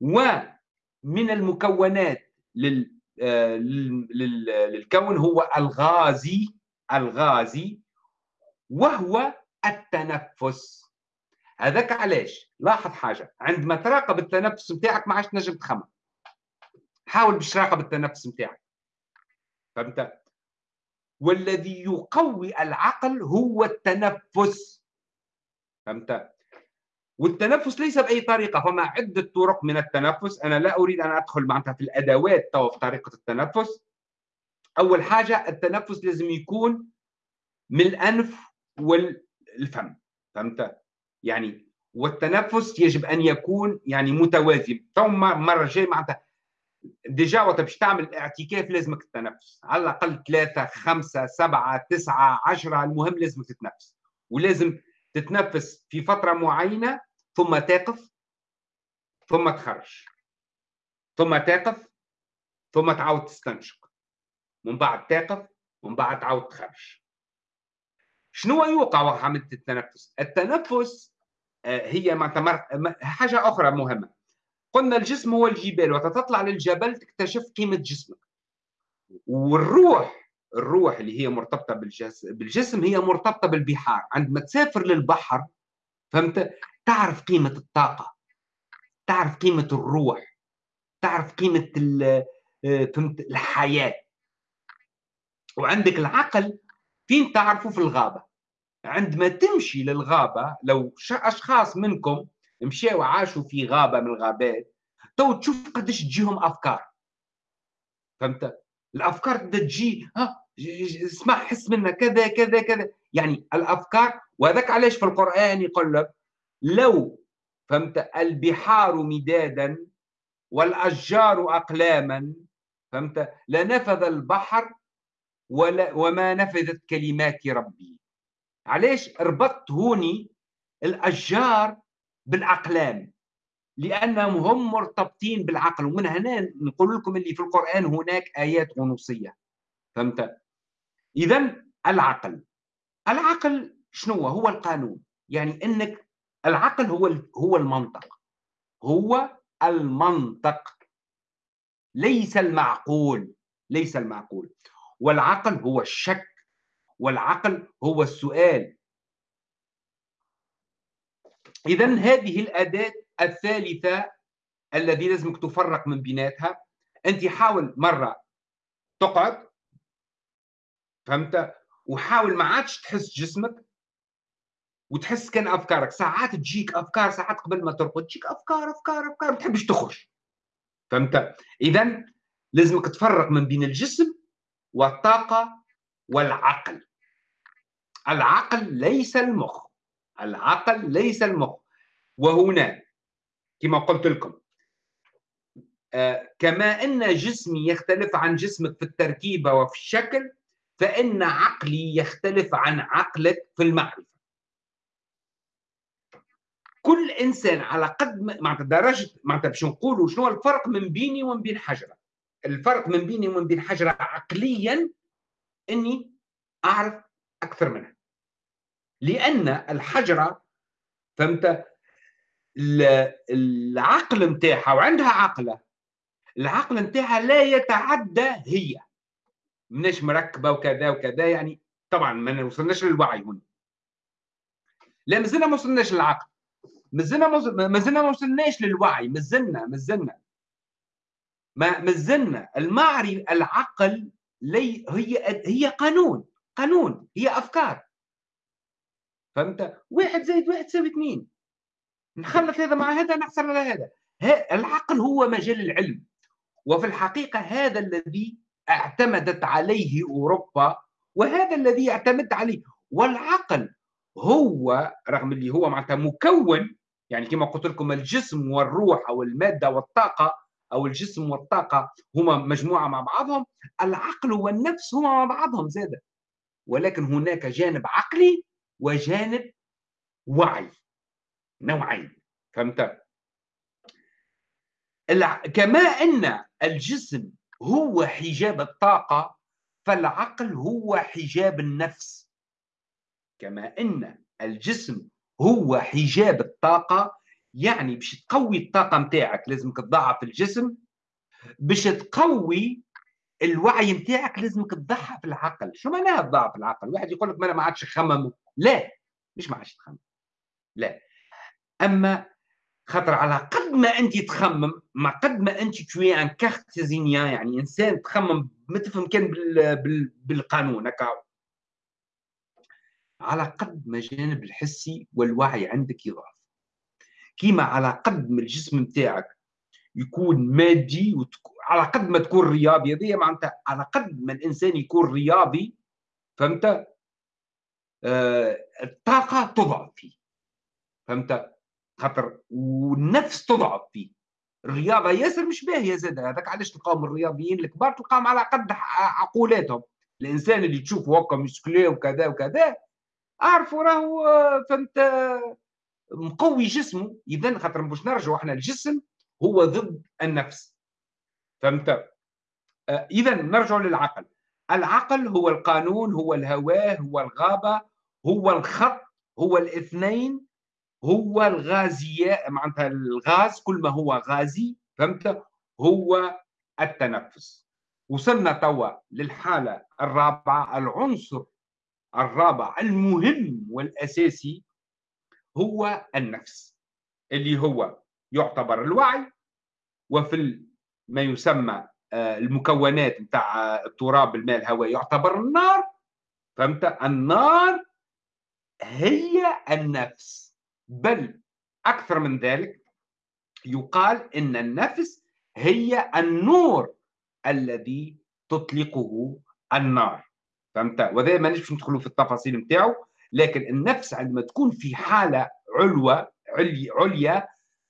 S1: ومن المكونات آه، للكون هو الغازي الغازي وهو التنفس. هذاك علاش؟ لاحظ حاجة عندما تراقب التنفس نتاعك ما عادش تنجم تخمم. حاول باش تراقب التنفس نتاعك فهمت؟ والذي يقوي العقل هو التنفس. فهمت؟ والتنفس ليس بأي طريقة فما عدة طرق من التنفس. أنا لا أريد أن أدخل معناتها في الأدوات تو في طريقة التنفس. أول حاجة التنفس لازم يكون من الأنف والفم فهمت؟ يعني والتنفس يجب أن يكون يعني متوازي تو مرة جاي معناتها déjà وقت باش تعمل اعتكاف لازمك التنفس. على الأقل ثلاثة خمسة سبعة تسعة عشرة المهم لازمك تتنفس ولازم تتنفس في فترة معينة ثم تقف ثم تخرج ثم تقف ثم تعاود تستنشق. من بعد تقف ومن بعد تعاود تخرج. شنو يوقع عملت التنفس؟ التنفس آه، هي حاجة أخرى مهمة. قلنا الجسم هو الجبال وقت تطلع للجبل تكتشف قيمة جسمك. والروح الروح اللي هي مرتبطة بالجسم بالجسم هي مرتبطة بالبحار. عندما تسافر للبحر فهمت؟ تعرف قيمة الطاقة. تعرف قيمة الروح. تعرف قيمة آه، فهمت؟ الحياة. وعندك العقل فين تعرفه؟ في الغابة. عندما تمشي للغابة لو أشخاص منكم مشاو عاشوا في غابة من الغابات تو تشوف قديش تجيهم أفكار. فهمت؟ الأفكار تبدا تجي ها اسمع حس منها كذا كذا كذا. يعني الأفكار وهذاك علاش في القرآن يقول لك لو فهمت البحار مدادا والأشجار أقلاما فهمت لنفذ البحر ولا وما نفذت كلمات ربي. علاش ربطت هوني الأشجار بالأقلام؟ لأنهم هم مرتبطين بالعقل. ومن هنا نقول لكم اللي في القرآن هناك آيات غنوصية فهمت؟ اذا العقل. العقل شنو هو؟ القانون. يعني إنك العقل هو هو المنطق. هو المنطق. ليس المعقول. ليس المعقول. والعقل هو الشك. والعقل هو السؤال. اذا هذه الأداة الثالثة الذي لازمك تفرق من بيناتها. أنت حاول مرة تقعد فهمت؟ وحاول ما عادش تحس جسمك وتحس كان أفكارك. ساعات تجيك أفكار ساعات قبل ما ترقد تجيك أفكار أفكار أفكار ما تحبش تخرج. فهمت؟ اذا لازمك تفرق من بين الجسم والطاقة والعقل. العقل ليس المخ. العقل ليس المخ. وهنا كما قلت لكم آه كما أن جسمي يختلف عن جسمك في التركيبة وفي الشكل فإن عقلي يختلف عن عقلك في المعرفة. كل إنسان على قد معناتها درجة معناتها باش نقولوا شنو الفرق من بيني ومن بين حجرة. الفرق من بيني ومن بين حجرة عقليا إني أعرف أكثر منها. لأن الحجرة فهمت؟ العقل نتاعها وعندها عقلة العقل نتاعها لا يتعدى هي. مناش مركبة وكذا وكذا يعني طبعا ما وصلناش للوعي هنا. لا مازلنا ما وصلناش للعقل. مازلنا مازلنا ما وصلناش للوعي. مازلنا مازلنا. ما مازلنا. المعرفة العقل لي هي هي قانون. قانون. هي أفكار. فهمت؟ واحد زائد واحد تساوي اثنين. نخلط هذا مع هذا نحصل على هذا. العقل هو مجال العلم. وفي الحقيقة هذا الذي اعتمدت عليه أوروبا وهذا الذي اعتمد عليه. والعقل هو رغم اللي هو معناتها مكون يعني كما قلت لكم الجسم والروح أو المادة والطاقة أو الجسم والطاقة هما مجموعة مع بعضهم العقل والنفس هما مع بعضهم زادة. ولكن هناك جانب عقلي وجانب وعي نوعين فهمت؟ كما أن الجسم هو حجاب الطاقة فالعقل هو حجاب النفس. كما إن الجسم هو حجاب الطاقة يعني باش تقوي الطاقة نتاعك لازمك تضعف الجسم باش تقوي الوعي نتاعك لازمك تضعف العقل. شو معناها تضعف العقل؟ واحد يقول لك ما أنا ما عادش نخمم لا مش ما عادش تخمم. لا. أما خاطر على قد ما أنت تخمم ما قد ما أنت توي ان كارتيزينيان يعني إنسان تخمم ما تفهم كان بال... بال... بالقانون هكا. على قد ما الجانب الحسي والوعي عندك يضعف. كيما على قد ما الجسم نتاعك يكون مادي وتك... على قد ما تكون رياضي هذه معناتها على قد ما الإنسان يكون رياضي فهمت؟ آه الطاقة تضعف فيه. فهمت؟ خاطر والنفس تضعف فيه. الرياضة ياسر مش باهية زاد هذاك علاش تلقاهم الرياضيين الكبار تلقاهم على قد عقولاتهم. الإنسان اللي تشوفه هكا مسكلي وكذا وكذا اعرفوا راهو فهمت مقوي جسمه. اذا خاطر باش نرجعوا إحنا الجسم هو ضد النفس. فهمت؟ آه، اذا نرجع للعقل. العقل هو القانون هو الهواه هو الغابة هو الخط هو الاثنين هو الغازية معناتها الغاز كل ما هو غازي فهمت؟ هو التنفس. وصلنا توا للحالة الرابعة العنصر الرابع المهم والأساسي هو النفس اللي هو يعتبر الوعي وفي ما يسمى آه، المكونات نتاع التراب الماء الهواء يعتبر النار فهمت؟ النار هي النفس. بل أكثر من ذلك يقال إن النفس هي النور الذي تطلقه النار. فهمت؟ وهذا ما نجمش ندخلوا في التفاصيل نتاعو لكن النفس عندما تكون في حالة علوة عليا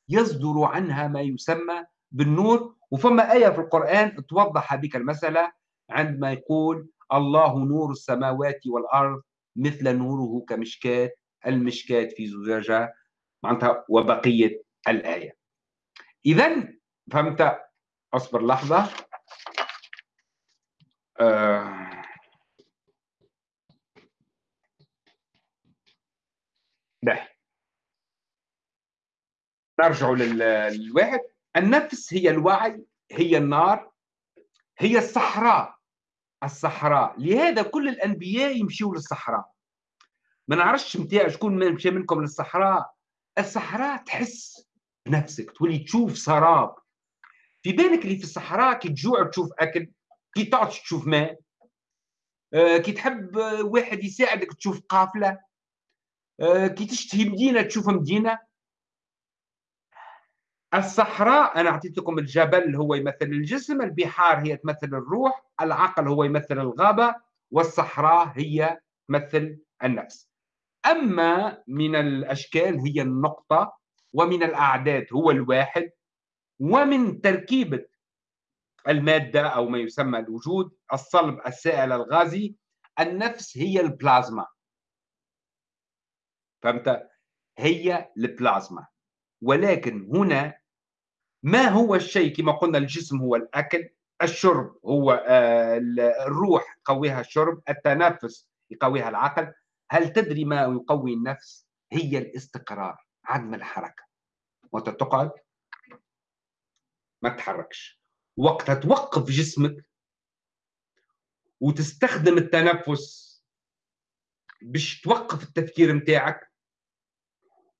S1: يصدر عنها ما يسمى بالنور. وفما آية في القرآن توضح بك المسألة عندما يقول الله نور السماوات والأرض مثل نوره كمشكاة المشكاة في زجاجة معناتها وبقية الآية. إذا فهمت؟ أصبر لحظة. آه. ده نرجع للواحد. النفس هي الوعي هي النار هي الصحراء. الصحراء. لهذا كل الأنبياء يمشيوا للصحراء. ما نعرفش متاع شكون مشى منكم للصحراء. الصحراء تحس بنفسك تولي تشوف سراب. في بالك اللي في الصحراء كي تجوع تشوف أكل كي تعطش تشوف ماء. آه، كي تحب واحد يساعدك تشوف قافلة. آه، كي تشتهي مدينة تشوف مدينة. الصحراء أنا اعطيت لكم الجبل هو يمثل الجسم البحار هي تمثل الروح العقل هو يمثل الغابة والصحراء هي تمثل النفس. أما من الأشكال هي النقطة ومن الأعداد هو الواحد ومن تركيبة المادة أو ما يسمى الوجود الصلب السائل الغازي النفس هي البلازما. فهمت؟ هي البلازما. ولكن هنا ما هو الشيء؟ كما قلنا الجسم هو الأكل الشرب هو آه، الروح يقويها الشرب التنفس يقويها العقل هل تدري ما يقوي النفس؟ هي الاستقرار عدم الحركة. وقت تقعد ما تتحركش وقتها توقف جسمك وتستخدم التنفس باش توقف التفكير نتاعك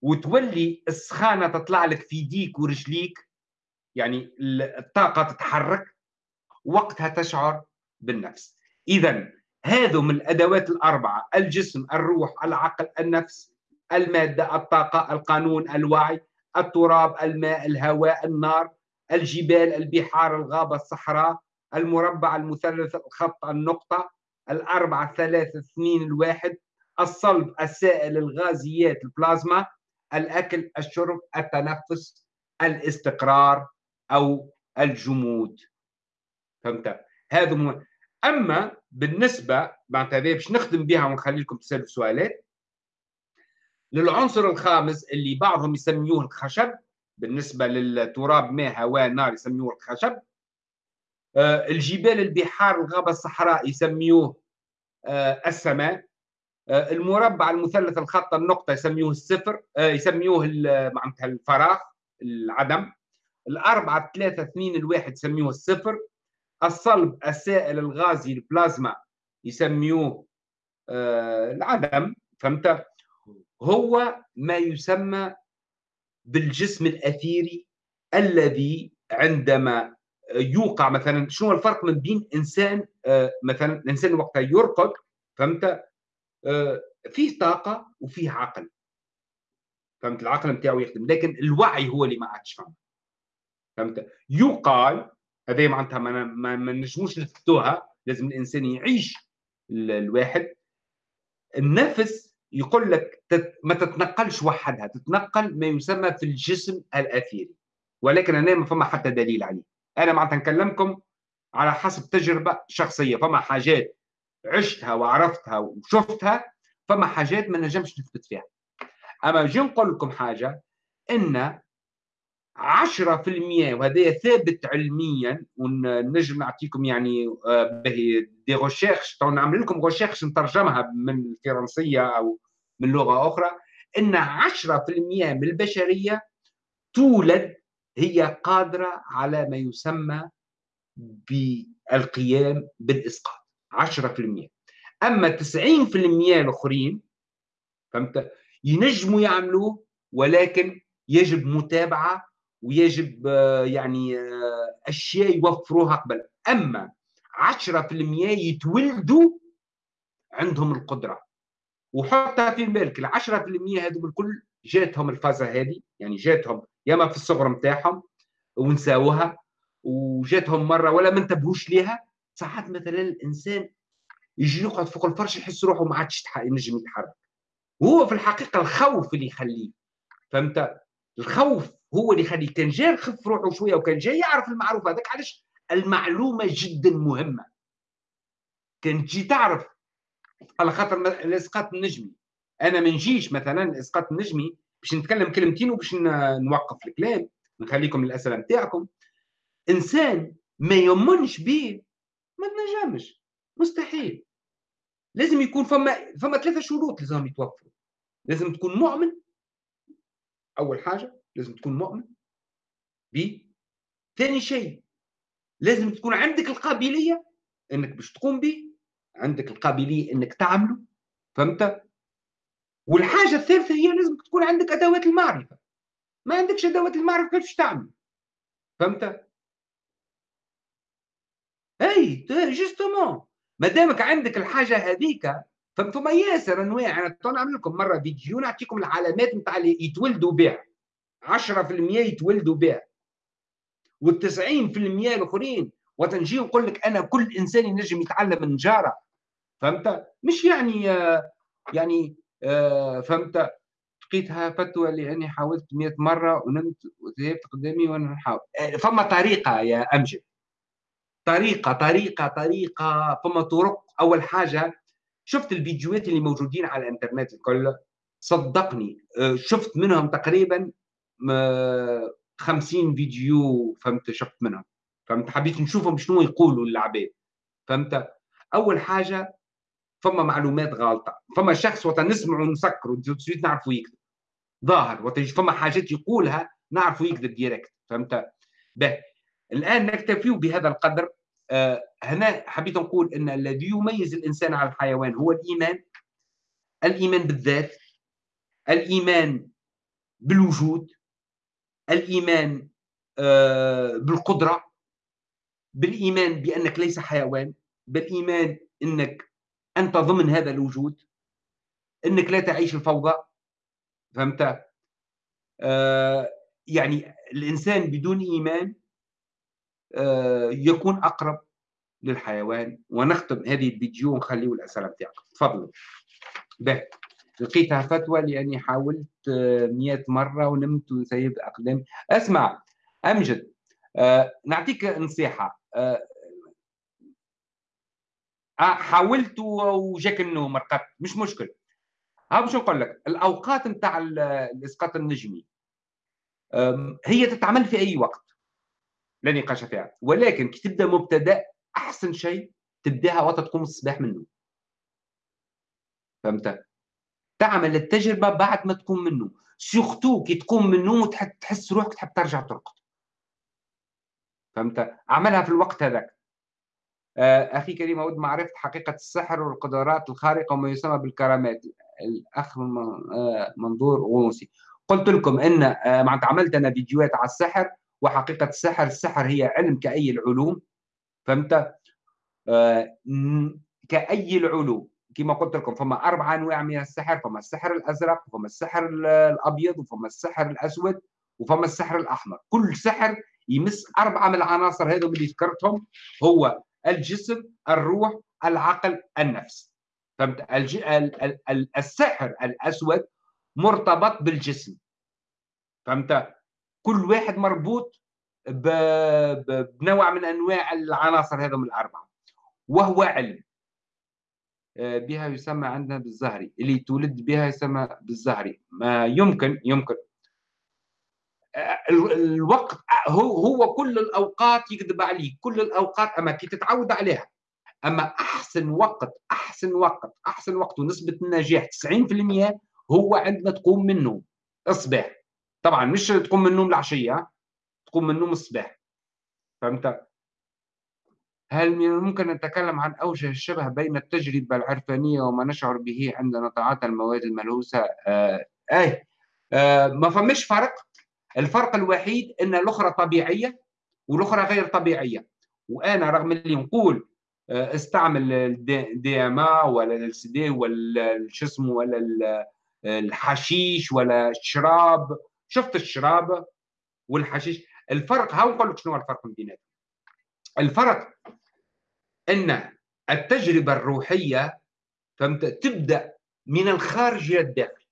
S1: وتولي السخانة تطلع لك في يديك ورجليك يعني الطاقة تتحرك وقتها تشعر بالنفس. اذا هذو من الأدوات الأربعة الجسم الروح العقل النفس المادة الطاقة القانون الوعي التراب الماء الهواء النار الجبال البحار الغابة الصحراء المربع المثلث الخط النقطة الأربعة الثلاثة اثنين الواحد الصلب السائل الغازيات البلازما الأكل الشرب التنفس الاستقرار أو الجمود فهمت هذا. أما بالنسبة معناتها باش نخدم بها ونخلي لكم تسألوا سؤالات للعنصر الخامس اللي بعضهم يسميوه الخشب بالنسبة للتراب ماء هواء نار يسميوه الخشب. آه الجبال البحار الغابة الصحراء يسميوه آه السماء. آه المربع المثلث الخط النقطة يسميوه الصفر يسميوه معناتها الفراغ العدم. الأربعة ثلاثة اثنين الواحد يسميوه الصفر. الصلب السائل الغازي البلازما يسميوه آه العدم فهمت؟ هو ما يسمى بالجسم الأثيري الذي عندما يوقع مثلا شنو الفرق من بين إنسان آه مثلا الإنسان وقتها يرقد فهمت؟ آه فيه طاقة وفيه عقل. فهمت؟ العقل نتاعو يخدم لكن الوعي هو اللي ما عادش فهمت فهمت؟ يقال هذه معناتها ما, ما, ما نجموش نثبتوها لازم الإنسان يعيش الواحد. النفس يقول لك تت ما تتنقلش وحدها تتنقل ما يسمى في الجسم الأثيري. ولكن أنا ما فما حتى دليل عليه. أنا معناتها نكلمكم على حسب تجربة شخصية. فما حاجات عشتها وعرفتها وشفتها فما حاجات ما نجمش نثبت فيها. أما نجي نقول لكم حاجة إن 10% وهذا ثابت علميا ونجم نعطيكم يعني آه، به دي ريشيرش نعمل لكم ريشيرش نترجمها من الفرنسية أو من لغة أخرى. إن 10% من البشرية تولد هي قادرة على ما يسمى بالقيام بالإسقاط. 10% أما 90% الآخرين فهمت؟ ينجموا يعملوه ولكن يجب متابعة ويجب آه، يعني آه، أشياء يوفروها قبل. أما 10% يتولدوا عندهم القدرة. وحتى في بالك ال 10% هذو الكل جاتهم الفازة هذه يعني جاتهم ياما في الصغر نتاعهم ونساوها وجاتهم مرة ولا ما انتبهوش ليها. ساعات مثلا الإنسان يجي يقعد فوق الفرش يحس روحه ما عادش ينجم يتحرك. وهو في الحقيقة الخوف اللي يخليه فهمت؟ الخوف هو اللي يخليه كان جاي يخف روحه شوية وكان جاي يعرف المعروف. هذاك علاش؟ المعلومة جدا مهمة. كان تجي تعرف على خاطر الإسقاط النجمي. أنا ما نجيش مثلا الإسقاط النجمي باش نتكلم كلمتين وباش نوقف الكلام. نخليكم الأسئلة نتاعكم. إنسان ما يؤمنش به ما تنجمش. مستحيل. لازم يكون فما فما ثلاثة شروط لازم يتوفروا. لازم تكون مؤمن أول حاجة. لازم تكون مؤمن ب ثاني شيء. لازم تكون عندك القابلية إنك باش تقوم به عندك القابلية إنك تعمله فهمت؟ والحاجة الثالثة هي لازم تكون عندك أدوات المعرفة. ما عندكش أدوات المعرفة كيفاش تعمل؟ فهمت؟ إي justement ما دامك عندك الحاجة هذيك فما ياسر أنواع أنا نعمل لكم مرة فيديو نعطيكم العلامات نتاع اللي يتولدوا بها. 10% يتولدوا بها وال90% الأخرين وتنجي نقول لك أنا كل إنسان ينجم يتعلم من جارة. فهمت؟ مش يعني يعني فهمت؟ لقيتها فتوى لاني حاولت 100 مرة ونمت وذهبت قدامي وأنا نحاول. فما طريقة يا أمجد. طريقة طريقة طريقة فما طرق. أول حاجة شفت الفيديوهات اللي موجودين على الإنترنت الكل؟ صدقني شفت منهم تقريبا 50 فيديو فهمت شفت منهم. فهمت؟ حبيت نشوفهم شنو يقولوا العباد فهمت؟ أول حاجة فما معلومات غلطه فما شخص وقت نسمع ونسكر ونسيت نعرفوا يكذب. ظاهر وقت فما حاجات يقولها نعرفوا يكذب ديريكت فهمت؟ به. الآن نكتفي بهذا القدر. آه هنا حبيت نقول إن الذي يميز الإنسان على الحيوان هو الإيمان. الإيمان بالذات. الإيمان بالوجود. الإيمان آه بالقدرة بالإيمان بأنك ليس حيوان بالإيمان إنك أنت ضمن هذا الوجود إنك لا تعيش الفوضى فهمت؟ آه يعني الإنسان بدون إيمان آه يكون أقرب للحيوان ونختم هذه الفيديو ونخليه الأسئلة بتاعكم تفضلوا به لقيتها فتوى لأني حاولت 100 مرة ونمت وسيب اقدامي أسمع أمجد آه نعطيك نصيحة. آه آه، حاولت وجاك النوم رقدت مش مشكل. ها باش نقول لك الأوقات نتاع الإسقاط النجمي هي تتعمل في أي وقت لا نقاش فيها. ولكن كي تبدأ مبتدأ أحسن شيء تبدأها وقت تقوم الصباح منه فهمت؟ تعمل التجربة بعد ما تقوم منه. سورتو كي تقوم من النوم وتحس روحك تحب ترجع ترقد. فهمت؟ عملها في الوقت هذاك. آه، أخي كريم أود معرفة حقيقة السحر والقدرات الخارقة وما يسمى بالكرامات. الأخ آه، منظور غوصي قلت لكم أن آه، معناتها عملت أنا فيديوهات على السحر وحقيقة السحر السحر هي علم كأي العلوم. فهمت؟ كأي العلوم. كما قلت لكم فما أربع أنواع من السحر فما السحر الأزرق وفما السحر الأبيض وفما السحر الأسود وفما السحر الأحمر. كل سحر يمس أربعة من العناصر هذو اللي ذكرتهم هو الجسم الروح العقل النفس. فهمت؟ الج... السحر الأسود مرتبط بالجسم. فهمت؟ كل واحد مربوط ب... بنوع من أنواع العناصر هذم الأربعة. وهو علم. بها يسمى عندنا بالزهري. اللي تولد بها يسمى بالزهري. ما يمكن يمكن. الوقت هو هو كل الأوقات يكذب عليك. كل الأوقات أما كي تتعود عليها. أما أحسن وقت أحسن وقت أحسن وقت ونسبة النجاح 90% هو عندما تقوم من النوم الصباح. طبعا مش تقوم من النوم العشية تقوم من النوم الصباح. فهمت؟ هل من الممكن أن نتكلم عن أوجه الشبه بين التجربة العرفانية وما نشعر به عندما نتعاطى المواد الملوثة؟ آه أي آه ما فماش فرق. الفرق الوحيد أن الأخرى طبيعية والأخرى غير طبيعية. وأنا رغم اللي نقول آه استعمل الدي ام ولا LSD ولا شو اسمه ولا الحشيش ولا الشراب. شفت الشراب والحشيش؟ الفرق ها نقول لك شنو الفرق بيناتهم؟ الفرق إن التجربة الروحية فهمت تبدأ من الخارج إلى الداخل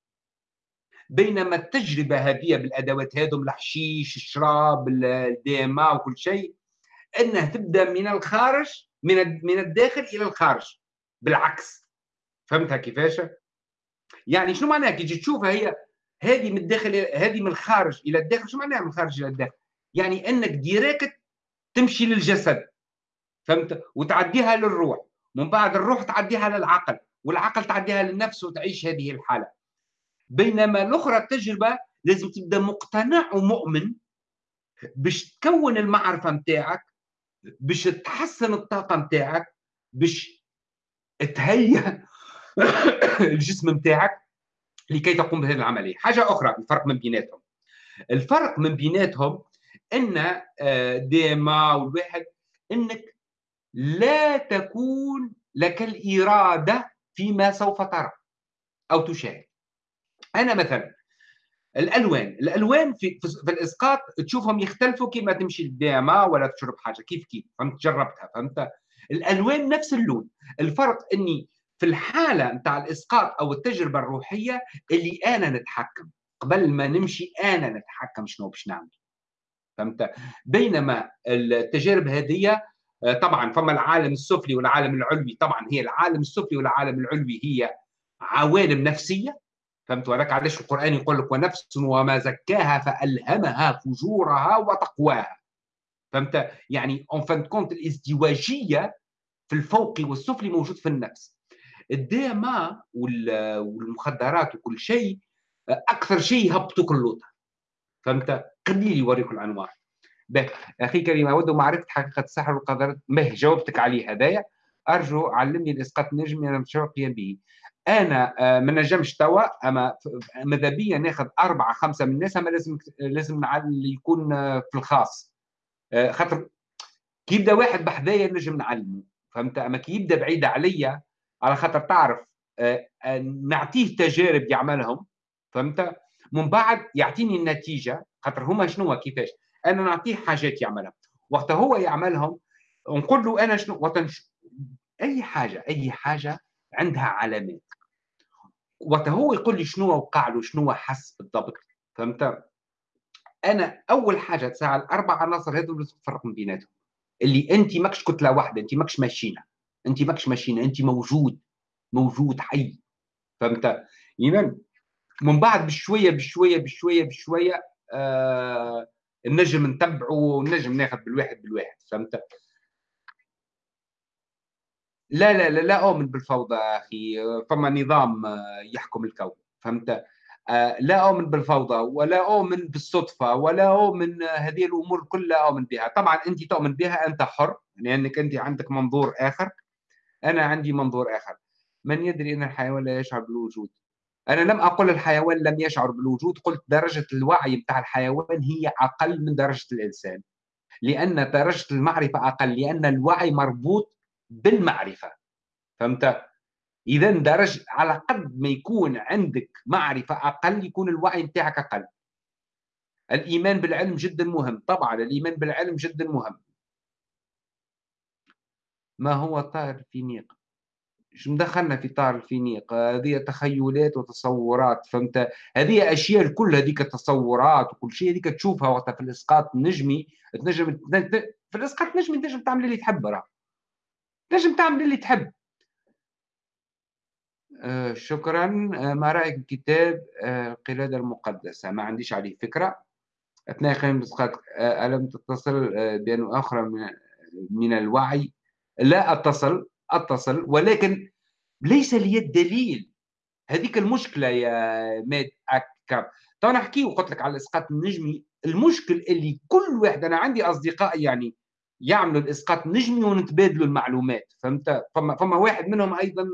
S1: بينما التجربة هذه بالأدوات هذم الحشيش الشراب ال DMT وكل شيء إنها تبدأ من الخارج من من الداخل إلى الخارج بالعكس فهمتها كيفاش؟ يعني شنو معناها كي تجي تشوفها هي هذه من الداخل هذه من الخارج إلى الداخل شو معناها من الخارج إلى الداخل؟ يعني إنك ديريكت تمشي للجسد فهمت؟ وتعديها للروح. من بعد الروح تعديها للعقل والعقل تعديها للنفس وتعيش هذه الحالة. بينما الأخرى التجربة لازم تبدأ مقتنع ومؤمن باش تكون المعرفة نتاعك باش تحسن الطاقة نتاعك باش تهيئ الجسم نتاعك لكي تقوم بهذه العملية. حاجة أخرى الفرق من بيناتهم. الفرق من بيناتهم إن آه، ديما والواحد إنك لا تكون لك الإرادة فيما سوف ترى أو تشاهد. أنا مثلا الألوان الألوان في, في الإسقاط تشوفهم يختلفوا كيما تمشي للديما ولا تشرب حاجة كيف كيف؟ فهمت؟ جربتها فهمت؟ الألوان نفس اللون. الفرق إني في الحالة نتاع الإسقاط أو التجربة الروحية اللي أنا نتحكم. قبل ما نمشي أنا نتحكم شنو باش نعمل. فهمت؟ بينما التجارب هذه آه، طبعا فما العالم السفلي والعالم العلوي طبعا هي العالم السفلي والعالم العلوي هي عوالم نفسية فهمت؟ ولك علاش القرآن يقول لك ونفس وما زكاها فألهمها فجورها وتقواها فهمت؟ يعني en fin de compte الازدواجية في الفوقي والسفلي موجود في النفس. ال DMT والمخدرات وكل شيء أكثر شيء يهبطوك اللوطه فهمت؟ قليل يوريك الأنواع. به أخي كريم أود معرفة حقيقة السحر والقدر به جاوبتك عليه هذايا أرجو علمني الاسقاط النجمي أنا متشوق قيام به. أنا آه، ما نجمش توا أما ماذا بيا ناخذ أربعة خمسة من الناس أما لازم لازم يكون آه، في الخاص. آه، خاطر كي يبدأ واحد بحذايا نجم نعلمه. فهمت؟ أما كي يبدأ بعيد عليا على خاطر تعرف نعطيه تجارب يعملهم. فهمت؟ من بعد يعطيني النتيجة. خاطر هما شنو كيفاش أنا نعطيه حاجات يعملها. وقت هو يعملهم نقول له أنا شنو؟ وقت أي حاجة أي حاجة عندها علامات. وقت هو يقول لي شنو وقع له شنو حس بالضبط. فهمت؟ أنا أول حاجة تساعد الاربع عناصر هذول لازم تفرق بيناتهم. اللي أنت ماكش كتله واحدة أنت ماكش ماشينة. أنت ماكش ماشينة أنت موجود موجود حي. فهمت؟ اذا من بعد بشوية بشوية بشوية بشوية آه النجم نتبعه ونجم ناخذ بالواحد بالواحد فهمت؟ لا لا لا لا اؤمن بالفوضى أخي فما نظام آه، يحكم الكون فهمت؟ آه، لا اؤمن بالفوضى ولا اؤمن بالصدفة ولا اؤمن هذه الأمور كلها اؤمن بها. طبعا أنت تؤمن بها أنت حر لأنك أنت عندك منظور آخر. أنا عندي منظور آخر. من يدري أن الحيوان لا يشعر بالوجود. أنا لم أقل الحيوان لم يشعر بالوجود قلت درجة الوعي بتاع الحيوان هي أقل من درجة الإنسان. لأن درجة المعرفة أقل لأن الوعي مربوط بالمعرفة. فهمت؟ إذا درجة على قد ما يكون عندك معرفة أقل يكون الوعي بتاعك أقل. الإيمان بالعلم جدا مهم. طبعا الإيمان بالعلم جدا مهم. ما هو الطائر الفينيق مش مدخلنا في طار الفينيق؟ هذه تخيلات وتصورات فهمت؟ هذه أشياء الكل هذيك التصورات وكل شيء هذيك تشوفها وقتها في الإسقاط النجمي تنجم في الإسقاط النجمي تنجم تعمل اللي تحب راه. تنجم تعمل اللي تحب. آه شكرا. آه ما رأيك بكتاب آه القلاده المقدسة؟ ما عنديش عليه فكرة. أثناء قيام الإسقاط آه ألم تتصل؟ آه بأن أخرى من من الوعي؟ لا أتصل. أتصل ولكن ليس لي الدليل. هذيك المشكلة يا ماد اكاب تو أنا احكي وقلت لك على الإسقاط النجمي. المشكل اللي كل واحد أنا عندي أصدقاء يعني يعملوا الإسقاط النجمي ونتبادلوا المعلومات فهمت؟ فما فما واحد منهم أيضا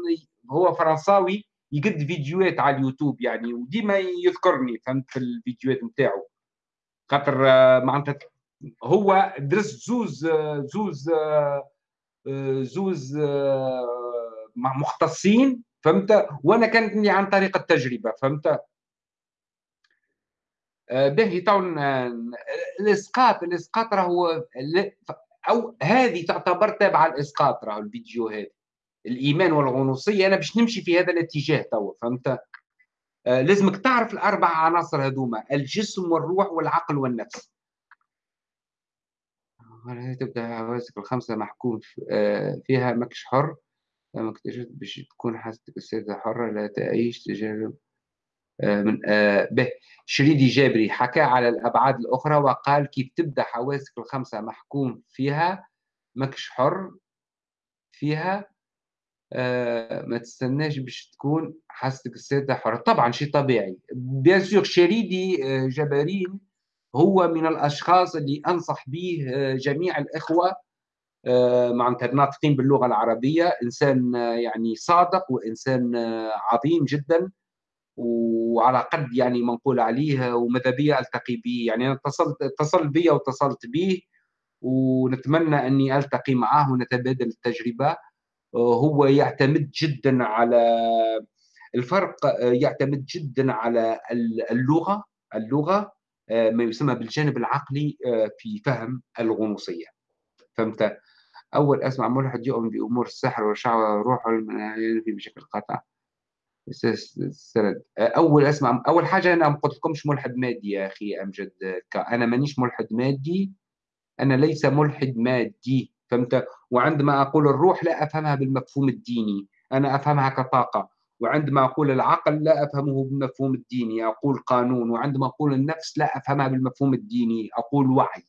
S1: هو فرنساوي يقد فيديوهات على اليوتيوب يعني وديما يذكرني فهمت؟ في الفيديوهات نتاعو. خاطر آه، معناتها هو درس زوز آه، زوز آه، زوز مع مختصين فهمت؟ وأنا كانت عن طريق التجربة فهمت؟ باهي تو الإسقاط الإسقاط راهو أو هذه تعتبر تابعة الاسقاط راهو الفيديو هذه الإيمان والغنوصية أنا باش نمشي في هذا الاتجاه توا فهمت؟ آه لازمك تعرف الأربع عناصر هذوما الجسم والروح والعقل والنفس. تبدأ حواسك الخمسة محكوم آه فيها مكش حر. لما اكتشفت باش تكون حاستك السيدة حرة لا تعيش تجارب آه من آه به. شريدي جابري حكى على الأبعاد الأخرى وقال كيف تبدأ حواسك الخمسة محكوم فيها مكش حر فيها آه، ما تستناش باش تكون حاستك السادسة حرة. طبعا شيء طبيعي. bien sûr شريدي آه، جبارين هو من الأشخاص اللي أنصح به آه، جميع الإخوة معناتها الناطقين باللغة العربية. إنسان يعني صادق وإنسان عظيم جدا وعلى قد يعني ما نقول عليه وماذا بيا ألتقي به. يعني أنا اتصلت اتصل بي واتصلت به ونتمنى أني ألتقي معه ونتبادل التجربة. هو يعتمد جدا على الفرق يعتمد جدا على اللغة اللغة ما يسمى بالجانب العقلي في فهم الغنوصية. فهمت؟ أول أسمع ملحد يؤمن بأمور السحر والشعوذه روحه في بشكل قاطع السند أول أسمع أول حاجة أنا ما قلت لكمش ملحد مادي يا أخي أمجد. أنا مانيش ملحد مادي أنا ليس ملحد مادي. فهمت؟ وعندما أقول الروح لا أفهمها بالمفهوم الديني أنا أفهمها كطاقة. وعندما أقول العقل لا أفهمه بالمفهوم الديني أقول قانون وعندما أقول النفس لا أفهمها بالمفهوم الديني أقول وعي.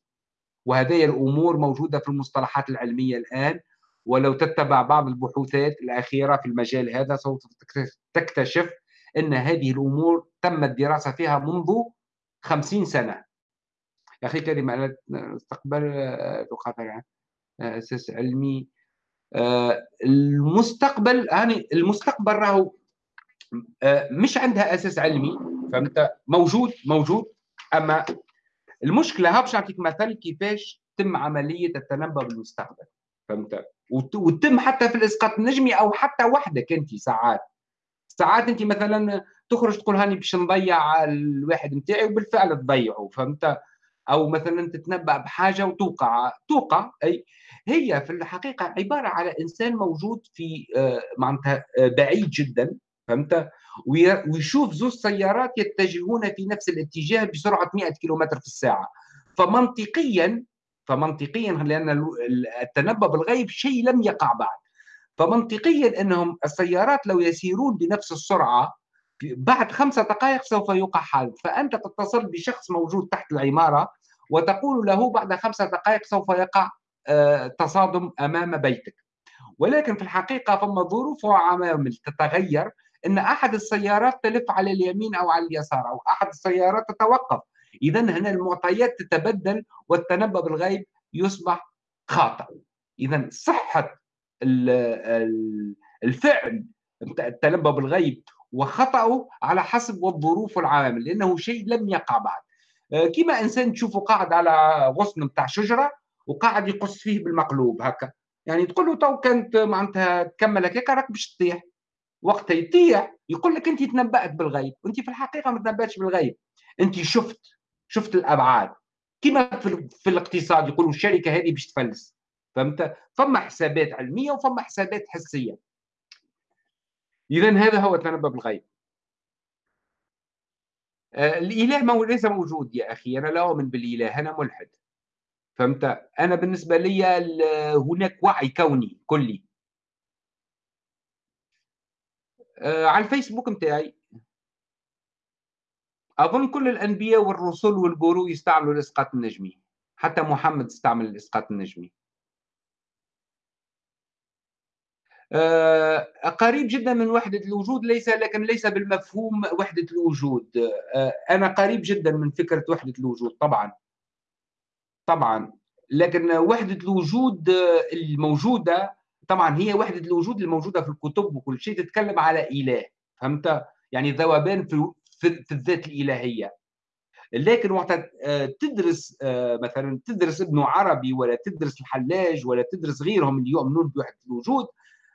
S1: وهذه الأمور موجودة في المصطلحات العلمية الآن ولو تتبع بعض البحوثات الأخيرة في المجال هذا سوف تكتشف أن هذه الأمور تم الدراسة فيها منذ خمسين سنة. يا أخي كلمة استقبل لغة أساس علمي آه، المستقبل يعني المستقبل راهو آه، مش عندها أساس علمي فهمت؟ موجود موجود. أما المشكلة ها باش نعطيك مثل كيفاش تم عملية التنبؤ بالمستقبل فهمت؟ وتم حتى في الإسقاط النجمي أو حتى وحدك أنت ساعات. ساعات أنت مثلا تخرج تقول هاني باش نضيع الواحد نتاعي وبالفعل تضيعه فهمت؟ أو مثلا تتنبأ بحاجة وتوقع. توقع أي هي في الحقيقة عبارة على إنسان موجود في آه، معناتها آه، بعيد جدا. فهمت؟ ويشوف زوج سيارات يتجهون في نفس الاتجاه بسرعة 100 كيلومتر في الساعة. فمنطقيا فمنطقيا لأن التنبؤ بالغيب شيء لم يقع بعد. فمنطقيا إنهم السيارات لو يسيرون بنفس السرعة بعد خمسة دقائق سوف يوقع حادث. فأنت تتصل بشخص موجود تحت العمارة وتقول له بعد خمسة دقائق سوف يقع آه، تصادم أمام بيتك. ولكن في الحقيقة فما ظروف وعوامل تتغير. أن أحد السيارات تلف على اليمين أو على اليسار أو أحد السيارات تتوقف. إذا هنا المعطيات تتبدل والتنبؤ بالغيب يصبح خاطئ. إذا صحة الفعل التنبؤ بالغيب وخطأه على حسب الظروف والعوامل لأنه شيء لم يقع بعد. كما إنسان تشوفه قاعد على غصن بتاع شجرة وقاعد يقص فيه بالمقلوب هكا. يعني تقول له تو كانت معناتها تكمل هكاك راك باش تطيح. وقتها يطيح يقول لك أنت تنبأت بالغيب. وانت في الحقيقة ما تنبأتش بالغيب. أنت شفت شفت الأبعاد. كما في, في الاقتصاد يقولوا الشركة هذه باش تفلس. فهمت؟ فما حسابات علمية وفما حسابات حسية. إذا هذا هو التنبؤ بالغيب. آه، الإله ما ليس موجود يا أخي. أنا لا أؤمن بالإله. أنا ملحد. فهمت؟ أنا بالنسبة لي هناك وعي كوني كلي آه، على الفيسبوك متاعي أظن كل الأنبياء والرسل والقرو يستعملوا الإسقاط النجمي. حتى محمد استعمل الإسقاط النجمي. آه، قريب جدا من وحدة الوجود ليس لكن ليس بالمفهوم وحدة الوجود. آه، أنا قريب جدا من فكرة وحدة الوجود طبعا. طبعا. لكن وحدة الوجود الموجودة طبعا هي وحدة الوجود الموجودة في الكتب وكل شيء تتكلم على إله فهمت؟ يعني ذوبان في, في الذات الإلهية. لكن وقت تدرس مثلا تدرس ابن عربي ولا تدرس الحلاج ولا تدرس غيرهم اللي يؤمنون بوحدة الوجود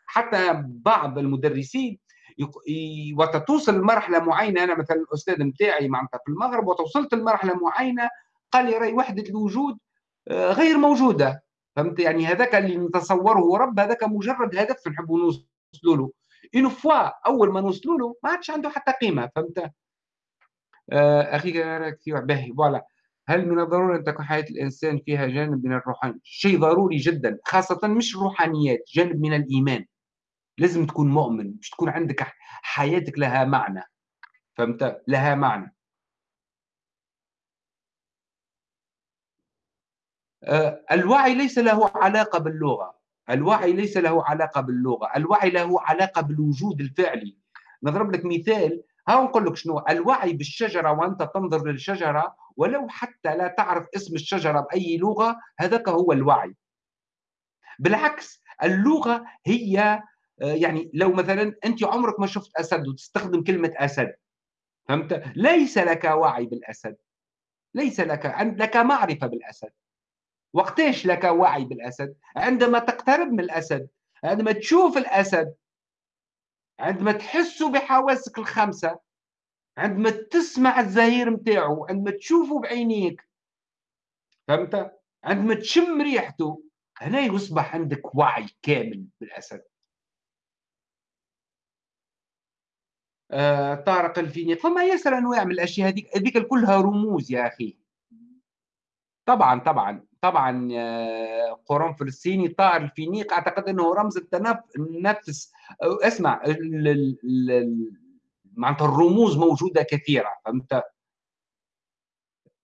S1: حتى بعض المدرسين وقت توصل لمرحلة معينة. أنا مثلا الأستاذ نتاعي معناتها في المغرب وتوصلت لمرحلة معينة قال لي رأي وحدة الوجود آه، غير موجودة. فهمت؟ يعني هذاك اللي نتصوره رب هذاك مجرد هدف نحبوا نوصلوا له une fois أول ما نوصلوا له ما عادش عنده حتى قيمة فهمت؟ آه، أخي راك باهي voilà. هل من الضروري أن تكون حياة الإنسان فيها جانب من الروحانيه شيء ضروري جدا خاصة مش الروحانيات جانب من الإيمان. لازم تكون مؤمن مش تكون عندك حياتك لها معنى فهمت؟ لها معنى آه، الوعي ليس له علاقة باللغة. الوعي ليس له علاقة باللغة. الوعي له علاقة بالوجود الفعلي. نضرب لك مثال. ها نقول لك شنو؟ الوعي بالشجرة وأنت تنظر للشجرة ولو حتى لا تعرف اسم الشجرة بأي لغة هذاك هو الوعي. بالعكس اللغة هي آه، يعني لو مثلا أنت عمرك ما شفت أسد وتستخدم كلمة أسد فهمت؟ ليس لك وعي بالأسد. ليس لك لك معرفة بالأسد. وقتاش لك وعي بالأسد؟ عندما تقترب من الأسد عندما تشوف الأسد عندما تحس بحواسك الخمسة عندما تسمع الزهير نتاعو عندما تشوفه بعينيك فهمت؟ عندما تشم ريحته هنا يصبح عندك وعي كامل بالأسد. آه، طارق الفينيق فما ياسر أنواع من الأشياء هذيك؟ هذيك كلها رموز يا أخي. طبعا طبعا. طبعا آه، قرنفل الصيني طائر الفينيق. أعتقد إنه رمز التنفس اسمع معناتها الرموز موجودة كثيرة. فهمت؟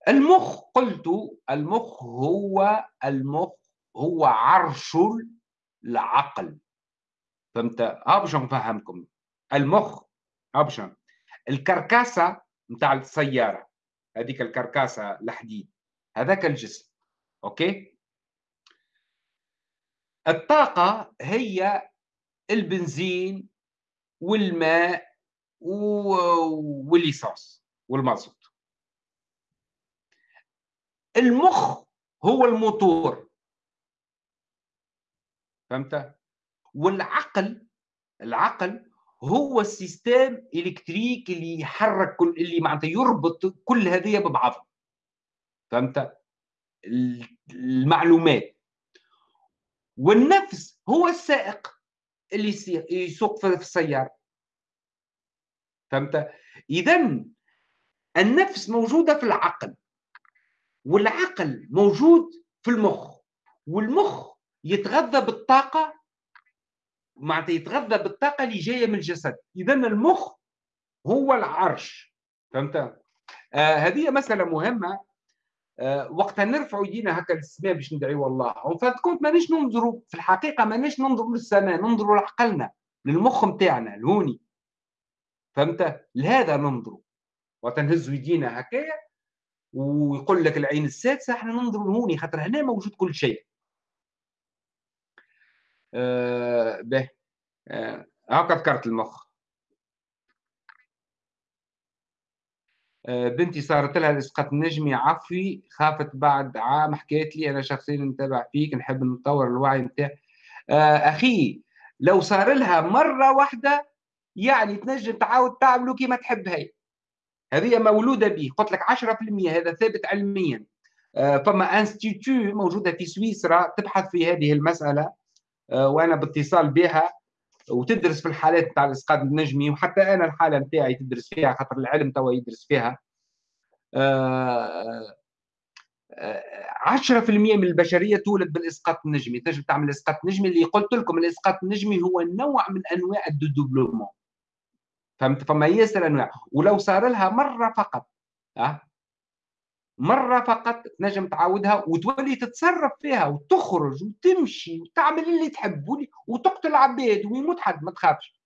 S1: المخ قلت المخ هو المخ هو عرش العقل. فهمت؟ ها باش نفهمكم المخ اوبشن ال carcasse نتاع السيارة هذيك ال carcasse الحديد هذاك الجسم. OK؟ الطاقة هي البنزين والماء و l'essence والمازوت المخ هو الموتور. فهمت؟ والعقل العقل هو ال système électrique اللي يحرك كل اللي معناتها يربط كل هذه ببعضها فهمت؟ المعلومات. والنفس هو السائق اللي يسوق في السيارة. فهمت؟ إذا النفس موجودة في العقل والعقل موجود في المخ والمخ يتغذى بالطاقة معناتها يتغذى بالطاقة اللي جاية من الجسد. إذا المخ هو العرش. فهمت؟ آه هذه مسألة مهمة. آه وقتها نرفع يدينا هكا للسماء باش ندعيو الله وفات كنت مانيش ننظروا في الحقيقة مانيش ننظروا للسماء ننظروا لعقلنا للمخ نتاعنا الهوني. فهمت؟ لهذا ننظروا. نهزوا يدينا هكايا ويقول لك العين السادسة إحنا ننظروا لهوني خاطر هنا موجود كل شيء. آه، به. آه، هاكا ذكرت المخ. بنتي صارت لها الاسقاط النجمي عفوي. خافت بعد عام حكيت لي أنا شخصيا نتابع فيك نحب نطور الوعي نتاعي أخي لو صار لها مرة واحدة يعني تنجم تعاود تعملوا كما تحب هي. هذه مولودة به قلت لك 10% هذا ثابت علميا. فما انستيتو موجودة في سويسرا تبحث في هذه المسألة. آه، وأنا باتصال بها. وتدرس في الحالات نتاع الإسقاط النجمي وحتى أنا الحالة نتاعي تدرس فيها خاطر العلم توا يدرس فيها. 10% آه، آه، من البشرية تولد بالإسقاط النجمي. تنجم تعمل إسقاط نجمي اللي قلت لكم الإسقاط النجمي هو نوع من أنواع الدوبلومون. فهمت؟ فما ياسر أنواع. ولو صار لها مرة فقط. أه؟ مرة فقط تنجم تعاودها وتولي تتصرف فيها وتخرج وتمشي وتعمل اللي تحب وتقتل عباد ويموت حد ما تخافش.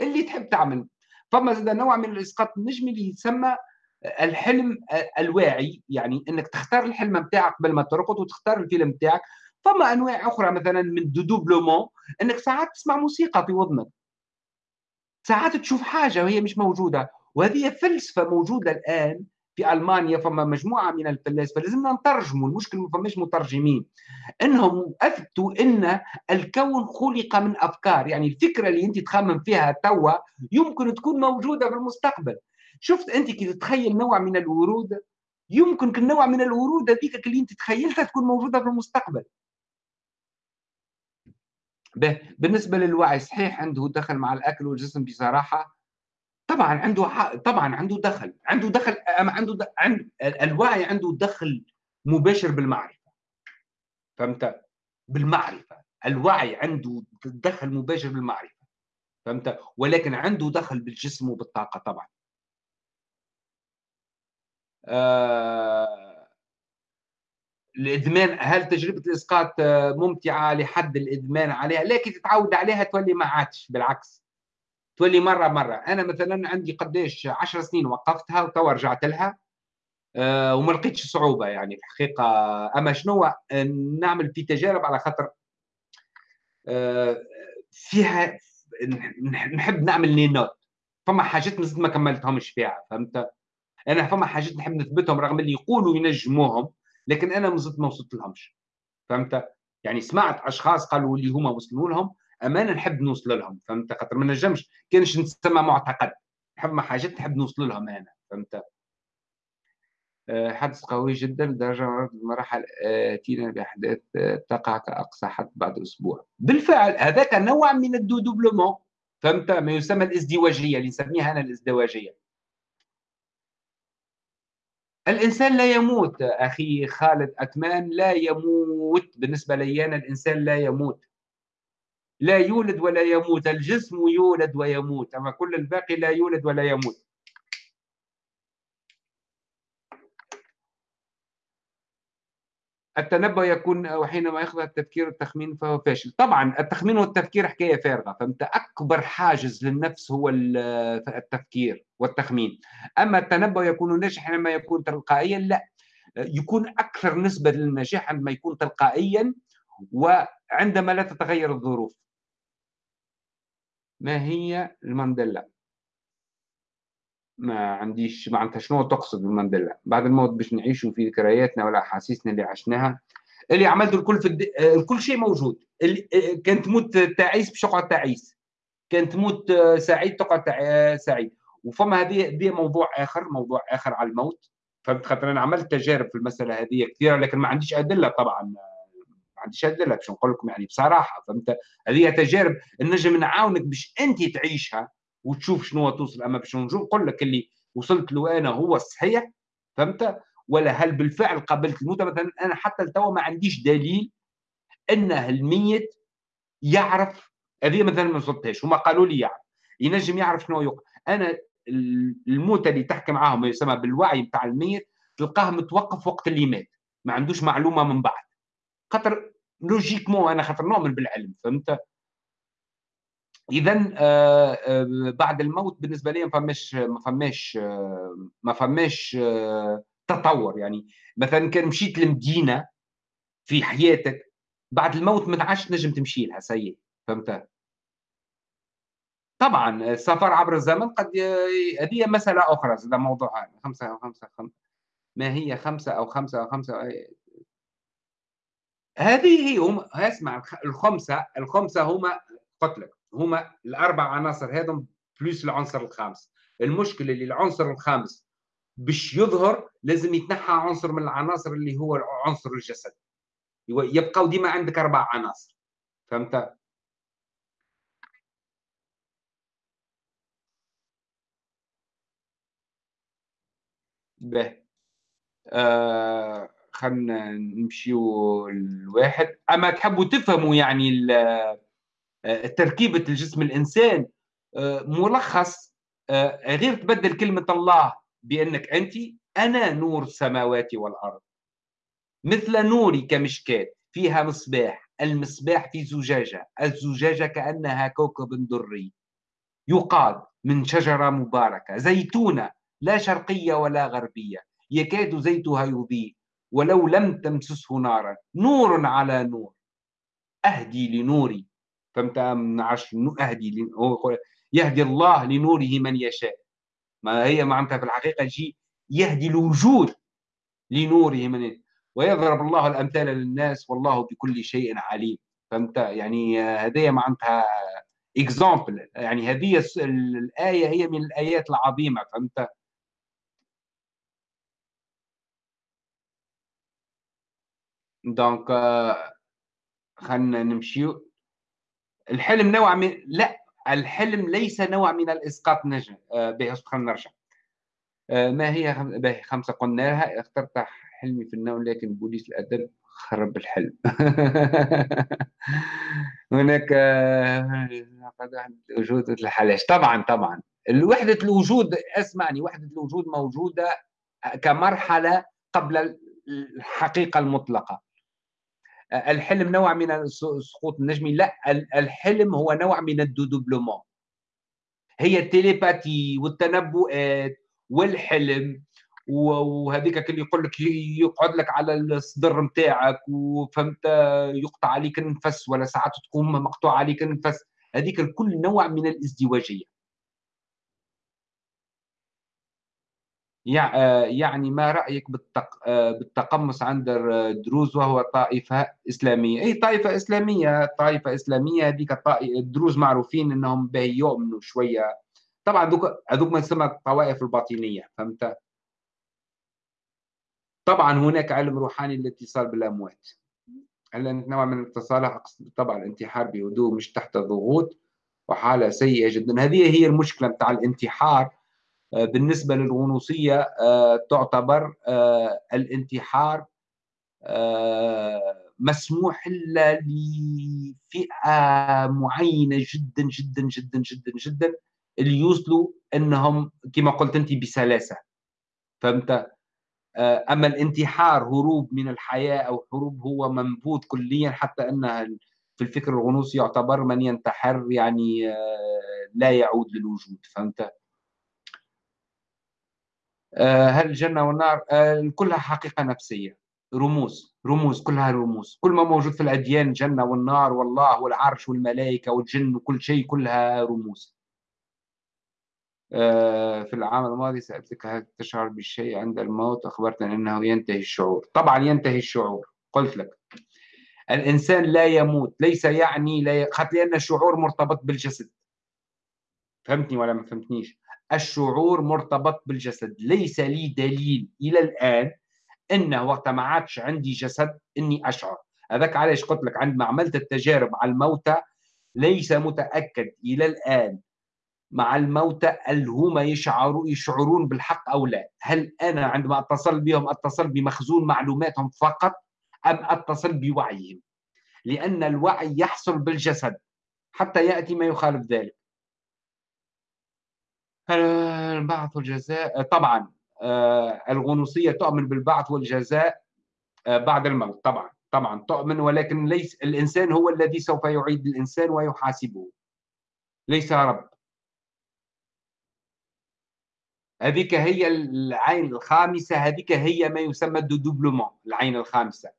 S1: اللي تحب تعمل. فما زاد نوع من الإسقاط النجمي اللي يسمى الحلم الواعي. يعني إنك تختار الحلم بتاعك قبل ما ترقد وتختار الفيلم بتاعك فما أنواع أخرى مثلا من دوبلومون إنك ساعات تسمع موسيقى في وذنك ساعات تشوف حاجة وهي مش موجودة. وهذه فلسفة موجودة الآن في ألمانيا فما مجموعة من الفلاسفه لازمنا نترجموا المشكل ما فماش مترجمين. إنهم أثبتوا إن الكون خلق من أفكار يعني الفكرة اللي أنت تخمم فيها توا يمكن تكون موجودة في المستقبل. شفت أنت كي تتخيل نوع من الورود؟ يمكن النوع من الورود هذيك اللي أنت تخيلتها تكون موجودة في المستقبل. بالنسبة للوعي صحيح عنده دخل مع الأكل والجسم بصراحة. طبعا عنده طبعا عنده دخل عنده دخل عنده د... عند الوعي عنده دخل مباشر بالمعرفة. فهمت؟ بالمعرفة. الوعي عنده دخل مباشر بالمعرفة. فهمت؟ ولكن عنده دخل بالجسم وبالطاقة طبعا. آه... الإدمان هل تجربة الإسقاط ممتعة لحد الإدمان عليها؟ لكن تتعود عليها تولي ما عادش بالعكس. تولي مرة مرة. أنا مثلا عندي قديش 10 سنين وقفتها وتوا رجعت لها أه وما لقيتش صعوبة يعني في الحقيقة. أما شنو؟ نعمل في تجارب على خاطر أه فيها نحب نعمل les notes. فما حاجات مازلت ما كملتهمش فيها فهمت؟ أنا فما حاجات نحب نثبتهم رغم اللي يقولوا ينجموهم لكن أنا مازلت ما وصلت لهمش فهمت؟ يعني سمعت أشخاص قالوا اللي هما وصلوا لهم أمانة نحب نوصل لهم فهمت؟ خاطر ما نجمش كانش نسمى معتقد. نحب حاجات نحب نوصل لهم أنا فهمت؟ آه، حدث قوي جدا لدرجة المراحل آتينا بأحداث آه، تقع كأقصى حد بعد أسبوع. بالفعل هذاك نوع من ال dédoublement فهمت؟ ما يسمى الازدواجية اللي نسميها أنا الازدواجية. الإنسان لا يموت أخي خالد أكمان لا يموت. بالنسبة لي أنا الإنسان لا يموت. لا يولد ولا يموت الجسم يولد ويموت أما كل الباقي لا يولد ولا يموت. التنبؤ يكون وحينما يخضع التفكير والتخمين فهو فاشل. طبعا التخمين والتفكير حكاية فارغة فأنت أكبر حاجز للنفس هو التفكير والتخمين. أما التنبؤ يكون ناجح حينما يكون تلقائيا لا. يكون أكثر نسبة للنجاح عندما يكون تلقائيا وعندما لا تتغير الظروف. ما هي المانديلا؟ ما عنديش معناتها شنو تقصد بالمانديلا. بعد الموت باش نعيشوا في ذكرياتنا ولا أحاسيسنا اللي عشناها اللي عملته الكل في الد... كل شيء موجود. اللي... كان تموت تعيس باش تقعد تعيس. كان تموت سعيد تقعد تع... سعيد. وفما هذه هذه موضوع آخر موضوع آخر على الموت. فهمت خاطر أنا عملت تجارب في المسألة هذه كثيرة لكن ما عنديش أدلة طبعا. عنديش ادله باش نقول لكم يعني بصراحة فهمت؟ هذه تجارب نجم نعاونك باش أنت تعيشها وتشوف شنو توصل. أما باش نقول لك اللي وصلت له أنا هو الصحيح فهمت؟ ولا هل بالفعل قبلت الموت؟ مثلا أنا حتى لتوا ما عنديش دليل انه الميت يعرف. هذه مثلا ما وصلتهاش هما قالوا لي يعرف ينجم يعرف شنو يقع أنا الموتى اللي تحكي معاهم يسمى بالوعي بتاع الميت تلقاه متوقف وقت اللي مات. ما عندوش معلومة من بعد. خاطر لوجيكمون أنا خاطر نؤمن بالعلم فهمت؟ اذا آه، آه، بعد الموت بالنسبة لي ما فماش ما فماش آه، ما فماش تطور. يعني مثلا كان مشيت لمدينة في حياتك بعد الموت ما عادش تنجم تمشي لها سيء فهمت؟ طبعا السفر عبر الزمن قد هذه مسألة أخرى هذا موضوع خمسة أو خمسة خمسة ما هي خمسة أو خمسة أو خمسة هذه هي هم اسمع الخمسة الخمسة هما قلت لك هما الأربع عناصر هذم بلس العنصر الخامس. المشكلة اللي العنصر الخامس باش يظهر لازم يتنحى عنصر من العناصر اللي هو عنصر الجسد يبقى ديما عندك أربع عناصر. فهمت؟ به. آه خلينا نمشيو الواحد أما تحبوا تفهموا يعني آه، تركيبة الجسم الإنسان آه، ملخص آه، غير تبدل كلمة الله بأنك أنت أنا نور السماوات والأرض. مثل نوري كمشكاة فيها مصباح المصباح في زجاجة الزجاجة كأنها كوكب دري. يقاد من شجرة مباركة زيتونة لا شرقية ولا غربية. يكاد زيتها يضيء. ولو لم تمسسه نارا. نور على نور. أهدي لنوري. فهمت؟ عش أهدي يهدي الله لنوره من يشاء. ما هي معناتها في الحقيقة جي يهدي الوجود لنوره من ويضرب الله الأمثال للناس والله بكل شيء عليم. فهمت؟ يعني هذه معناتها exemple يعني هذه الآية هي من الآيات العظيمة. فهمت؟ دونك خلينا نمشي. الحلم نوع من لا الحلم ليس نوع من الإسقاط نجم. آه، به خلينا نرجع. آه، ما هي خمسة قلناها اخترت حلمي في النوم لكن بوليس الأدب خرب الحلم. هناك وجود الحلاش طبعا طبعا. وحدة الوجود اسمعني وحدة الوجود موجودة كمرحلة قبل الحقيقة المطلقة. الحلم نوع من السقوط النجمي لا الحلم هو نوع من الدودوبلومون. هي التليباتي والتنبؤات والحلم وهذيك اللي يقول لك يقعد لك على الصدر نتاعك وفهمت يقطع عليك النفس ولا ساعات تقوم مقطوع عليك النفس. هذيك الكل نوع من الازدواجية. يعني ما رأيك بالتقمص عند الدروز وهو طائفة إسلامية؟ اي طائفة إسلامية طائفة إسلامية هذيك الدروز معروفين إنهم به يؤمنوا شوية. طبعا هذوك ما يسمى الطوائف الباطنية فهمت؟ طبعا هناك علم روحاني للاتصال بالأموات. هل نوع من الاتصال؟ اقصد طبعا الانتحار بهدوء مش تحت ضغوط وحالة سيئة جدا. هذه هي المشكلة بتاع الانتحار. آه، بالنسبة للغنوصية آه، تعتبر آه، الانتحار مسموح إلا لفئة معينة جدا جدا جدا جدا جدا اللي يوصلوا إنهم كما قلت أنت بسلاسة. فهمت؟ أما الانتحار هروب من الحياة أو هروب هو منبوذ كليا حتى إنها في الفكر الغنوصي يعتبر من ينتحر يعني لا يعود للوجود. فهمت؟ آه، هل الجنة والنار؟ كلها حقيقة نفسية. رموز رموز كلها رموز. كل ما موجود في الأديان الجنة والنار والله والعرش والملائكة والجن وكل شيء كلها رموز. آه، في العام الماضي سألتك هل تشعر بالشيء عند الموت؟ أخبرتني أنه ينتهي الشعور. طبعا ينتهي الشعور. قلت لك الإنسان لا يموت ليس يعني لا ي... لأن الشعور مرتبط بالجسد. فهمتني ولا ما فهمتنيش؟ الشعور مرتبط بالجسد. ليس لي دليل إلى الآن أنه وقت ما عادش عندي جسد أني أشعر. هذاك علاش قلت لك عندما عملت التجارب على الموتى ليس متأكد إلى الآن مع الموتى هل هم يشعروا يشعرون بالحق أو لا. هل أنا عندما أتصل بهم أتصل بمخزون معلوماتهم فقط أم أتصل بوعيهم؟ لأن الوعي يحصل بالجسد حتى يأتي ما يخالف ذلك. البعث والجزاء طبعا آه، الغنوصية تؤمن بالبعث والجزاء آه، بعد الموت طبعا طبعا تؤمن ولكن ليس الإنسان هو الذي سوف يعيد الإنسان ويحاسبه. ليس رب. هذيك هي العين الخامسة هذيك هي ما يسمى الدوبلومون العين الخامسة.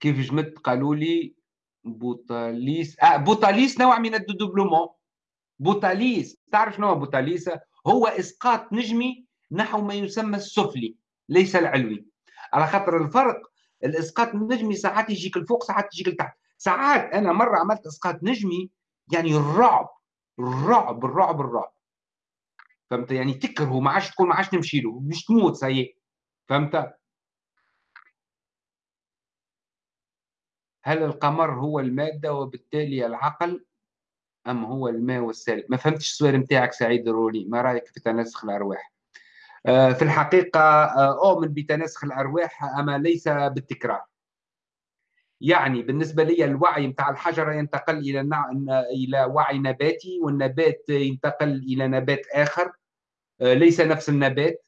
S1: كيف جمت قالوا لي بوتاليس آه بوتاليس نوع من ال dédoublement. بوتاليس تعرف شنو بوتاليس؟ هو إسقاط نجمي نحو ما يسمى السفلي ليس العلوي. على خاطر الفرق الإسقاط النجمي ساعات يجيك الفوق ساعات يجيك لتحت. ساعات أنا مرة عملت إسقاط نجمي يعني الرعب الرعب الرعب الرعب. فهمت؟ يعني تكرهه ما عادش تقول ما عادش نمشي له مش تموت سي فهمت؟ هل القمر هو المادة وبالتالي العقل أم هو الماء والسالب؟ ما فهمتش السؤال نتاعك سعيد الرولي ما رأيك في تناسخ الأرواح؟ آه، في الحقيقة آه، أؤمن بتناسخ الأرواح أما ليس بالتكرار. يعني بالنسبة لي الوعي نتاع الحجرة ينتقل إلى إلى وعي نباتي والنبات ينتقل إلى نبات آخر آه، ليس نفس النبات.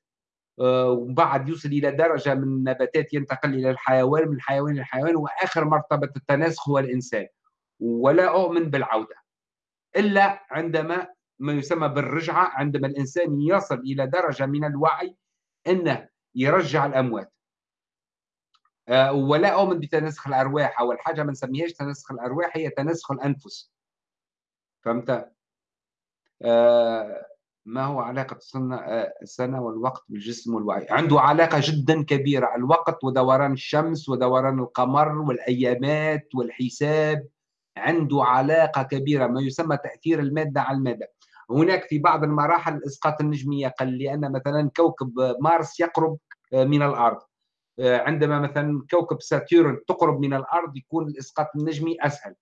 S1: آه، وبعد يوصل إلى درجة من النباتات ينتقل إلى الحيوان من الحيوان إلى الحيوان وآخر مرتبة التناسخ هو الإنسان. ولا أؤمن بالعودة. إلا عندما ما يسمى بالرجعة عندما الإنسان يصل إلى درجة من الوعي إنه يرجع الأموات. آه، ولا أؤمن بتناسخ الأرواح اول حاجة ما نسميهاش تناسخ الأرواح هي تناسخ الأنفس. فهمت؟ آه، ما هو علاقة آه، السنة والوقت بالجسم والوعي؟ عنده علاقة جدا كبيرة الوقت ودوران الشمس ودوران القمر والأيامات والحساب. عنده علاقة كبيرة ما يسمى تأثير المادة على المادة. هناك في بعض المراحل الإسقاط النجمي يقل لأن مثلا كوكب مارس يقرب من الأرض. عندما مثلا كوكب ساتيرن تقرب من الأرض يكون الإسقاط النجمي أسهل.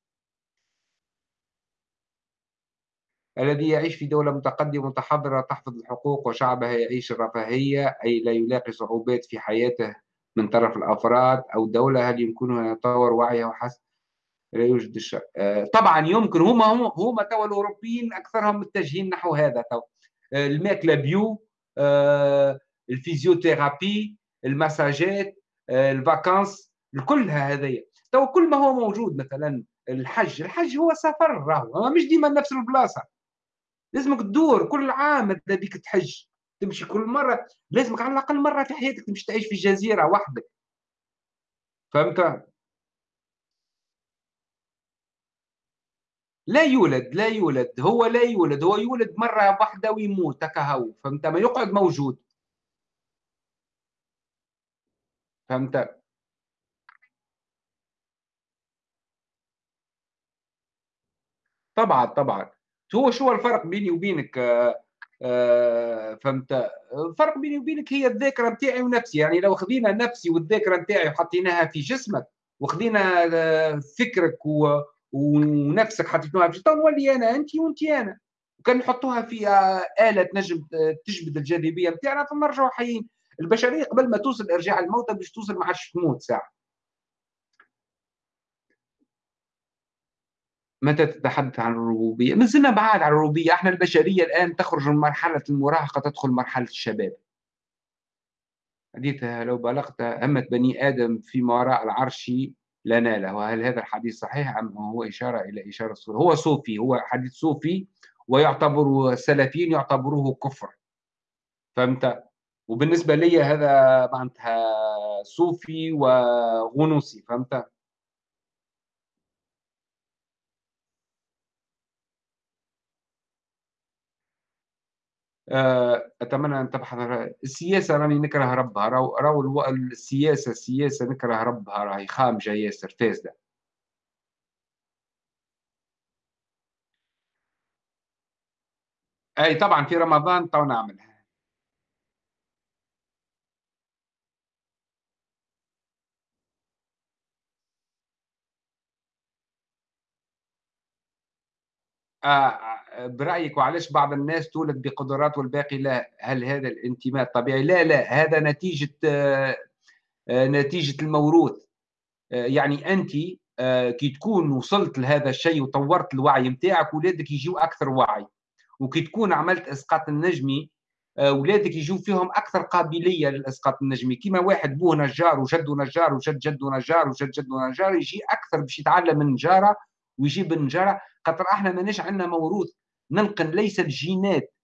S1: الذي يعيش في دولة متقدمة متحضرة تحفظ الحقوق وشعبها يعيش الرفاهية أي لا يلاقي صعوبات في حياته من طرف الأفراد أو الدولة هل يمكنه أن يطور وعيه وحسب لا يوجد الشر آه، طبعا يمكن. هما هما توا الأوروبيين أكثرهم متجهين نحو هذا تو. آه، الماكلة bio آه، ال physiothérapie المساجات ال vacances كلها هذيا تو كل ما هو موجود مثلا الحج. الحج هو سفر راهو. مش ديما نفس البلاصة. لازمك تدور كل عام ماذا بيك تحج؟ تمشي كل مرة لازمك على الأقل مرة في حياتك تمشي تعيش في جزيره وحدك. فهمت؟ لا يولد لا يولد. هو لا يولد هو يولد مرة واحدة ويموت هكا فهمت؟ ما يقعد موجود. فهمت؟ طبعا طبعا. هو شو الفرق بيني وبينك آه، آه، فهمت؟ الفرق بيني وبينك هي الذاكرة نتاعي ونفسي. يعني لو خذينا نفسي والذاكرة نتاعي وحطيناها في جسمك وخذينا آه، فكرك و... ونفسك حطيتوها في نولي أنا انت وانت أنا. وكان نحطوها في آلة تنجم تجبد الجاذبية نتاعنا فنرجعوا حيين. البشرية قبل ما توصل إرجاع الموتى باش توصل ما عادش تموت ساعة. متى تتحدث عن الربوبية؟ ما زلنا بعاد عن الربوبية، إحنا البشرية الآن تخرج من مرحلة المراهقة تدخل مرحلة الشباب. حديث لو بلغت همة بني آدم فيما وراء العرش لا ناله، وهل هذا الحديث صحيح أم هو إشارة إلى إشارة صوفي؟ هو صوفي، هو حديث صوفي ويعتبر السلفيين يعتبروه كفر. فهمت؟ وبالنسبة لي هذا معناتها صوفي وغنوصي، فهمت؟ أتمنى أن تبحث السياسة راني نكره ربها. راهو راهو السياسة السياسة نكره ربها. راهي خامجة ياسر فاسده أي طبعا في رمضان تو نعملها. آه برأيك وعلاش بعض الناس تولد بقدرات والباقي لا؟ هل هذا الانتماء طبيعي لا لا هذا نتيجة آه، آه، نتيجة الموروث. آه، يعني أنت كي تكون وصلت لهذا الشيء وطورت الوعي نتاعك ولادك يجيو أكثر وعي. وكي تكون عملت إسقاط النجمي اولادك يجوا فيهم أكثر قابلية للإسقاط النجمي كما واحد بوه نجار وجده نجار وجد جده نجار وجد جده نجار يجي أكثر باش يتعلم من النجارة ويجيب النجارة. خاطر إحنا ماناش عندنا موروث. ننقل ليس الجينات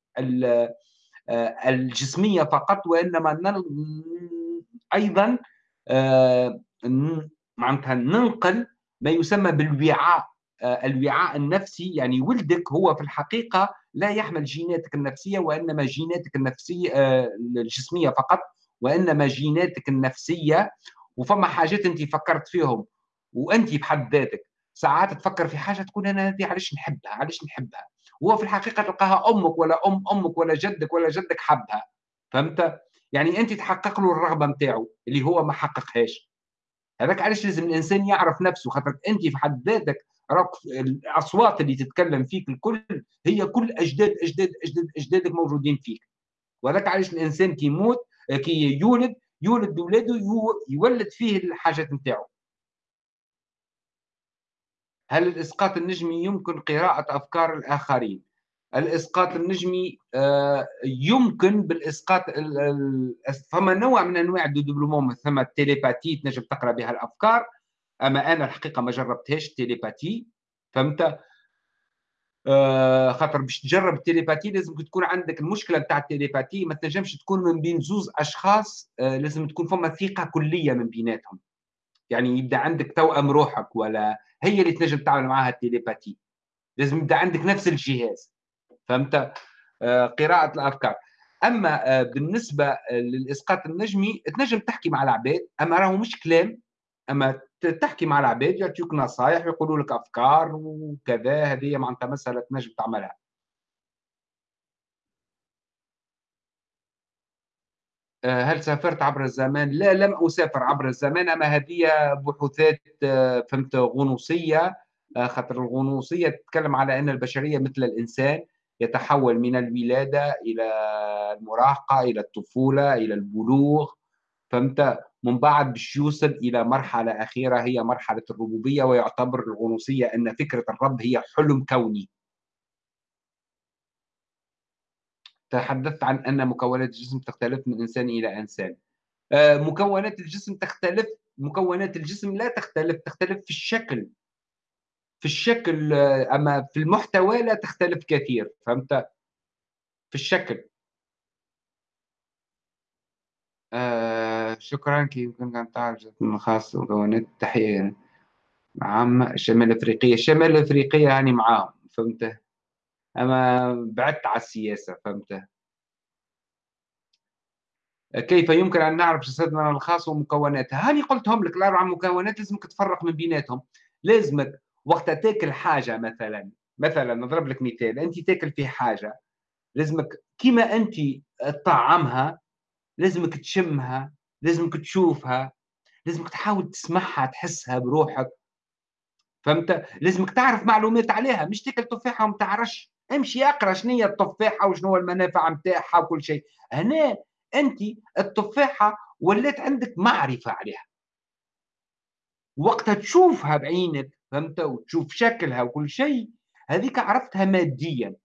S1: آه، الجسمية فقط وإنما أيضا آه، معناتها ننقل ما يسمى بالوعاء آه، الوعاء النفسي. يعني ولدك هو في الحقيقة لا يحمل جيناتك النفسية وإنما جيناتك النفسية الجسمية فقط وإنما جيناتك النفسية. وفما حاجات أنت فكرت فيهم وأنت بحد ذاتك ساعات تفكر في حاجة تقول أنا هذه علاش نحبها علاش نحبها؟ هو في الحقيقة تلقاها أمك ولا ام أمك ولا جدك ولا جدك حبها. فهمت؟ يعني أنت تحقق له الرغبة نتاعو اللي هو ما حققهاش. هذاك علاش لازم الإنسان يعرف نفسه خاطر أنت في حد ذاتك راك الأصوات اللي تتكلم فيك الكل هي كل أجداد أجداد أجداد أجدادك موجودين فيك. وهذاك علاش الإنسان كي يموت كي يولد يولد أولاده يولد فيه الحاجات نتاعو هل الإسقاط النجمي يمكن قراءة أفكار الآخرين؟ الإسقاط النجمي آه، يمكن بالإسقاط فما نوع من أنواع الدبلوموم ثم التليباتي تنجم تقرأ بها الأفكار؟ أما أنا الحقيقة ما جربتهاش التليباتي فهمت؟ آه، خاطر باش تجرب التليباتي لازم تكون عندك المشكلة بتاع التليباتي ما تنجمش تكون من بين زوز أشخاص آه، لازم تكون فما ثقة كلية من بيناتهم. يعني يبدأ عندك توأم روحك ولا هي اللي تنجم تتعامل معها التليباتي لازم يبدأ عندك نفس الجهاز. فهمت؟ آه، قراءة الأفكار. أما بالنسبة للإسقاط النجمي تنجم تحكي مع العباد. أما راهو مش كلام أما تحكي مع العباد يعطيوك نصائح ويقولوا لك أفكار وكذا هذه معناتها مسألة تنجم تعملها. هل سافرت عبر الزمان؟ لا لم أسافر عبر الزمان أما هذه بحوثات آه، فهمت غنوصية آه، خاطر الغنوصية تتكلم على أن البشرية مثل الإنسان يتحول من الولادة إلى المراهقة إلى الطفولة إلى البلوغ فهمت من بعد باش يوصل إلى مرحلة أخيرة هي مرحلة الربوبية ويعتبر الغنوصية أن فكرة الرب هي حلم كوني تحدثت عن أن مكونات الجسم تختلف من إنسان إلى إنسان. آه، مكونات الجسم تختلف مكونات الجسم لا تختلف تختلف في الشكل. في الشكل آه، أما في المحتوى لا تختلف كثير فهمت؟ في الشكل. آه شكرا كي يمكن أن تعرف من خاص مكونات تحية عامة شمال أفريقية شمال أفريقية يعني معاهم فهمت؟ أما بعدت على السياسة فهمت؟ كيف يمكن أن نعرف جسدنا الخاص ومكوناتها هاني قلتهم لك الأربع مكونات لازمك تفرق من بيناتهم. لازمك وقت تاكل حاجة مثلا مثلا نضرب لك مثال أنت تاكل في حاجة لازمك كيما أنت تطعمها لازمك تشمها لازمك تشوفها لازمك تحاول تسمعها تحسها بروحك. فهمت؟ لازمك تعرف معلومات عليها مش تاكل تفاحة وما تعرفش. امشي اقرأ شنو هي التفاحة وشنو المنافع نتاعها وكل شيء. هنا أنت التفاحة ولات عندك معرفة عليها. وقتها تشوفها بعينك فهمت؟ وتشوف شكلها وكل شيء هذيك عرفتها ماديا.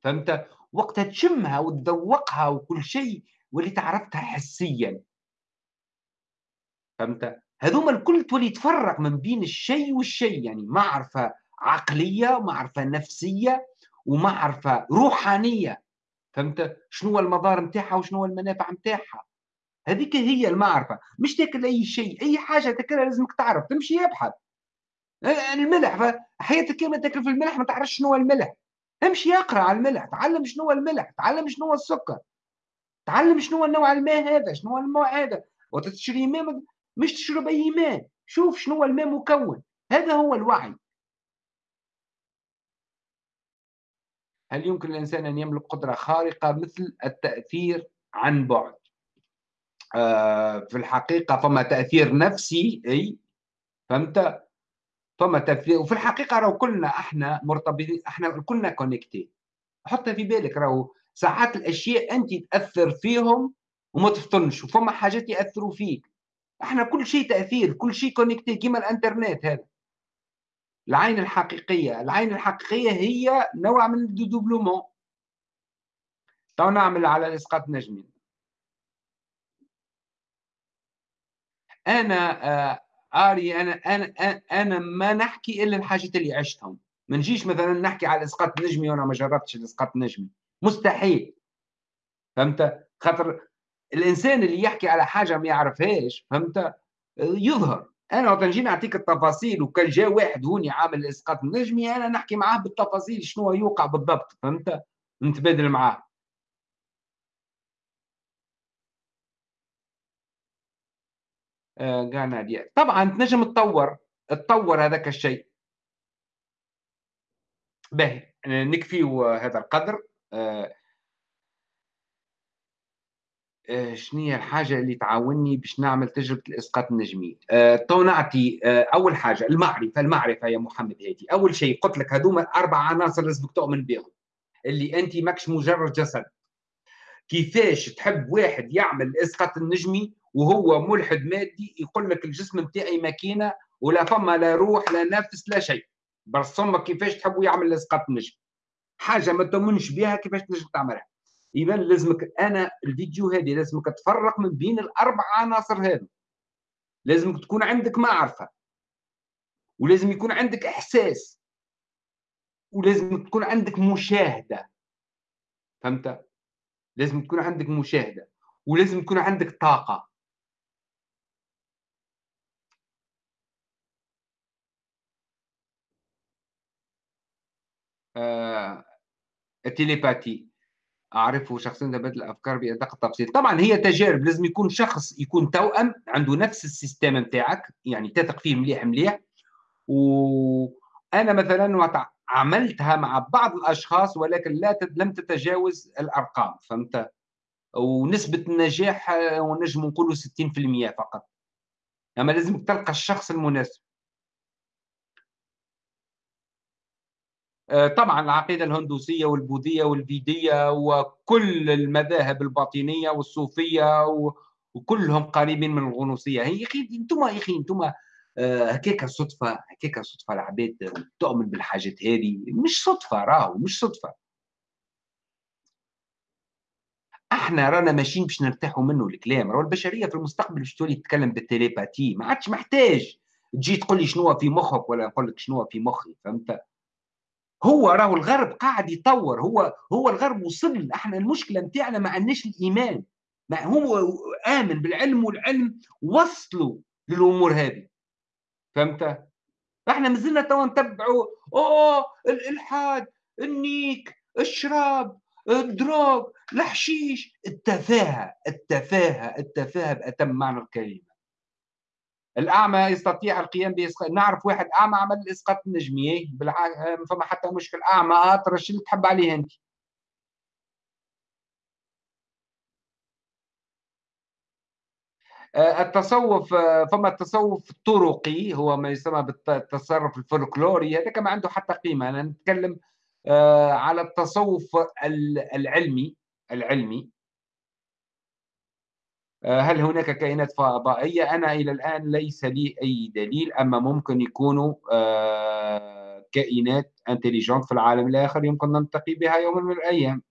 S1: فهمت؟ وقتها تشمها وتذوقها وكل شيء واللي تعرفتها حسيا. فهمت؟ هذوما الكل تولي تفرق من بين الشيء والشيء. يعني معرفة عقلية ومعرفة نفسية ومعرفة روحانية. فهمت؟ شنو المضار نتاعها وشنو المنافع نتاعها. هذيك هي المعرفة. مش تاكل أي شيء أي حاجة تاكلها لازمك تعرف تمشي يبحث الملح حياتك كيما تاكل في الملح ما تعرفش شنو الملح. امشي اقرأ على الملح تعلم شنو الملح تعلم شنو السكر. تعلم شنو النوع الماء هذا شنو الماء هذا. وتشري ماء مش تشرب أي ماء. شوف شنو الماء مكون. هذا هو الوعي. هل يمكن الإنسان أن يملك قدرة خارقة مثل التأثير عن بعد؟ آه في الحقيقة فما تأثير نفسي أي فهمت؟ فما تأثير. وفي الحقيقة راهو كلنا إحنا مرتبطين إحنا كلنا connectés حط في بالك راهو ساعات الأشياء أنت تأثر فيهم وما تفطنش وفما حاجات ياثروا فيك. إحنا كل شيء تأثير كل شيء connecté كيما الانترنت هذا. العين الحقيقية. العين الحقيقية هي نوع من ال dédoublement تو نعمل على الاسقاط النجمي أنا آه آري أنا أنا أنا ما نحكي إلا الحاجات اللي عشتهم. ما نجيش مثلا نحكي على الاسقاط النجمي وأنا ما جربتش الإسقاط النجمي مستحيل. فهمت؟ خاطر الإنسان اللي يحكي على حاجة ما يعرفهاش فهمت؟ يظهر. أنا وقت نجي نعطيك التفاصيل وكان جاء واحد هوني عامل الاسقاط النجمي أنا نحكي معاه بالتفاصيل شنو يوقع بالضبط فهمت؟ نتبادل معاه. آه نادية. طبعا تنجم تطور تطور هذاك الشيء. باهي. نكفي هذا القدر. آه آه، شنو هي الحاجة اللي تعاوني باش نعمل تجربة الإسقاط النجمي؟ تو نعطي أه أول حاجة المعرفة المعرفة يا محمد هادي. أول شيء قلت لك هذوما أربع عناصر لازمك تؤمن بهم اللي أنت ماكش مجرد جسد. كيفاش تحب واحد يعمل الاسقاط النجمي وهو ملحد مادي يقول لك الجسم نتاعي ماكينة ولا فما لا روح لا نفس لا شيء. برسمك كيفاش تحبوا يعمل الاسقاط النجمي حاجة ما تؤمنش بها كيفاش تنجم تعملها. اذا لازمك أنا الفيديو هذه لازمك تفرق من بين الأربع عناصر هذو. لازمك تكون عندك معرفة. ولازم يكون عندك إحساس. ولازم تكون عندك مشاهدة. فهمت؟ لازم تكون عندك مشاهدة. ولازم تكون عندك طاقة. آه التليباتي. أعرفه شخصيا تبادل الأفكار بأدق التفصيل طبعا هي تجارب لازم يكون شخص يكون توأم عنده نفس السيستم نتاعك يعني تثق فيه مليح مليح. وأنا مثلا عملتها مع بعض الأشخاص ولكن لا لم تتجاوز الأرقام فهمت؟ ونسبة النجاح ونجم نقولوا 60% فقط. أما لازم تلقى الشخص المناسب. طبعا العقيدة الهندوسية والبوذية والفيدية وكل المذاهب الباطنية والصوفية وكلهم قريبين من الغنوصية. هي أخي أنتم يا أخي أنتم آه، هكاك صدفة هكاك صدفة العباد تؤمن بالحاجات هذه. مش صدفة راهو مش صدفة. إحنا رانا ماشيين باش نرتاحوا منه الكلام. راهو البشرية في المستقبل باش تولي تتكلم بالتليباتي. ما عادش محتاج تجي تقول لي شنو في مخك ولا نقول لك شنو في مخي فهمت؟ هو راهو الغرب قاعد يطور هو هو الغرب وصل إحنا المشكلة نتاعنا ما عندناش الإيمان. ما هو آمن بالعلم والعلم وصلوا للأمور هذه. فهمت؟ إحنا مازلنا توا نتبعوا أوه الالحاد النيك الشراب الدروغ الحشيش. التفاهة التفاهة التفاهة بأتم معنى الكلمة. الأعمى يستطيع القيام بإسقاط نعرف واحد أعمى عمل إسقاط النجمية بالع... فما حتى مشكل أعمى اطرش اللي تحب عليه أنت؟ آه، التصوف آه، فما التصوف الطرقي هو ما يسمى بالتصوف الفولكلوري هذاك ما عنده حتى قيمة أنا نتكلم آه، على التصوف العلمي العلمي آه، هل هناك كائنات فضائية؟ أنا إلى الآن ليس لي أي دليل أما ممكن يكونوا آه، كائنات intelligentes في العالم الآخر يمكن نلتقي بها يوما من الأيام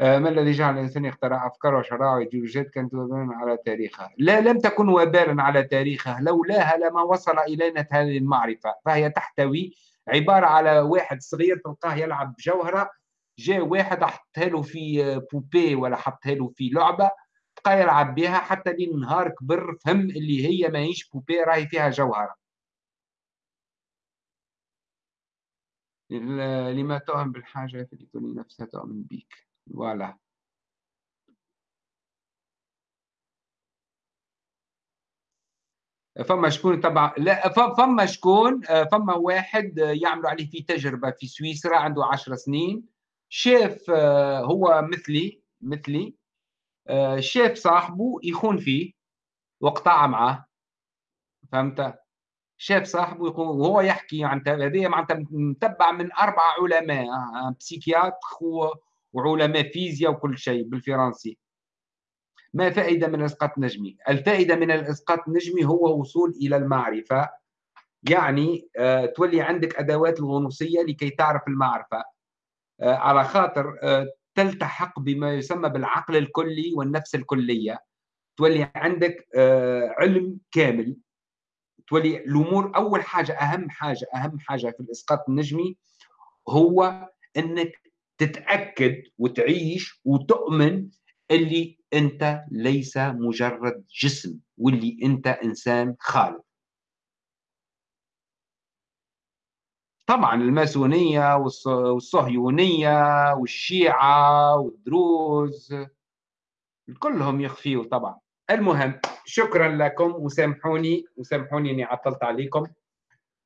S1: ما الذي جعل الإنسان يخترع أفكار وشرائع وإيديولوجيات كانت وبالا على تاريخها؟ لا لم تكن وبالا على تاريخها لولاها لما وصل إلينا هذه المعرفة فهي تحتوي عبارة على واحد صغير تلقاه يلعب بجوهرة جاء واحد حطها له في بوبي ولا حطها له في لعبة بقى يلعب بها حتى لين نهار كبر فهم اللي هي ماهيش بوبي راهي فيها جوهرة. لما تؤمن بالحاجة في لتولي نفسها تؤمن بك فوالا. فما شكون تبع لا فما شكون فما واحد يعملوا عليه في تجربة في سويسرا عنده 10 سنين. شاف هو مثلي مثلي. شاف صاحبه يخون فيه وقطع معاه فهمت؟ شاف صاحبه يخون وهو يحكي عن هذه معناتها متبع من أربع علماء بسيكياتر وعلماء فيزياء وكل شيء بالفرنسي. ما فائدة من الإسقاط النجمي؟ الفائدة من الإسقاط النجمي هو وصول إلى المعرفة. يعني آه، تولي عندك أدوات الغنوصية لكي تعرف المعرفة. آه، على خاطر آه، تلتحق بما يسمى بالعقل الكلي والنفس الكلية. تولي عندك علم كامل. تولي الأمور أول حاجة أهم حاجة أهم حاجة في الإسقاط النجمي هو أنك تتأكد وتعيش وتؤمن اللي أنت ليس مجرد جسم واللي أنت إنسان خالق. طبعا الماسونية والصهيونية والشيعة والدروز كلهم يخفيوا طبعا. المهم شكرا لكم وسامحوني وسامحوني إني عطلت عليكم.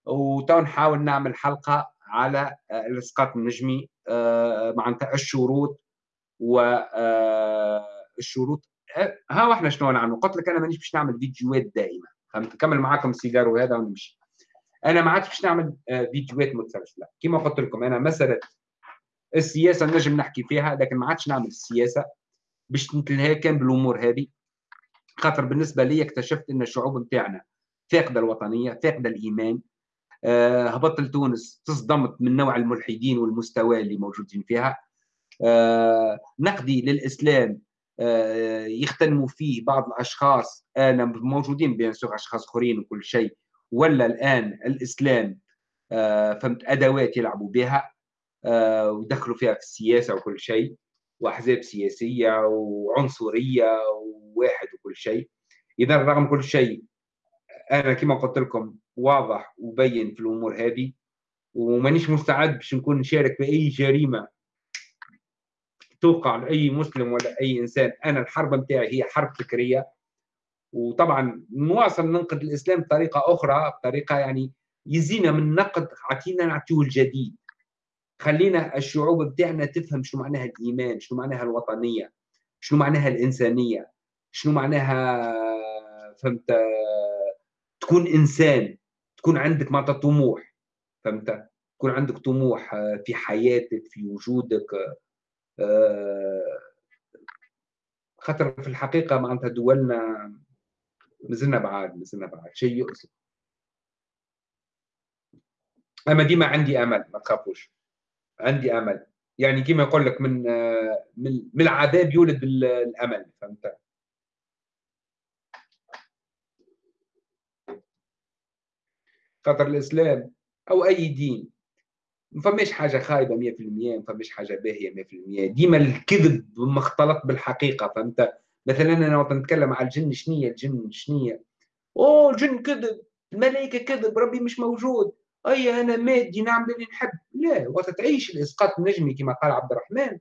S1: وتو نحاول نعمل حلقة على الاسقاط النجمي آه، معناتها الشروط والشروط آه، ها إحنا شنو نعمل قلت لك أنا مانيش باش نعمل فيديوهات دائما نكمل معاكم السيجار وهذا ونمشي أنا ما عادش باش نعمل آه، فيديوهات متسلسله كما قلت لكم أنا مساله السياسة نجم نحكي فيها لكن ما عادش نعمل السياسة باش نتلهى كان بالأمور هذه. خاطر بالنسبة لي اكتشفت إن الشعوب نتاعنا فاقدة الوطنية فاقدة الإيمان. أه هبطت لتونس تصدمت من نوع الملحدين والمستوى اللي موجودين فيها. آه، نقدي للإسلام آه، يختنموا فيه بعض الأشخاص أنا موجودين بين أشخاص أخرين وكل شيء. ولا الآن الإسلام فهمت أدوات يلعبوا بها ودخلوا فيها في السياسة وكل شيء وأحزاب سياسية وعنصرية وواحد وكل شيء. إذا رغم كل شيء أنا كما قلت لكم واضح وبين في الأمور هذه ومانيش مستعد باش نكون نشارك في أي جريمة توقع لأي مسلم ولا أي إنسان. أنا الحرب نتاعي هي حرب فكرية وطبعا نواصل ننقد الإسلام بطريقة أخرى بطريقة يعني يزينا من نقد عطينا نعطيه الجديد. خلينا الشعوب بتاعنا تفهم شنو معناها الإيمان شنو معناها الوطنية شنو معناها الإنسانية شنو معناها فهمت تكون إنسان تكون عندك معناتها طموح فهمت؟ تكون عندك طموح في حياتك في وجودك خاطر في الحقيقة معناتها دولنا مازلنا بعاد مازلنا بعاد شيء يؤسف أما ديما عندي أمل ما تخافوش. عندي أمل. يعني كما يقول لك من من العذاب يولد الأمل فهمت؟ خاطر الإسلام أو أي دين ما فماش حاجة خايبة 100% ما فماش حاجة باهية 100% ديما الكذب مختلط بالحقيقة فهمت؟ مثلا أنا وقت نتكلم على الجن شنية الجن؟ شنية أوه الجن كذب الملائكة كذب ربي مش موجود. أي أنا مادي نعمل اللي نحب. لا وقت تعيش الإسقاط النجمي كما قال عبد الرحمن.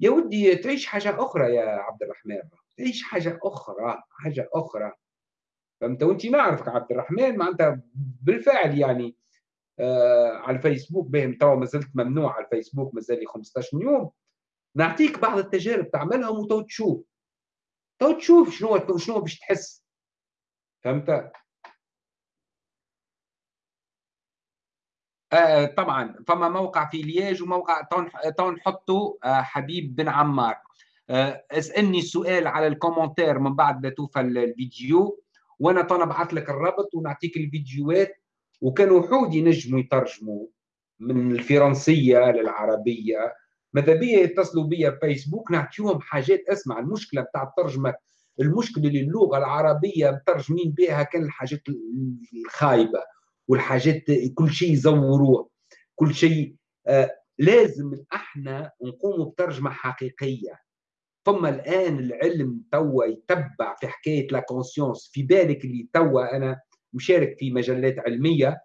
S1: يا ودي تعيش حاجة أخرى يا عبد الرحمن. تعيش حاجة أخرى حاجة أخرى. فهمت؟ وأنت نعرفك عبد الرحمن معناتها بالفعل يعني آه على الفيسبوك بهم. توا ما زلت ممنوع على الفيسبوك مازال لي 15 يوم. نعطيك بعض التجارب تعملهم وتو تشوف. تو تشوف شنو شنو باش تحس. فهمت؟ آه طبعا فما موقع في لياج وموقع تو نحطوا آه حبيب بن عمار. آه اسألني السؤال على ال commentaire من بعد ما توفى الفيديو وأنا تو نبعث لك الرابط ونعطيك الفيديوهات وكانوا وحود ينجموا يترجموا من الفرنسية للعربية. ماذا بيا يتصلوا بيا فيسبوك؟ نعطيهم حاجات. اسمع المشكلة بتاع الترجمة المشكلة اللي اللغة العربية مترجمين بها كان الحاجات الخايبة والحاجات كل شيء يزوروه كل شيء آه لازم إحنا نقوم بترجمة حقيقية. ثم الآن العلم توا يتبع في حكاية لا في بالك اللي توا أنا مشارك في مجلات علمية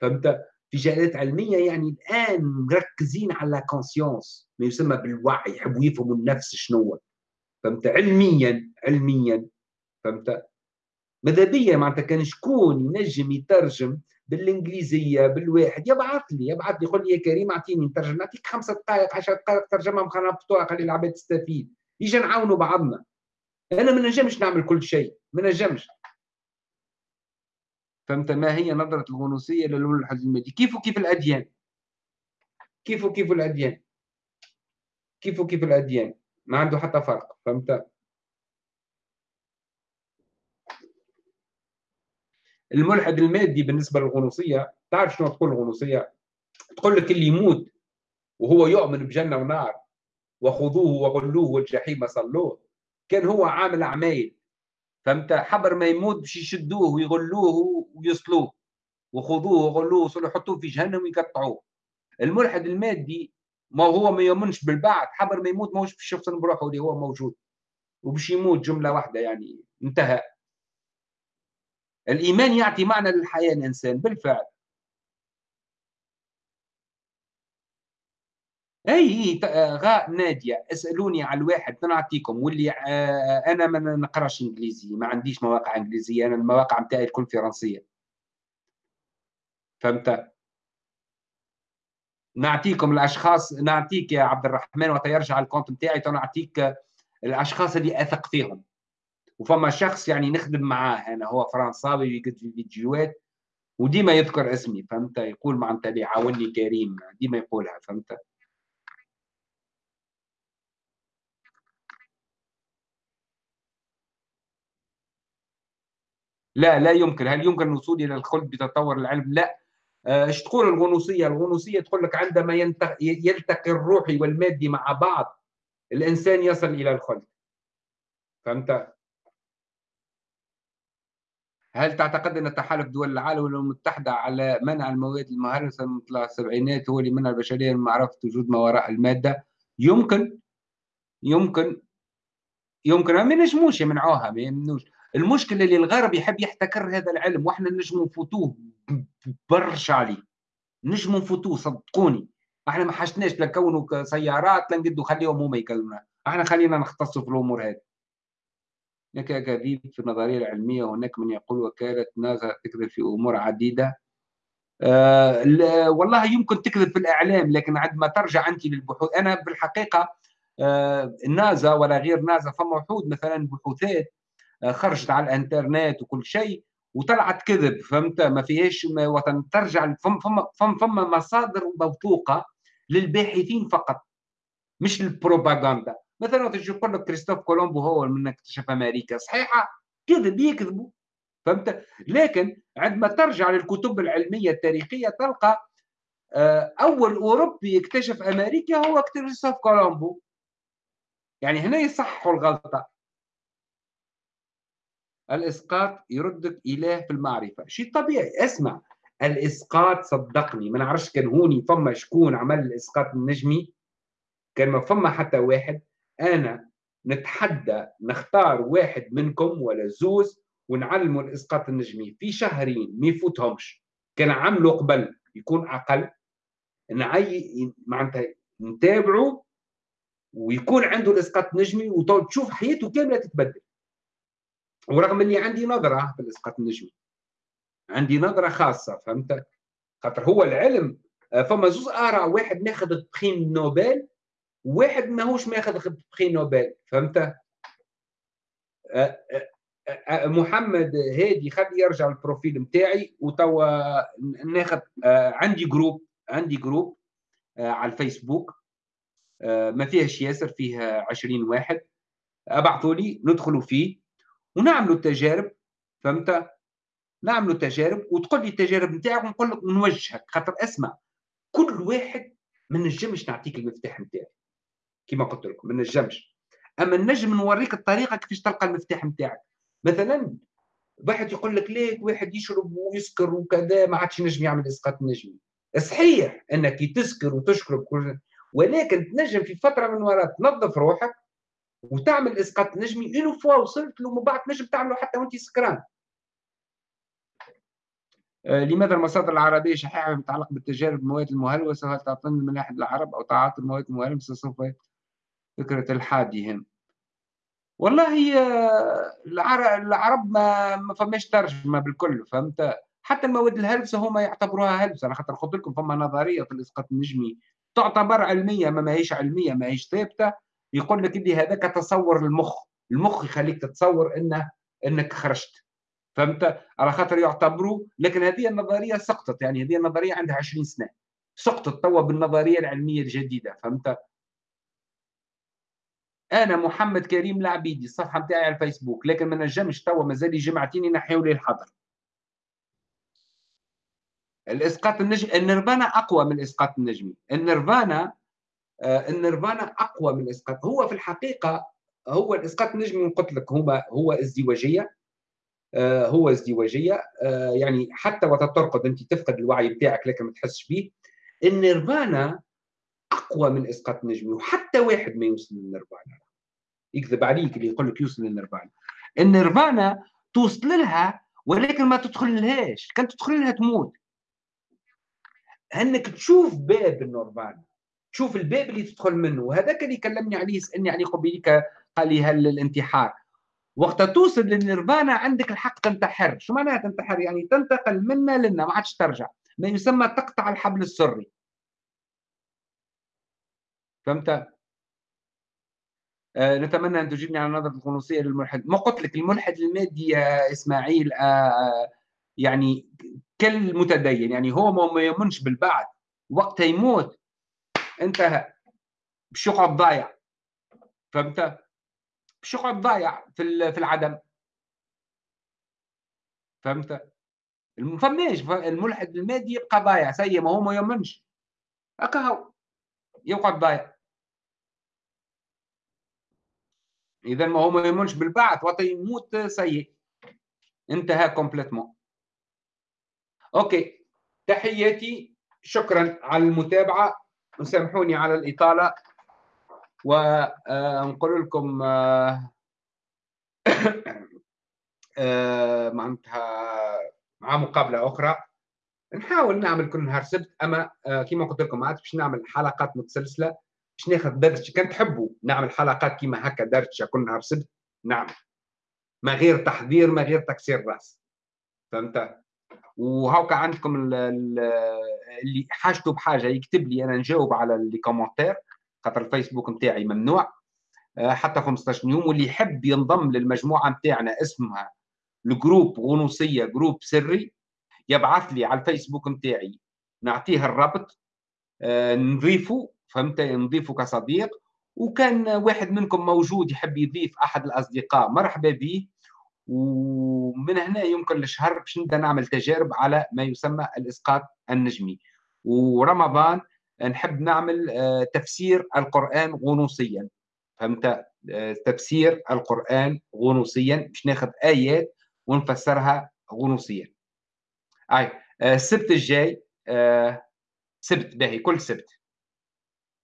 S1: فهمت؟ في مجالات علمية يعني الآن مركزين على كونسيونس ما يسمى بالوعي يحبوا يفهموا النفس شنو فهمت؟ علميا علميا. فهمت؟ ماذا بيا معناتها كان شكون ينجم يترجم بالإنجليزية بالواحد؟ يبعث لي يبعث لي يقول لي يا كريم أعطيني نترجم نعطيك خمسة دقائق 10 دقائق ترجمهم خلينا نحطوها خلي العباد تستفيد. يجي نعاونوا بعضنا. أنا ما نجمش نعمل كل شيء ما نجمش. فهمت؟ ما هي نظرة الغنوصية للملحد المادي كيف وكيف الأديان؟ كيف وكيف الأديان؟ كيف وكيف الأديان؟ ما عنده حتى فرق فهمت؟ الملحد المادي بالنسبة للغنوصية تعرف شنو تقول الغنوصية؟ تقول لك اللي يموت وهو يؤمن بجنة ونار وخذوه وغلوه والجحيم صلوه. كان هو عامل أعمال فهمت؟ حبر ما يموت باش يشدوه ويغلوه ويصلوه. وخذوه وغلوه وصلوا يحطوه في جهنم ويقطعوه. الملحد المادي ما هو ما يؤمنش بالبعث حبر ما يموت ماهوش باش يفصل بروحه اللي هو موجود. وباش يموت جملة واحدة يعني انتهى. الإيمان يعطي معنى للحياة الإنسان بالفعل. أي غاء نادية أسألوني على الواحد نعطيكم واللي آه، أنا ما نقراش إنجليزي ما عنديش مواقع إنجليزية أنا المواقع نتاعي الكل فرنسية. فهمت؟ نعطيكم الأشخاص نعطيك يا عبد الرحمن وقت يرجع الكونت نتاعي نعطيك الأشخاص اللي أثق فيهم. وفما شخص يعني نخدم معاه أنا هو فرنساوي يقد في فيديوهات وديما يذكر اسمي فهمت؟ يقول معناتها اللي عاوني كريم ديما يقولها فهمت؟ لا لا يمكن. هل يمكن الوصول إلى الخلد بتطور العلم؟ لا. آه، إيش تقول الغنوصية؟ الغنوصية تقول لك عندما يلتقي الروحي والمادي مع بعض الإنسان يصل إلى الخلد فهمت؟ هل تعتقد أن تحالف دول العالم المتحدة على منع المواد المهرسة مثل السبعينات هو اللي منع البشرية من معرفة وجود ما وراء المادة؟ يمكن. يمكن. يمكن. ما نجموش يمنعوها ما يمنوش المشكلة اللي الغرب يحب يحتكر هذا العلم وإحنا نجموا نفوتوه برشا عليه. نجموا نفوتوه صدقوني. إحنا ما حاجتناش لا نكونوا سيارات لا نقدوا خليهم هما يكونوها إحنا خلينا نختصوا في الأمور هذه. هناك كذب في النظرية العلمية وهناك من يقول وكاله نازا تكذب في أمور عديدة. آه والله يمكن تكذب في الإعلام لكن عندما ترجع أنت للبحوث. أنا بالحقيقة آه نازا ولا غير نازا فما وحود مثلا بحوثات خرجت على الانترنت وكل شيء وطلعت كذب فهمت؟ ما فيهاش وطن ترجع فما فما فما, فما مصادر موثوقة للباحثين فقط مش للبروباغندا مثلا تجي يقول لك كريستوف كولومبو هو من اكتشف أمريكا صحيحة؟ كذب يكذبوا فهمت؟ لكن عندما ترجع للكتب العلمية التاريخية تلقى آه، أول أوروبي اكتشف أمريكا هو كريستوف كولومبو. يعني هنا يصححوا الغلطة. الإسقاط يردك اله في المعرفة. شيء طبيعي. اسمع. الإسقاط صدقني. ما نعرفش كان هوني فما شكون عمل الإسقاط النجمي كان ما فما حتى واحد. أنا نتحدى نختار واحد منكم ولا زوز ونعلموا الإسقاط النجمي في شهرين ما يفوتهمش. كان عملوا قبل يكون أقل. نعي معناتها نتابعوا ويكون عنده الإسقاط النجمي وتشوف حياته كاملة تتبدل. ورغم اللي عندي نظرة في الاسقاط النجمي عندي نظرة خاصة فهمت خاطر هو العلم فما زوز آراء واحد ماخذ بخين نوبل وواحد ماهوش ماخذ بخين نوبل فهمت أه، أه، أه، محمد هادي خلي يرجع ال profil نتاعي وتوا ناخذ عندي groupe عندي groupe على الفيسبوك. ما فيهش ياسر فيه 20 واحد. ابعثوا لي ندخلوا فيه. ونعملوا التجارب فهمت؟ نعملوا تجارب وتقول لي التجارب نتاعك ونقول لك نوجهك خاطر اسمع كل واحد ما نجمش نعطيك المفتاح نتاعي كما قلت لكم ما نجمش أما نجم نوريك الطريقة كيفاش تلقى المفتاح نتاعك. مثلا واحد يقول لك ليك واحد يشرب ويسكر وكذا ما عادش ينجم يعمل إسقاط نجمي صحيح إنك تسكر وتشرب كل ولكن تنجم في فترة من وراء تنظف روحك وتعمل إسقاط نجمي. une fois وصلت له من بعد تنجم تعمله حتى وأنت سكران. آه، لماذا المصادر العربية شحيحة متعلقة بالتجارب المواد المهلوسة؟ هل تعطينا من ناحية العرب أو تعاطي المواد المهلوسة؟ سوف فكرة الحادي هم والله آه، العرب ما ما فماش ترجمة بالكل فهمت؟ حتى المواد الهلسة هما يعتبروها هلسة أنا خاطر قلت لكم فما نظرية في الإسقاط النجمي تعتبر علمية ما ماهيش علمية ما هيش ثابتة. يقول لك اللي هذاك تصور المخ. المخ يخليك تتصور انه إنك خرجت. فهمت؟ على خاطر يعتبروا لكن هذه النظرية سقطت. يعني هذه النظرية عندها 20 سنة. سقطت توا بالنظرية العلمية الجديدة. فهمت؟ أنا محمد كريم العبيدي الصفحة نتاعي على الفيسبوك. لكن ما نجمش توا مازال جمعتيني نحيوا لي الحظر. الإسقاط النجمي النيرفانا أقوى من الاسقاط النجمي النيرفانا النيرفانا أقوى من الاسقاط هو في الحقيقة هو الإسقاط النجمي قلت لك هو هو ازدواجية. آه هو ازدواجية. آه يعني حتى وقت ترقد أنت تفقد الوعي بتاعك لكن ما تحسش به النيرفانا أقوى من إسقاط النجمي وحتى واحد ما يوصل للنيرفانا. يكذب عليك اللي يقول لك يوصل للنيرفانا. النيرفانا توصل لها ولكن ما تدخل لهاش. كان تدخل لها تموت. أنك تشوف باب النيرفانا. تشوف الباب اللي تدخل منه وهذاك اللي كلمني عليه سألني عليه قبيلك قال لي هل الانتحار؟ وقت توصل للنيرفانا عندك الحق تنتحر. شو معناها تنتحر؟ يعني تنتقل منا لنا ما عادش ترجع. ما يسمى تقطع الحبل السري. فهمت؟ آه نتمنى أن تجيبني على نظرة القنوصيه للملحد. ما قلت لك الملحد المادي يا إسماعيل آه, يعني كالمتدين يعني هو ما يؤمنش بالبعث وقتها يموت انتهى باش يقعد ضايع فهمت؟ باش يقعد ضايع في في العدم. فهمت؟ ما فماش الملحد المادي يبقى ضايع سيء ما هو ما يؤمنش. هكا هو يقعد ضايع إذا ما هو ما يؤمنش بالبعث وقت يموت سيء. انتهى complètement. OK. تحياتي. شكرا على المتابعة. وسامحوني على الإطالة. ونقول آه، لكم آه، آه، معناتها مع مقابلة أخرى. نحاول نعمل كل نهار سبت أما كما قلت لكم عاد باش نعمل حلقات متسلسلة باش ناخذ درجة. كان تحبوا نعمل حلقات كما هكا درجة كل نهار سبت؟ نعمل ما غير تحضير ما غير تكسير رأس. فهمت؟ وهاكا عندكم اللي حاجته بحاجة يكتب لي أنا نجاوب على لي كومنتير خاطر الفيسبوك نتاعي ممنوع. آه، حتى 15 يوم واللي يحب ينضم للمجموعة نتاعنا اسمها ال groupe غنوصية groupe سري يبعث لي على الفيسبوك نتاعي. نعطيه الرابط آه، نضيفه فهمت؟ نضيفه كصديق. وكان واحد منكم موجود يحب يضيف أحد الأصدقاء مرحبا به ومن هنا يمكن لشهر باش نبدأ نعمل تجارب على ما يسمى الإسقاط النجمي. ورمضان نحب نعمل آه، تفسير القرآن غنوصيا. فهمت؟ آه، تفسير القرآن غنوصيا باش ناخذ آيات ونفسرها غنوصيا. أي آه، السبت الجاي سبت باهي كل سبت.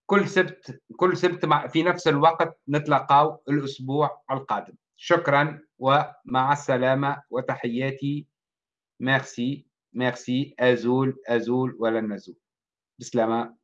S1: كل سبت كل سبت في نفس الوقت نتلاقاو الأسبوع القادم. شكرا. ومع السلامة وتحياتي. ميرسي ميرسي أزول أزول ولن نزول. بسلامة.